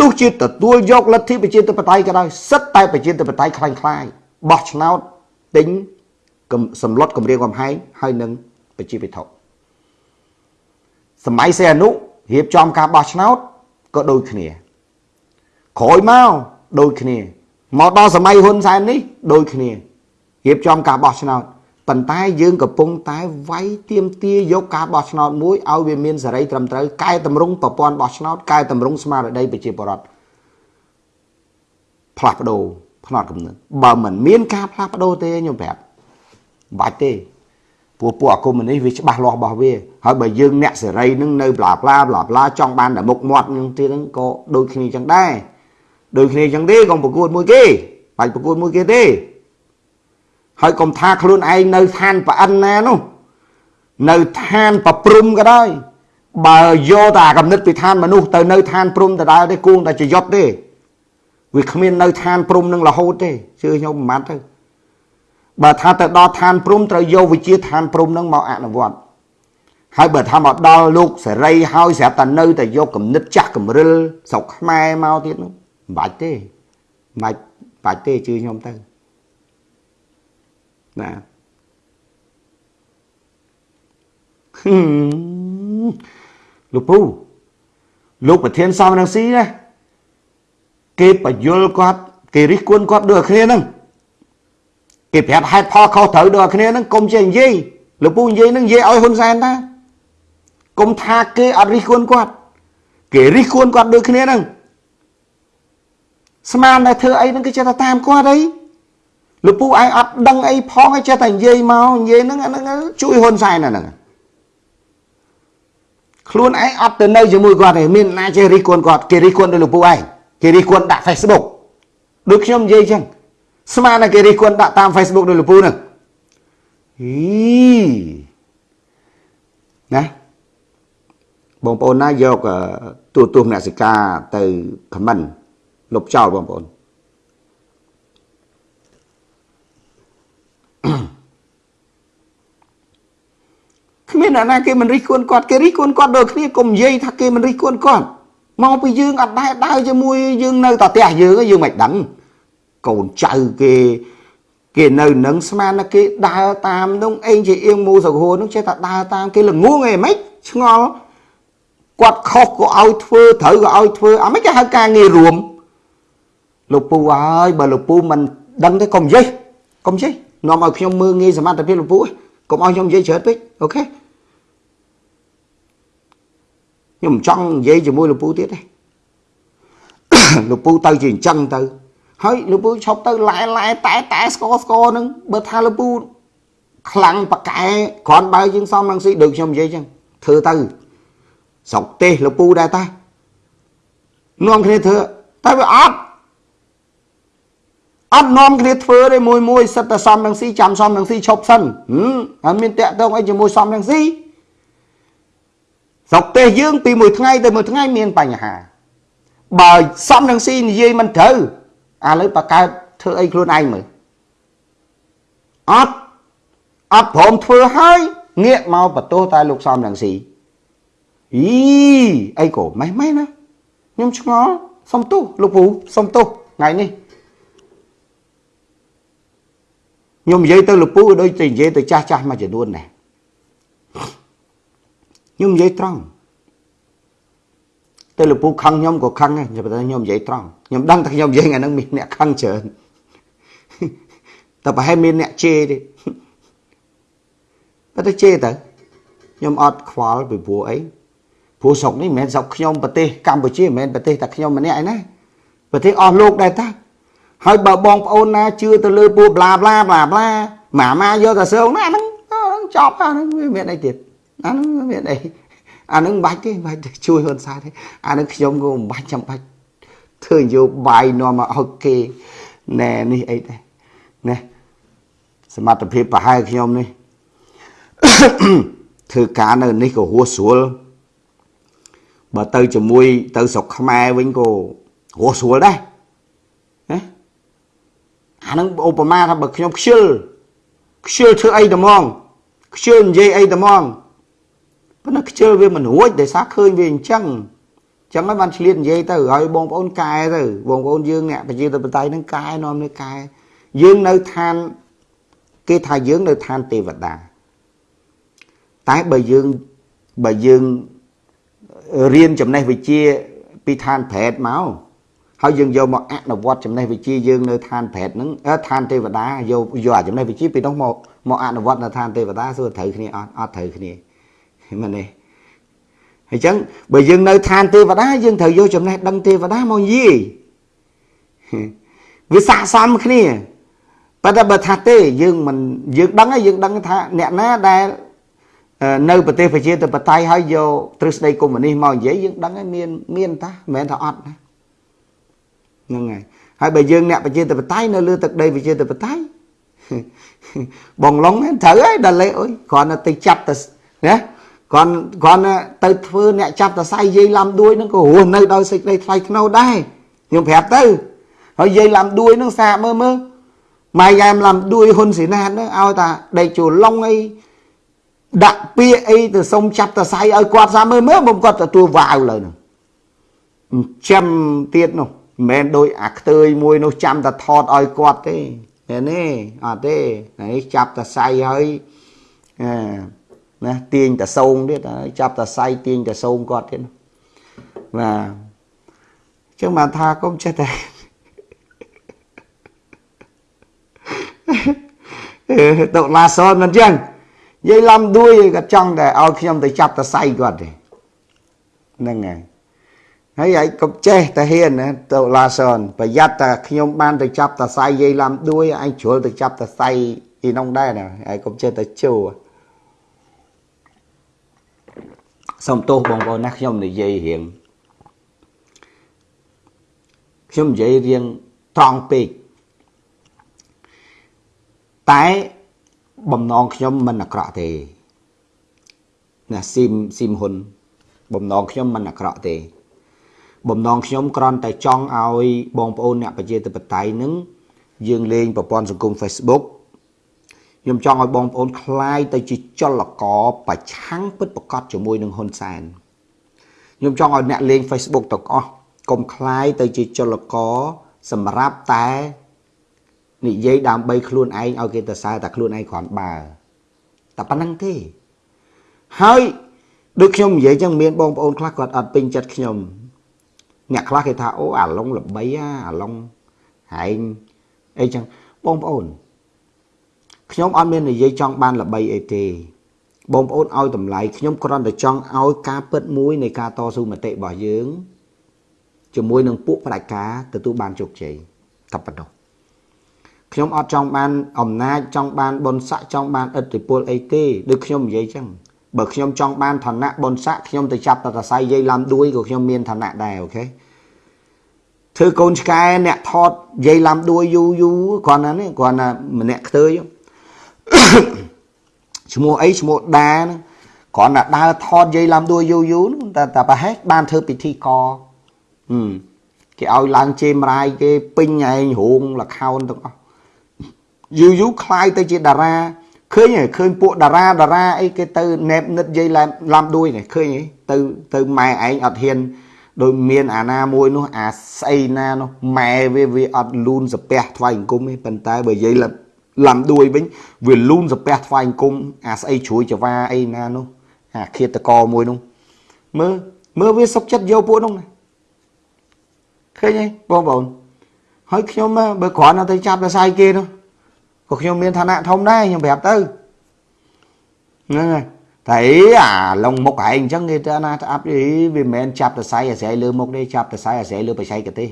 ទោះជាទទួលយកលទ្ធិប្រជាធិបតេយ្យក៏ដោយសិតតែប្រជាធិបតេយ្យคล้ายៗបោះឆ្នោតទិញសម្លុតគម្រាមកំហែងហើយនឹងប្រជាពិធសម័យសេអនុរៀបចំការបោះឆ្នោតក៏ដូចគ្នាក្រោយមកដូចគ្នាមកដល់សម័យហ៊ុនសែននេះដូចគ្នារៀបចំការបោះឆ្នោត ប៉ុន្តែយើងកំពុងតែវាយទៀមទាយកការបោះឆ្នោតមួយឲ្យវាមានសេរីត្រឹមត្រូវកែតម្រង់ប្រព័ន្ធបោះឆ្នោតកែតម្រង់ស្មារតីប្រជាពលរដ្ឋផ្លាស់ប្ដូរផ្នត់គំនិតបើមិនមានការផ្លាស់ប្ដូរទេខ្ញុំប្រាប់បាច់ទេពួកពួកអាគមនេះវាច្បាស់លាស់របស់វាហើយបើយើងអ្នកសេរីនឹងនៅប្លាប្លាប្លាប្លាចង់បានតែមុខមាត់នឹងទៀតហ្នឹងក៏ដូចគ្នាចឹងដែរដូចគ្នាចឹងទេកុំប្រកួតមួយគេបាច់ប្រកួតមួយគេទេ ហើយកុំថាខ្លួនឯងនៅឋានប្រអិនណានោះនៅឋានប្រព្រំក៏ដោយបើយកតែកំណត់ពីឋានមនុស្សទៅនៅឋានព្រំដដែលទេគួងតែចយត់ទេវាគ្មាននៅឋានព្រំនឹងរហូតទេជឿខ្ញុំមិនបានទៅបើថាទៅដល់ឋានព្រំត្រូវយកវិជាឋានព្រំនឹងមកអនុវត្តហើយបើថាមកដល់លោកសេរីហើយស្រាប់តែនៅតែយកគំនិតចាស់កំរិលស្រុកខ្មែរមកទៀតនោះមិនបាច់ទេមិនបាច់បាច់ទេជឿខ្ញុំទៅ ណាលោកពូលោកប្រធានសំរងស៊ីណាគេបញ្យលគាត់គេរិះគន់គាត់ដូចគ្នាហ្នឹងគេប្រាប់ហេតុផលខុសត្រូវដូចគ្នាហ្នឹងកុំចេះនិយាយលោកពូនិយាយហ្នឹងនិយាយឲ្យហ៊ុនសែនតាកុំថាគេអត់រិះគន់គាត់គេរិះគន់គាត់ដូចគ្នាហ្នឹងស្មានតែធ្វើអីហ្នឹងគេចេះតែតាមគាត់អី លោកពូឯងអត់ដឹងអីផងឯងចេះតែនិយាយមកនិយាយហ្នឹងអាហ្នឹងជួយហ៊ុនសែនអាហ្នឹងខ្លួនឯងអត់ទៅនៅជាមួយគាត់ទេមានណាចេះរិះគន់គាត់គេរិះគន់ដោយលោកពូឯងគេរិះគន់ដាក់ Facebook ដូចខ្ញុំនិយាយចឹងស្មានតែគេរិះគន់ដាក់តាម Facebook ដោយលោកពូហ្នឹងអីណាបងប្អូនណាយកទូទស្សនសិកាទៅខមមិនលុបចោលបងប្អូន គ្មានអ្នកណាគេមិនរិះគន់គាត់គេរិះគន់គាត់ដូចគ្នាកុំនិយាយថាគេមិនរិះគន់គាត់មកពីយើងអត់ដែរដើរជាមួយយើងនៅតែផ្ទះយើងយើងមិនដឹងកូនចៅគេគេនៅនឹងស្មានថាគេដើរតាមនោះអេងជាអៀងមូសកហួរនោះចេះតែដើរតាមគេល្ងងអីមិនឆ្ងល់គាត់ខុសក៏ឲ្យធ្វើត្រូវក៏ឲ្យធ្វើអាមិនគេហៅការងាររួមលោកពូហើយបើលោកពូមិនដឹងទេកុំនិយាយកុំនិយាយ នាំឲ្យខ្ញុំមើងងាយសមត្ថភាពលោកពូកុំឲ្យខ្ញុំនិយាយច្រើនពេកអូខេខ្ញុំមិនចង់និយាយជាមួយលោកពូទៀតទេលោកពូទៅជាអញ្ចឹងទៅ ហើយលោកពូឈប់ទៅឡែឡែតែតែស្គរស្គរនឹងបើថាលោកពូខ្លាំងប៉កែគ្រាន់បើយើងសំនឹងស៊ីដូចខ្ញុំនិយាយអញ្ចឹងធ្វើទៅស្រុកទេសលោកពូដែរតានាំគ្នាធ្វើតែវាអត់ អត់នាំគ្នាធ្វើទេមួយមួយសិតតែសំនឹងស៊ីចាំសំនឹងស៊ីឈប់សិនហើយមានតាក់ទងអីជាមួយសំនឹងស៊ីស្រុកទេសយើងពីមួយថ្ងៃទៅមួយថ្ងៃមានបញ្ហា បើសំនឹងស៊ីនិយាយមិនត្រូវឥឡូវបកើតធ្វើអីខ្លួនឯងមើលអត់អត់ព្រមធ្វើហើយងាកមកបន្ទោសតែលោកសំនឹងស៊ីអីអីក៏ម៉េះម៉េះណាខ្ញុំឆ្ងល់សុំទោសលោកពូសុំទោសថ្ងៃនេះ ខ្ញុំនិយាយទៅលោកពូដូចទៅនិយាយទៅចាស់ចាស់មួយចំនួនដែរខ្ញុំនិយាយត្រង់ទៅលោកពូខឹងខ្ញុំក៏ខឹងដែរតែខ្ញុំនិយាយត្រង់ខ្ញុំដឹងថាខ្ញុំនិយាយថ្ងៃហ្នឹងមានអ្នកខឹងច្រើនតែប្រហែលមានអ្នកជេរទេបើទៅជេរទៅខ្ញុំអត់ខ្វល់ពីព្រោះអីព្រោះស្រុកនេះមិនមែនស្រុកខ្ញុំប្រទេសកម្ពុជាមិនមែនប្រទេសតែខ្ញុំម្នាក់ឯណាប្រទេសអស់លោកដែរតា ហើយបើបងប្អូនណាជឿទៅលើពួកប្លាប្លាប្លាប្លាម៉ាម៉ាយកតែសើងណាហ្នឹងចប់អាហ្នឹងវាមានអីទៀតអាហ្នឹងមានអីអាហ្នឹងមិនបាច់ទេមិនបាច់ជួយហ៊ុនសែនទេអាហ្នឹងខ្ញុំក៏មិនបាច់ចាំបាច់ធ្វើនយោបាយនាំមកឲ្យគេណែនេះអីដែរណាសមត្ថភាពប្រហែលខ្ញុំនេះធ្វើការនៅនេះក៏ហួសស្រួលបើទៅជាមួយទៅស្រុកខ្មែរវិញក៏ហួសស្រួលដែរណា អានឹងឧបមាថាបើខ្ញុំខ្ជិលខ្ជិលធ្វើអីត្មងខ្ជិលនិយាយអីត្មងប៉ុន្តែខ្ជិលវាមិនរួចដោយសារឃើញវាអញ្ចឹងចឹងហើយបានឆ្លៀតនិយាយទៅហើយបងប្អូនកែទៅបងប្អូនយើងអ្នកប្រជាធិបតេយ្យនឹងកែនាំនេះកែយើងនៅឋានគេថាយើងនៅឋានទេវតាតែបើយើងបើយើងរៀនចំណេះវិជ្ជាពីឋានប្រែតមក ហើយយើងយកមកអនុវត្តចំណេះវិជ្ជាយើងនៅឋានប្រែតហ្នឹងឋានទេវតាយកយកអាចំណេះវិជ្ជាពីនោះមកមកអនុវត្តនៅឋានទេវតាសួរត្រូវគ្នាអត់អត់ត្រូវគ្នាមែនទេអញ្ចឹងបើយើងនៅឋានទេវតាយើងត្រូវយកចំណេះដឹងទេវតាមកនិយាយវាស័ក្តិសមគ្នាប៉ុន្តែបើថាទេយើងមិនយើងដឹងហើយយើងដឹងថាអ្នកណាដែលនៅប្រទេសប្រជាធិបតេយ្យហើយយកទ្រឹស្ដីកុម្មុយនីសមកនិយាយយើងដឹងហើយមានមានតាមិនមែនថាអត់ណា ហ្នឹងហើយហើយបើយើងអ្នកប្រជាធិបតេយ្យនៅលើទឹកដីប្រជាធិបតេយ្យបងឡុងត្រូវហើយដល់លេអើយគ្រាន់តែទៅចាប់ទៅណាគ្រាន់គ្រាន់ទៅធ្វើអ្នកចាប់តសៃយាយឡំដួយហ្នឹងក៏រស់នៅដោយសេចក្តីថ្លៃថ្នូរដែរខ្ញុំប្រាប់ទៅហើយយាយឡំដួយហ្នឹងសាកមើលមើលម៉ែយ៉ែមឡំដួយហ៊ុនសេណាតហ្នឹងឲ្យតាដេកជួលឡុងអីដាក់ពាក្យអីទៅសុំចាប់តសៃឲ្យគាត់សាមើលមើលមកគាត់ទទួលវាវលើនោះអញ្ចឹមទៀតនោះ មិនមែនដូចអាខ្ទើយមួយនោះចាំតែថតឲ្យគាត់ទេមែនទេអត់ទេនេះចាប់តសៃហើយអឺណាទាញតសោងទៀតហើយចាប់តសៃទាញតសោងគាត់ទៀតបាទអញ្ចឹងបានថាកុំចេះតែតុលាសនមិនអញ្ចឹងយាយឡំដួយគាត់ចង់តែឲ្យខ្ញុំទៅចាប់តសៃគាត់ទេហ្នឹងហើយ ហើយឯងកុំចេះតែហ៊ានណាទៅឡាសនប្រយ័ត្នតែខ្ញុំបានទៅចាប់តសៃយាយឡំដួយឯងជ្រុលទៅចាប់តសៃអ៊ីនងដែរណាឯងកុំចេះតែជួសុំទោសបងប្អូនណាខ្ញុំនិយាយរៀងខ្ញុំនិយាយរៀងត្រង់ពេកតែបំណងខ្ញុំមិនអាក្រក់ទេណាស៊ីមស៊ីមហ៊ុនបំណងខ្ញុំមិនអាក្រក់ទេ បំណងខ្ញុំគ្រាន់តែចង់ឲ្យបងប្អូនអ្នកប្រជាធិបតេយ្យនឹងយើងលេងប្រព័ន្ធសង្គម Facebook ខ្ញុំចង់ឲ្យបងប្អូនคลายទៅជាចលករប្រឆាំងពិតប្រកបជាមួយនឹងហ៊ុនសែនខ្ញុំចង់ឲ្យអ្នកលេង Facebook ទាំងអស់កុំคลายទៅជាចលករសម្រាប់តែនិយាយដើម្បីខ្លួនឯងឲ្យគេទៅសើតែខ្លួនឯងគ្រាន់បើតែប៉ុណ្្នឹងទេហើយដូចខ្ញុំនិយាយចឹងមានបងប្អូនខ្លះគាត់អត់ពេញចិត្តខ្ញុំ អ្នកខ្លះគេថាអូអាឡុងល្បីអាឡុងហែងអីចឹងបងប្អូនខ្ញុំអត់មាននិយាយចង់បានល្បីអីទេបងប្អូនឲ្យតម្លៃខ្ញុំគ្រាន់តែចង់ឲ្យការពិតមួយនៃការតស៊ូមតិរបស់យើងជាមួយនឹងពួកផ្ដាច់ការទទួលបានជោគជ័យតែប៉ុណ្ណោះខ្ញុំអត់ចង់បានអំណាចចង់បានបុណ្យស័ក្តិចង់បានឥទ្ធិពលអីទេដូចខ្ញុំនិយាយចឹង បើខ្ញុំចង់បានឋានៈបុណ្យស័ក្តិខ្ញុំទៅចាប់តតស័យយាយឡំដួយក៏ខ្ញុំមានឋានៈដែរអូខេធ្វើកូនឆ្កែអ្នកថតយាយឡំដួយយូយូគ្រាន់តែនេះគ្រាន់តែម្នាក់ខ្ទើយឈ្មោះអីឈ្មោះដាហ្នឹងគ្រាន់តែដើរថតយាយឡំដួយយូយូតែតែប្រហែលបានធ្វើពិធីកហឹមគេឲ្យឡើងជេមរាយគេពេញឯងរោងលខោនទាំងអស់យូរយូរคล้ายទៅជាតារា ឃើញឃើញពួកតារាតារាអីគេទៅណែបនិតយាយឡំដួយនេះឃើញទៅទៅម៉ែឯងអត់ហ៊ានដោយមានអាណាមួយនោះអាស្អីណានោះម៉ែវាវាអត់លូនសាពះថ្វាយអង្គមទេប៉ុន្តែបើយាយឡំដួយវិញវាលូនសាពះថ្វាយអង្គមអាស្អីជ្រួយចវាអីណានោះអាឃាតកមួយនោះមើលមើលវាសុកចិត្តយកពួកនោះឃើញទេបងប្អូនហើយខ្ញុំបើគ្រាន់តែចាប់តែសាយគេនោះ ក៏ខ្ញុំមានឋានៈធំដែរខ្ញុំប្រាប់ទៅហ្នឹងហើយតែអាឡុងមុខឯងអញ្ចឹងគេទៅណាស្អាប់វាមិនមែនចាប់តសៃអាស្រ័យលើមុខទេចាប់តសៃអាស្រ័យលើបច្ចេកទេស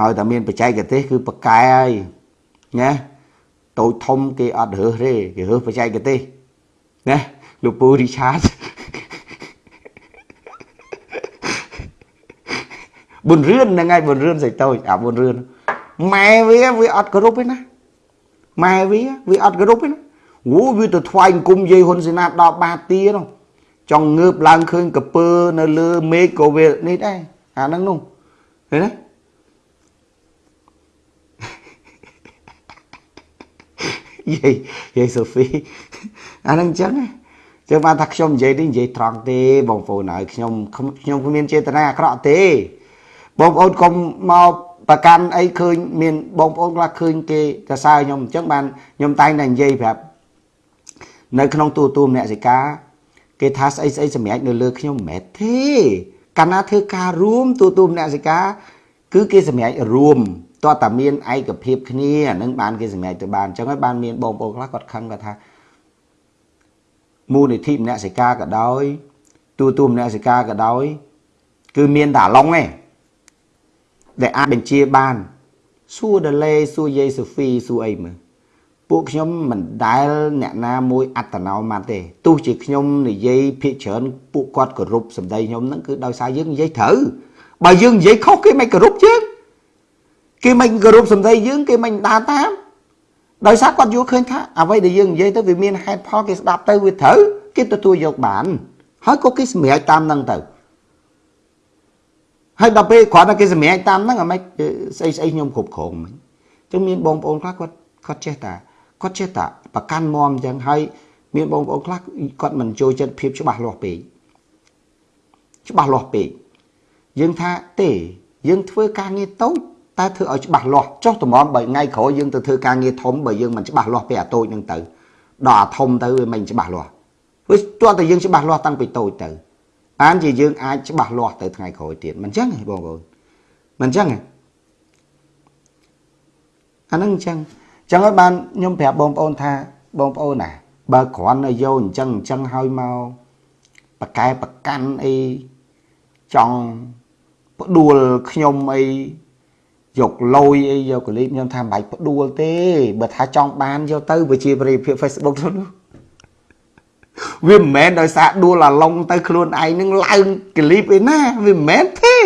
ឲ្យតែមានបច្ចេកទេសគឺប្រកែហើយណាតូចធំគេអត់រើសទេគេរើសបច្ចេកទេសណាលោកពូរីឆាតប៊ុនរឿនហ្នឹងហើយប៊ុនរឿនសេចតូចអាប៊ុនរឿន ម៉ែវាវាអត់គោរពទេណាម៉ែវាវាអត់គោរពទេណាអូវាទៅថ្វាយអង្គមយាយហ៊ុនសេនាដល់បាទានោះចង់ងើបឡើងឃើញកពើនៅលើមេឃក៏វានេះដែរអាហ្នឹងនោះឃើញទេយាយយាយសូហ្វីអាហ្នឹងអញ្ចឹងចឹងបានថាខ្ញុំនិយាយនេះនិយាយត្រង់ទេបងប្អូនហើយខ្ញុំខ្ញុំគ្មានចេតនាអាក្រក់ទេបងប្អូនកុំមក ប្រកាន់អីឃើញមានបងប្អូនខ្លះឃើញគេសរសើរខ្ញុំអញ្ចឹងបានខ្ញុំតែងតែនិយាយប្រាប់នៅក្នុងទូទួលមនសិកាគេថាស្អីស្អីសម្រាប់នៅលើខ្ញុំមិនមែនទេកាលណាធ្វើការរួមទូទួលមនសិកាគឺគេសម្រាប់រួមតើតាមានឯកភាពគ្នាអានឹងបានគេសម្រេចទៅបានអញ្ចឹងហើយបានមានបងប្អូនខ្លះគាត់ខឹងគាត់ថាមូលនិធិមនសិកាក៏ដោយទូទួលមនសិកាក៏ដោយ គឺមានតែឡុងឯង ដែលអាចបញ្ជាបានសួរដលេសួរយាយសូហ្វីសួរអីមើលពួកខ្ញុំមិនដែលអ្នកណាមួយអត្តនោម័តទេទោះជាខ្ញុំនិយាយភាកច្រើនពួកគាត់គោរពសម្ដីខ្ញុំហ្នឹងគឺដោយសារយើងនិយាយត្រូវបើយើងនិយាយខុសគេមិនគោរពយើងគេមិនគោរពសម្ដីយើងគេមិនដើរតាមដោយសារគាត់យល់ឃើញថាអ្វីដែលយើងនិយាយទៅវាមានហេតុផលគេស្ដាប់ទៅវាត្រូវគេទទួលយកបានហើយក៏គេសម្រេចតាមនឹងទៅ ហើយដល់ពេលគ្រាន់តែគេសម្រេចតាមហ្នឹងអាម៉េចស្អីស្អីខ្ញុំគ្រប់គ្រងមិញអញ្ចឹងមានបងប្អូនខ្លះគាត់គាត់ចេះតាគាត់ចេះតាប្រកាន់មមអញ្ចឹងហើយមានបងប្អូនខ្លះគាត់មិនចូលចិត្តភាពច្បាស់លាស់ពេកច្បាស់លាស់ពេកយើងថាទេយើងធ្វើការងារតូចតែធ្វើឲ្យច្បាស់លាស់ចុះតម្រាំបើថ្ងៃក្រោយយើងទៅធ្វើការងារធំបើយើងមិនច្បាស់លាស់ពីអាតូចហ្នឹងទៅដល់អាធំទៅវាមិនច្បាស់លាស់វាទោះតែយើងច្បាស់លាស់តាំងពីតូចទៅ បានជាយើងអាចច្បាស់លាស់ទៅថ្ងៃក្រោយទៀតមិនអញ្ចឹងទេបងប្អូនមិនអញ្ចឹងទេអាហ្នឹងអញ្ចឹងអញ្ចឹងហើយបានខ្ញុំប្រាប់បងប្អូនថាបងប្អូនណាបើគ្រាន់តែយកអញ្ចឹងអញ្ចឹងហើយមកបកែប្រកាន់អីចង់ផ្ដួលខ្ញុំអីយកលុយអីយកកលីបខ្ញុំថាមិនបាច់ផ្ដួលទេបើថាចង់បានយកទៅវិជាប្រិយភាព Facebook ទៅនោះ វាមិនមែនដោយសារដួលអាឡុងទៅខ្លួនឯងនឹងឡើងកលីបឯណាវាមិនមែនទេ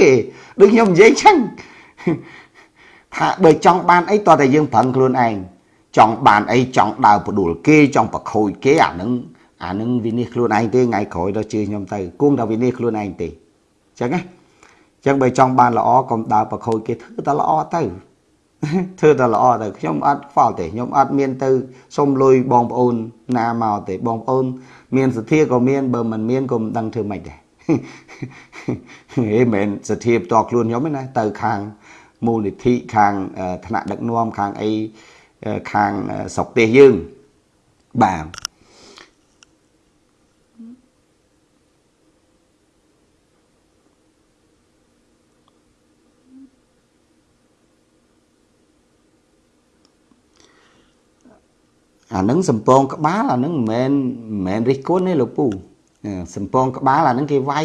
ដូចខ្ញុំនិយាយចឹងថាបើចង់បានអីតើតែយើងប្រឹងខ្លួនឯងចង់បានអីចង់ដើរផ្ដួលគេចង់ប្រខូចគេអានឹងអានឹងវិនិច្ឆ័យខ្លួនឯងទេថ្ងៃក្រោយដល់ជឿខ្ញុំទៅគង់តែវិនិច្ឆ័យខ្លួនឯងទេអញ្ចឹងណាអញ្ចឹងបើចង់បានល្អកុំដើរប្រខូចគេធ្វើតែល្អទៅ ធ្វើតែល្អទៅខ្ញុំអត់ខ្វល់ទេខ្ញុំអត់មានទៅសុំលុយបងប្អូនណាមកទេបងប្អូន មានសទ្ធាក៏មានបើមិនមានក៏មិនដឹងធ្វើម៉េចដែរហេមិនសទ្ធាផ្ទាល់ខ្លួនខ្ញុំទេណាទៅខាងមូលនិធិខាងថ្នាក់ដឹកនាំខាងអីខាងស្រុកទេសយើងបាទ អានឹងសំពងក្បាលអានឹងមិនមែនមិនមែនរិះគន់ទេលោកពូសំពងក្បាលអានឹងគេវាយ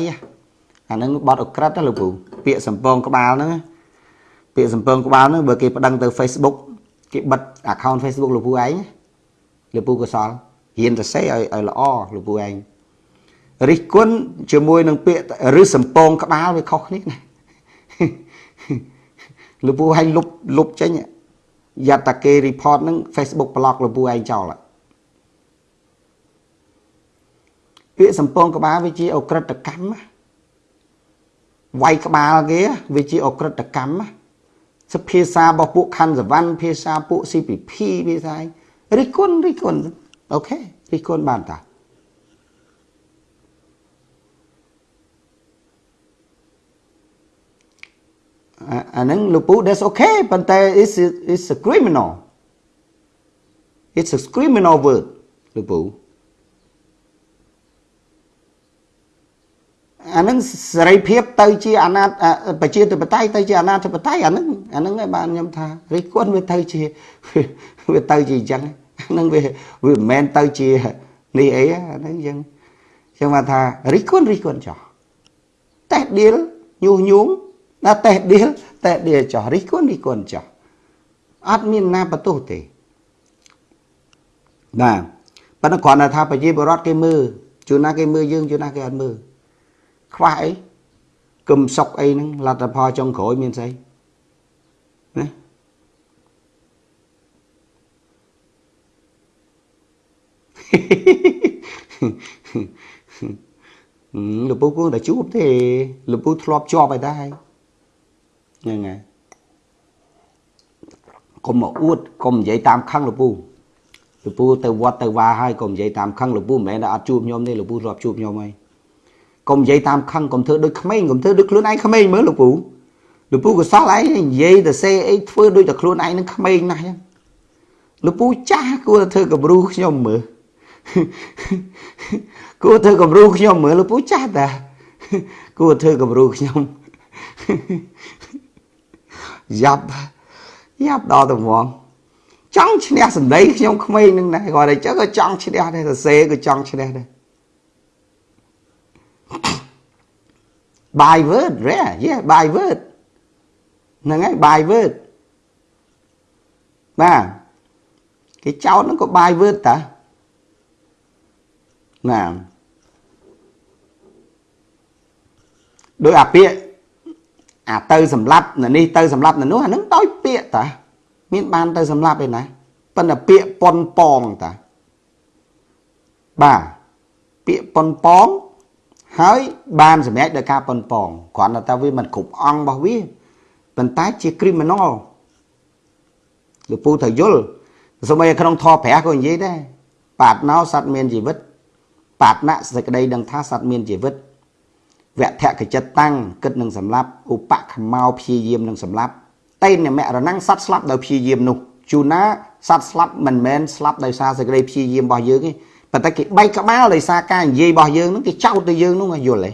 អានឹងបត់អក្រិតណាលោកពូពាក្យសំពងក្បាលហ្នឹងពាក្យសំពងក្បាលហ្នឹងបើគេប្តឹងទៅ Facebook គេបិទ account Facebook លោកពូឯងលោកពូកសលហ៊ានទៅសេឲ្យឲ្យល្អលោកពូឯងរិះគន់ជាមួយនឹងពាក្យឬសំពងក្បាលវាខុសគ្នាណាលោកពូឯងលុបលុបចេញ យ៉ាត់តាគេ report ហ្នឹង Facebook block លពូឯងចោលពាក្យសំពងក្បាលវាជាអក្រិតកម្មវាយក្បាលគេវាជាអក្រិតកម្មសភាសារបស់ពួកខណ្ឌសវណ្ណភាសាពួក CPP ភាសារិះគន់រិះគន់អូខេរិះគន់បានតា អាហ្នឹងលោកពូ that's okay ប៉ុន្តែ is is a criminal it's a criminal word លោកពូអានឹងសេរីភាពទៅជាអាណាប្រជាធិបតេយ្យទៅជាអាណាធិបតេយ្យអានឹងអានឹងឯងបានខ្ញុំថារិះគន់វាទៅជាវាទៅជាអញ្ចឹងអានឹងវាវាមិនមែនទៅជានេះអីអានឹងអញ្ចឹងចឹងមកថារិះគន់រិះគន់ចោះតេះឌៀលញុះញង់ ណាតេះឌៀលតេះឌៀលចោះរិះគន់រិះគន់ចោះអត់មានណាបន្ទោសទេបាទប៉ុន្តែគ្រាន់តែថាប្រជាពលរដ្ឋគេមើលជួនណាគេមើលយើងជួនណាគេអត់មើលខ្វះអីគឹមសុកអីហ្នឹងលទ្ធផលចុងក្រោយមានស្អីណាលោកពូគួរតែជួបទេលោកពូធ្លាប់ជាប់ហើយដែរ ហ្នឹងហើយកុំមកអួតកុំនិយាយតាមខឹងលោកពូលោកពូទៅវត្តទៅវាហើយកុំនិយាយតាមខឹងលោកពូមិនមែនថាអត់ជួបខ្ញុំទេលោកពូធ្លាប់ជួបខ្ញុំហើយកុំនិយាយតាមខឹងកុំធ្វើដូចក្មេងកុំធ្វើដូចខ្លួនឯងក្មេងមើលលោកពូលោកពូក៏សល់ឯងនិយាយទៅសេអីធ្វើដូចតែខ្លួនឯងនឹងក្មេងណាស់ចឹងលោកពូចាស់គួរតែធ្វើគំរូខ្ញុំមើលគួរធ្វើគំរូខ្ញុំមើលលោកពូចាស់តាគួរធ្វើគំរូខ្ញុំ យ៉ាប់យ៉ាប់ដល់ទៅហ្មងចង់ឈ្នះសម្ដីខ្ញុំក្មេងនឹងដែរគាត់តែចឹងក៏ចង់ឈ្នះដែរសរសេរក៏ចង់ឈ្នះដែរ by word rare yeah by word ហ្នឹងហើយ by word បាទគេចោតហ្នឹងក៏ by word តាណាដោយអាពាក្យ អាទៅសម្លាប់នៅនេះទៅសម្លាប់នៅនោះអាហ្នឹងដោយពាក្យតាមានបានទៅសម្លាប់ឯណាប៉ុន្តែពាក្យប៉ុនប៉ងតាបាទពាក្យប៉ុនប៉ងហើយបានសម្រេចដោយការប៉ុនប៉ងគ្រាន់តែថាវាមិនគ្រប់អង្គរបស់វាប៉ុន្តែជា criminal លោកពូត្រូវយល់សូម្បីក្នុងធម៌ព្រះក៏និយាយដែរបាតណោសត្វមានជីវិតបាតណៈសេចក្តីដឹងថាសត្វមានជីវិត វៈធកចិត្តតាំងគិតនឹងសម្លាប់ឧបខមោព្យាយាមនឹងសម្លាប់តេនមរណងសត្វស្លាប់ដោយព្យាយាមនោះជួនណាសត្វស្លាប់មិនមែនស្លាប់ដោយសារសេចក្តីព្យាយាមរបស់យើងទេប៉ុន្តែគេបែកក្បាលដោយសារការនិយាយរបស់យើងហ្នឹងគេចោទទៅយើងហ្នឹងយល់ទេ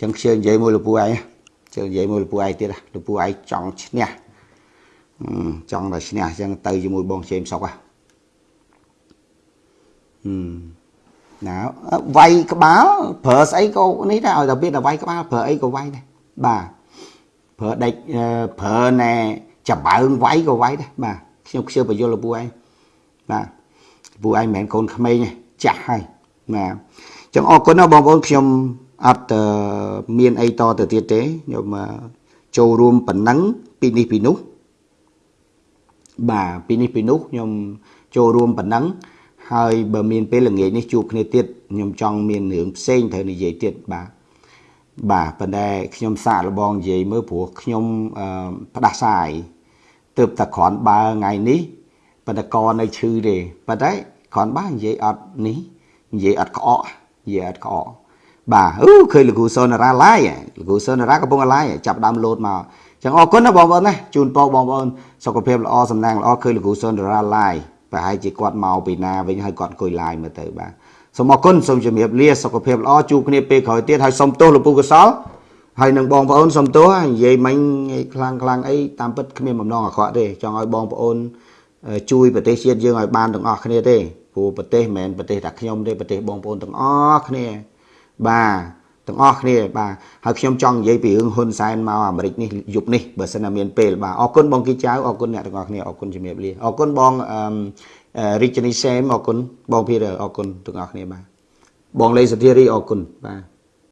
ចឹងខ្ជិលនិយាយមួយលោកពូឯងជិលនិយាយមួយលោកពូឯងទៀតលោកពូឯងចង់ឈ្នះចង់តែឈ្នះចឹងទៅជាមួយបងជេមសុកហ៎ ណាវាយក្បាលប្រើស្អីក៏នេះដែរឲ្យតែវាតែវាយក្បាលប្រើអីក៏វាយដែរបាទប្រើដេចប្រើណែចំបើងវាយក៏វាយដែរបាទខ្ញុំខ្ជិលបញ្យល់លពូឯងបាទពូឯងមិនមែនកូនក្មេងទេចាស់ហើយបាទចឹងអរគុណណាបងប្អូនខ្ញុំអត់មានអីតទៅទៀតទេខ្ញុំចូលរួមប៉ុណ្ណឹងពីនេះពីនោះបាទពីនេះពីនោះខ្ញុំចូលរួមប៉ុណ្ណឹង ហើយបើមានពេលល្ងាចនេះជួបគ្នាទៀតខ្ញុំចង់មានរឿងផ្សេងត្រូវនិយាយទៀតបាទបាទប៉ុន្តែខ្ញុំសាកល្បងនិយាយមើលព្រោះខ្ញុំផ្ដាសាយទើបតែគ្រាន់បើថ្ងៃនេះប៉ុន្តែកនៅឈឺទេប៉ុន្តែគ្រាន់បើនិយាយអត់នេះនិយាយអត់ក្អកនិយាយអត់ក្អកបាទអូឃើញលោកគ្រូសូនារ៉ាឡាយលោកគ្រូសូនារ៉ាកំពុងឡាយចាប់ដើមលោតមកចឹងអរគុណណាបងប្អូនណាជូនពរបងប្អូនសុខភាពល្អសំណាងល្អឃើញលោកគ្រូសូនារ៉ាឡាយ ប្រហែលជាគាត់មកពីណាវិញហើយគាត់អង្គុយ live មើលទៅបាទសូមអរគុណសូមជម្រាបលាសុខភាពល្អជួបគ្នាពេលក្រោយទៀតហើយសូមទោសលោកពូកសលហើយនឹងបងប្អូនសូមទោសនិយាយមិញខ្លាំងខ្លាំងអីតាមពិតគ្មានបំណងអាក្រក់ទេចង់ឲ្យបងប្អូនជួយប្រទេសជាតិយើងឲ្យបានទាំងអស់គ្នាទេព្រោះប្រទេសមិនមែនប្រទេសតែខ្ញុំទេប្រទេសបងប្អូនទាំងអស់គ្នាបាទ ទាំងអស់គ្នាបាទហើយខ្ញុំចង់និយាយពីរឿងហ៊ុនសែនមកអាមេរិកនេះយប់នេះបើសិនណាមានពេលបាទអរគុណបងគីចៅអរគុណអ្នកទាំងអស់គ្នាអរគុណជំរាបលាអរគុណបងរិជនីសេមអរគុណបងភីរអរគុណទាំងអស់គ្នាបាទបងលេសធារីអរគុណបាទ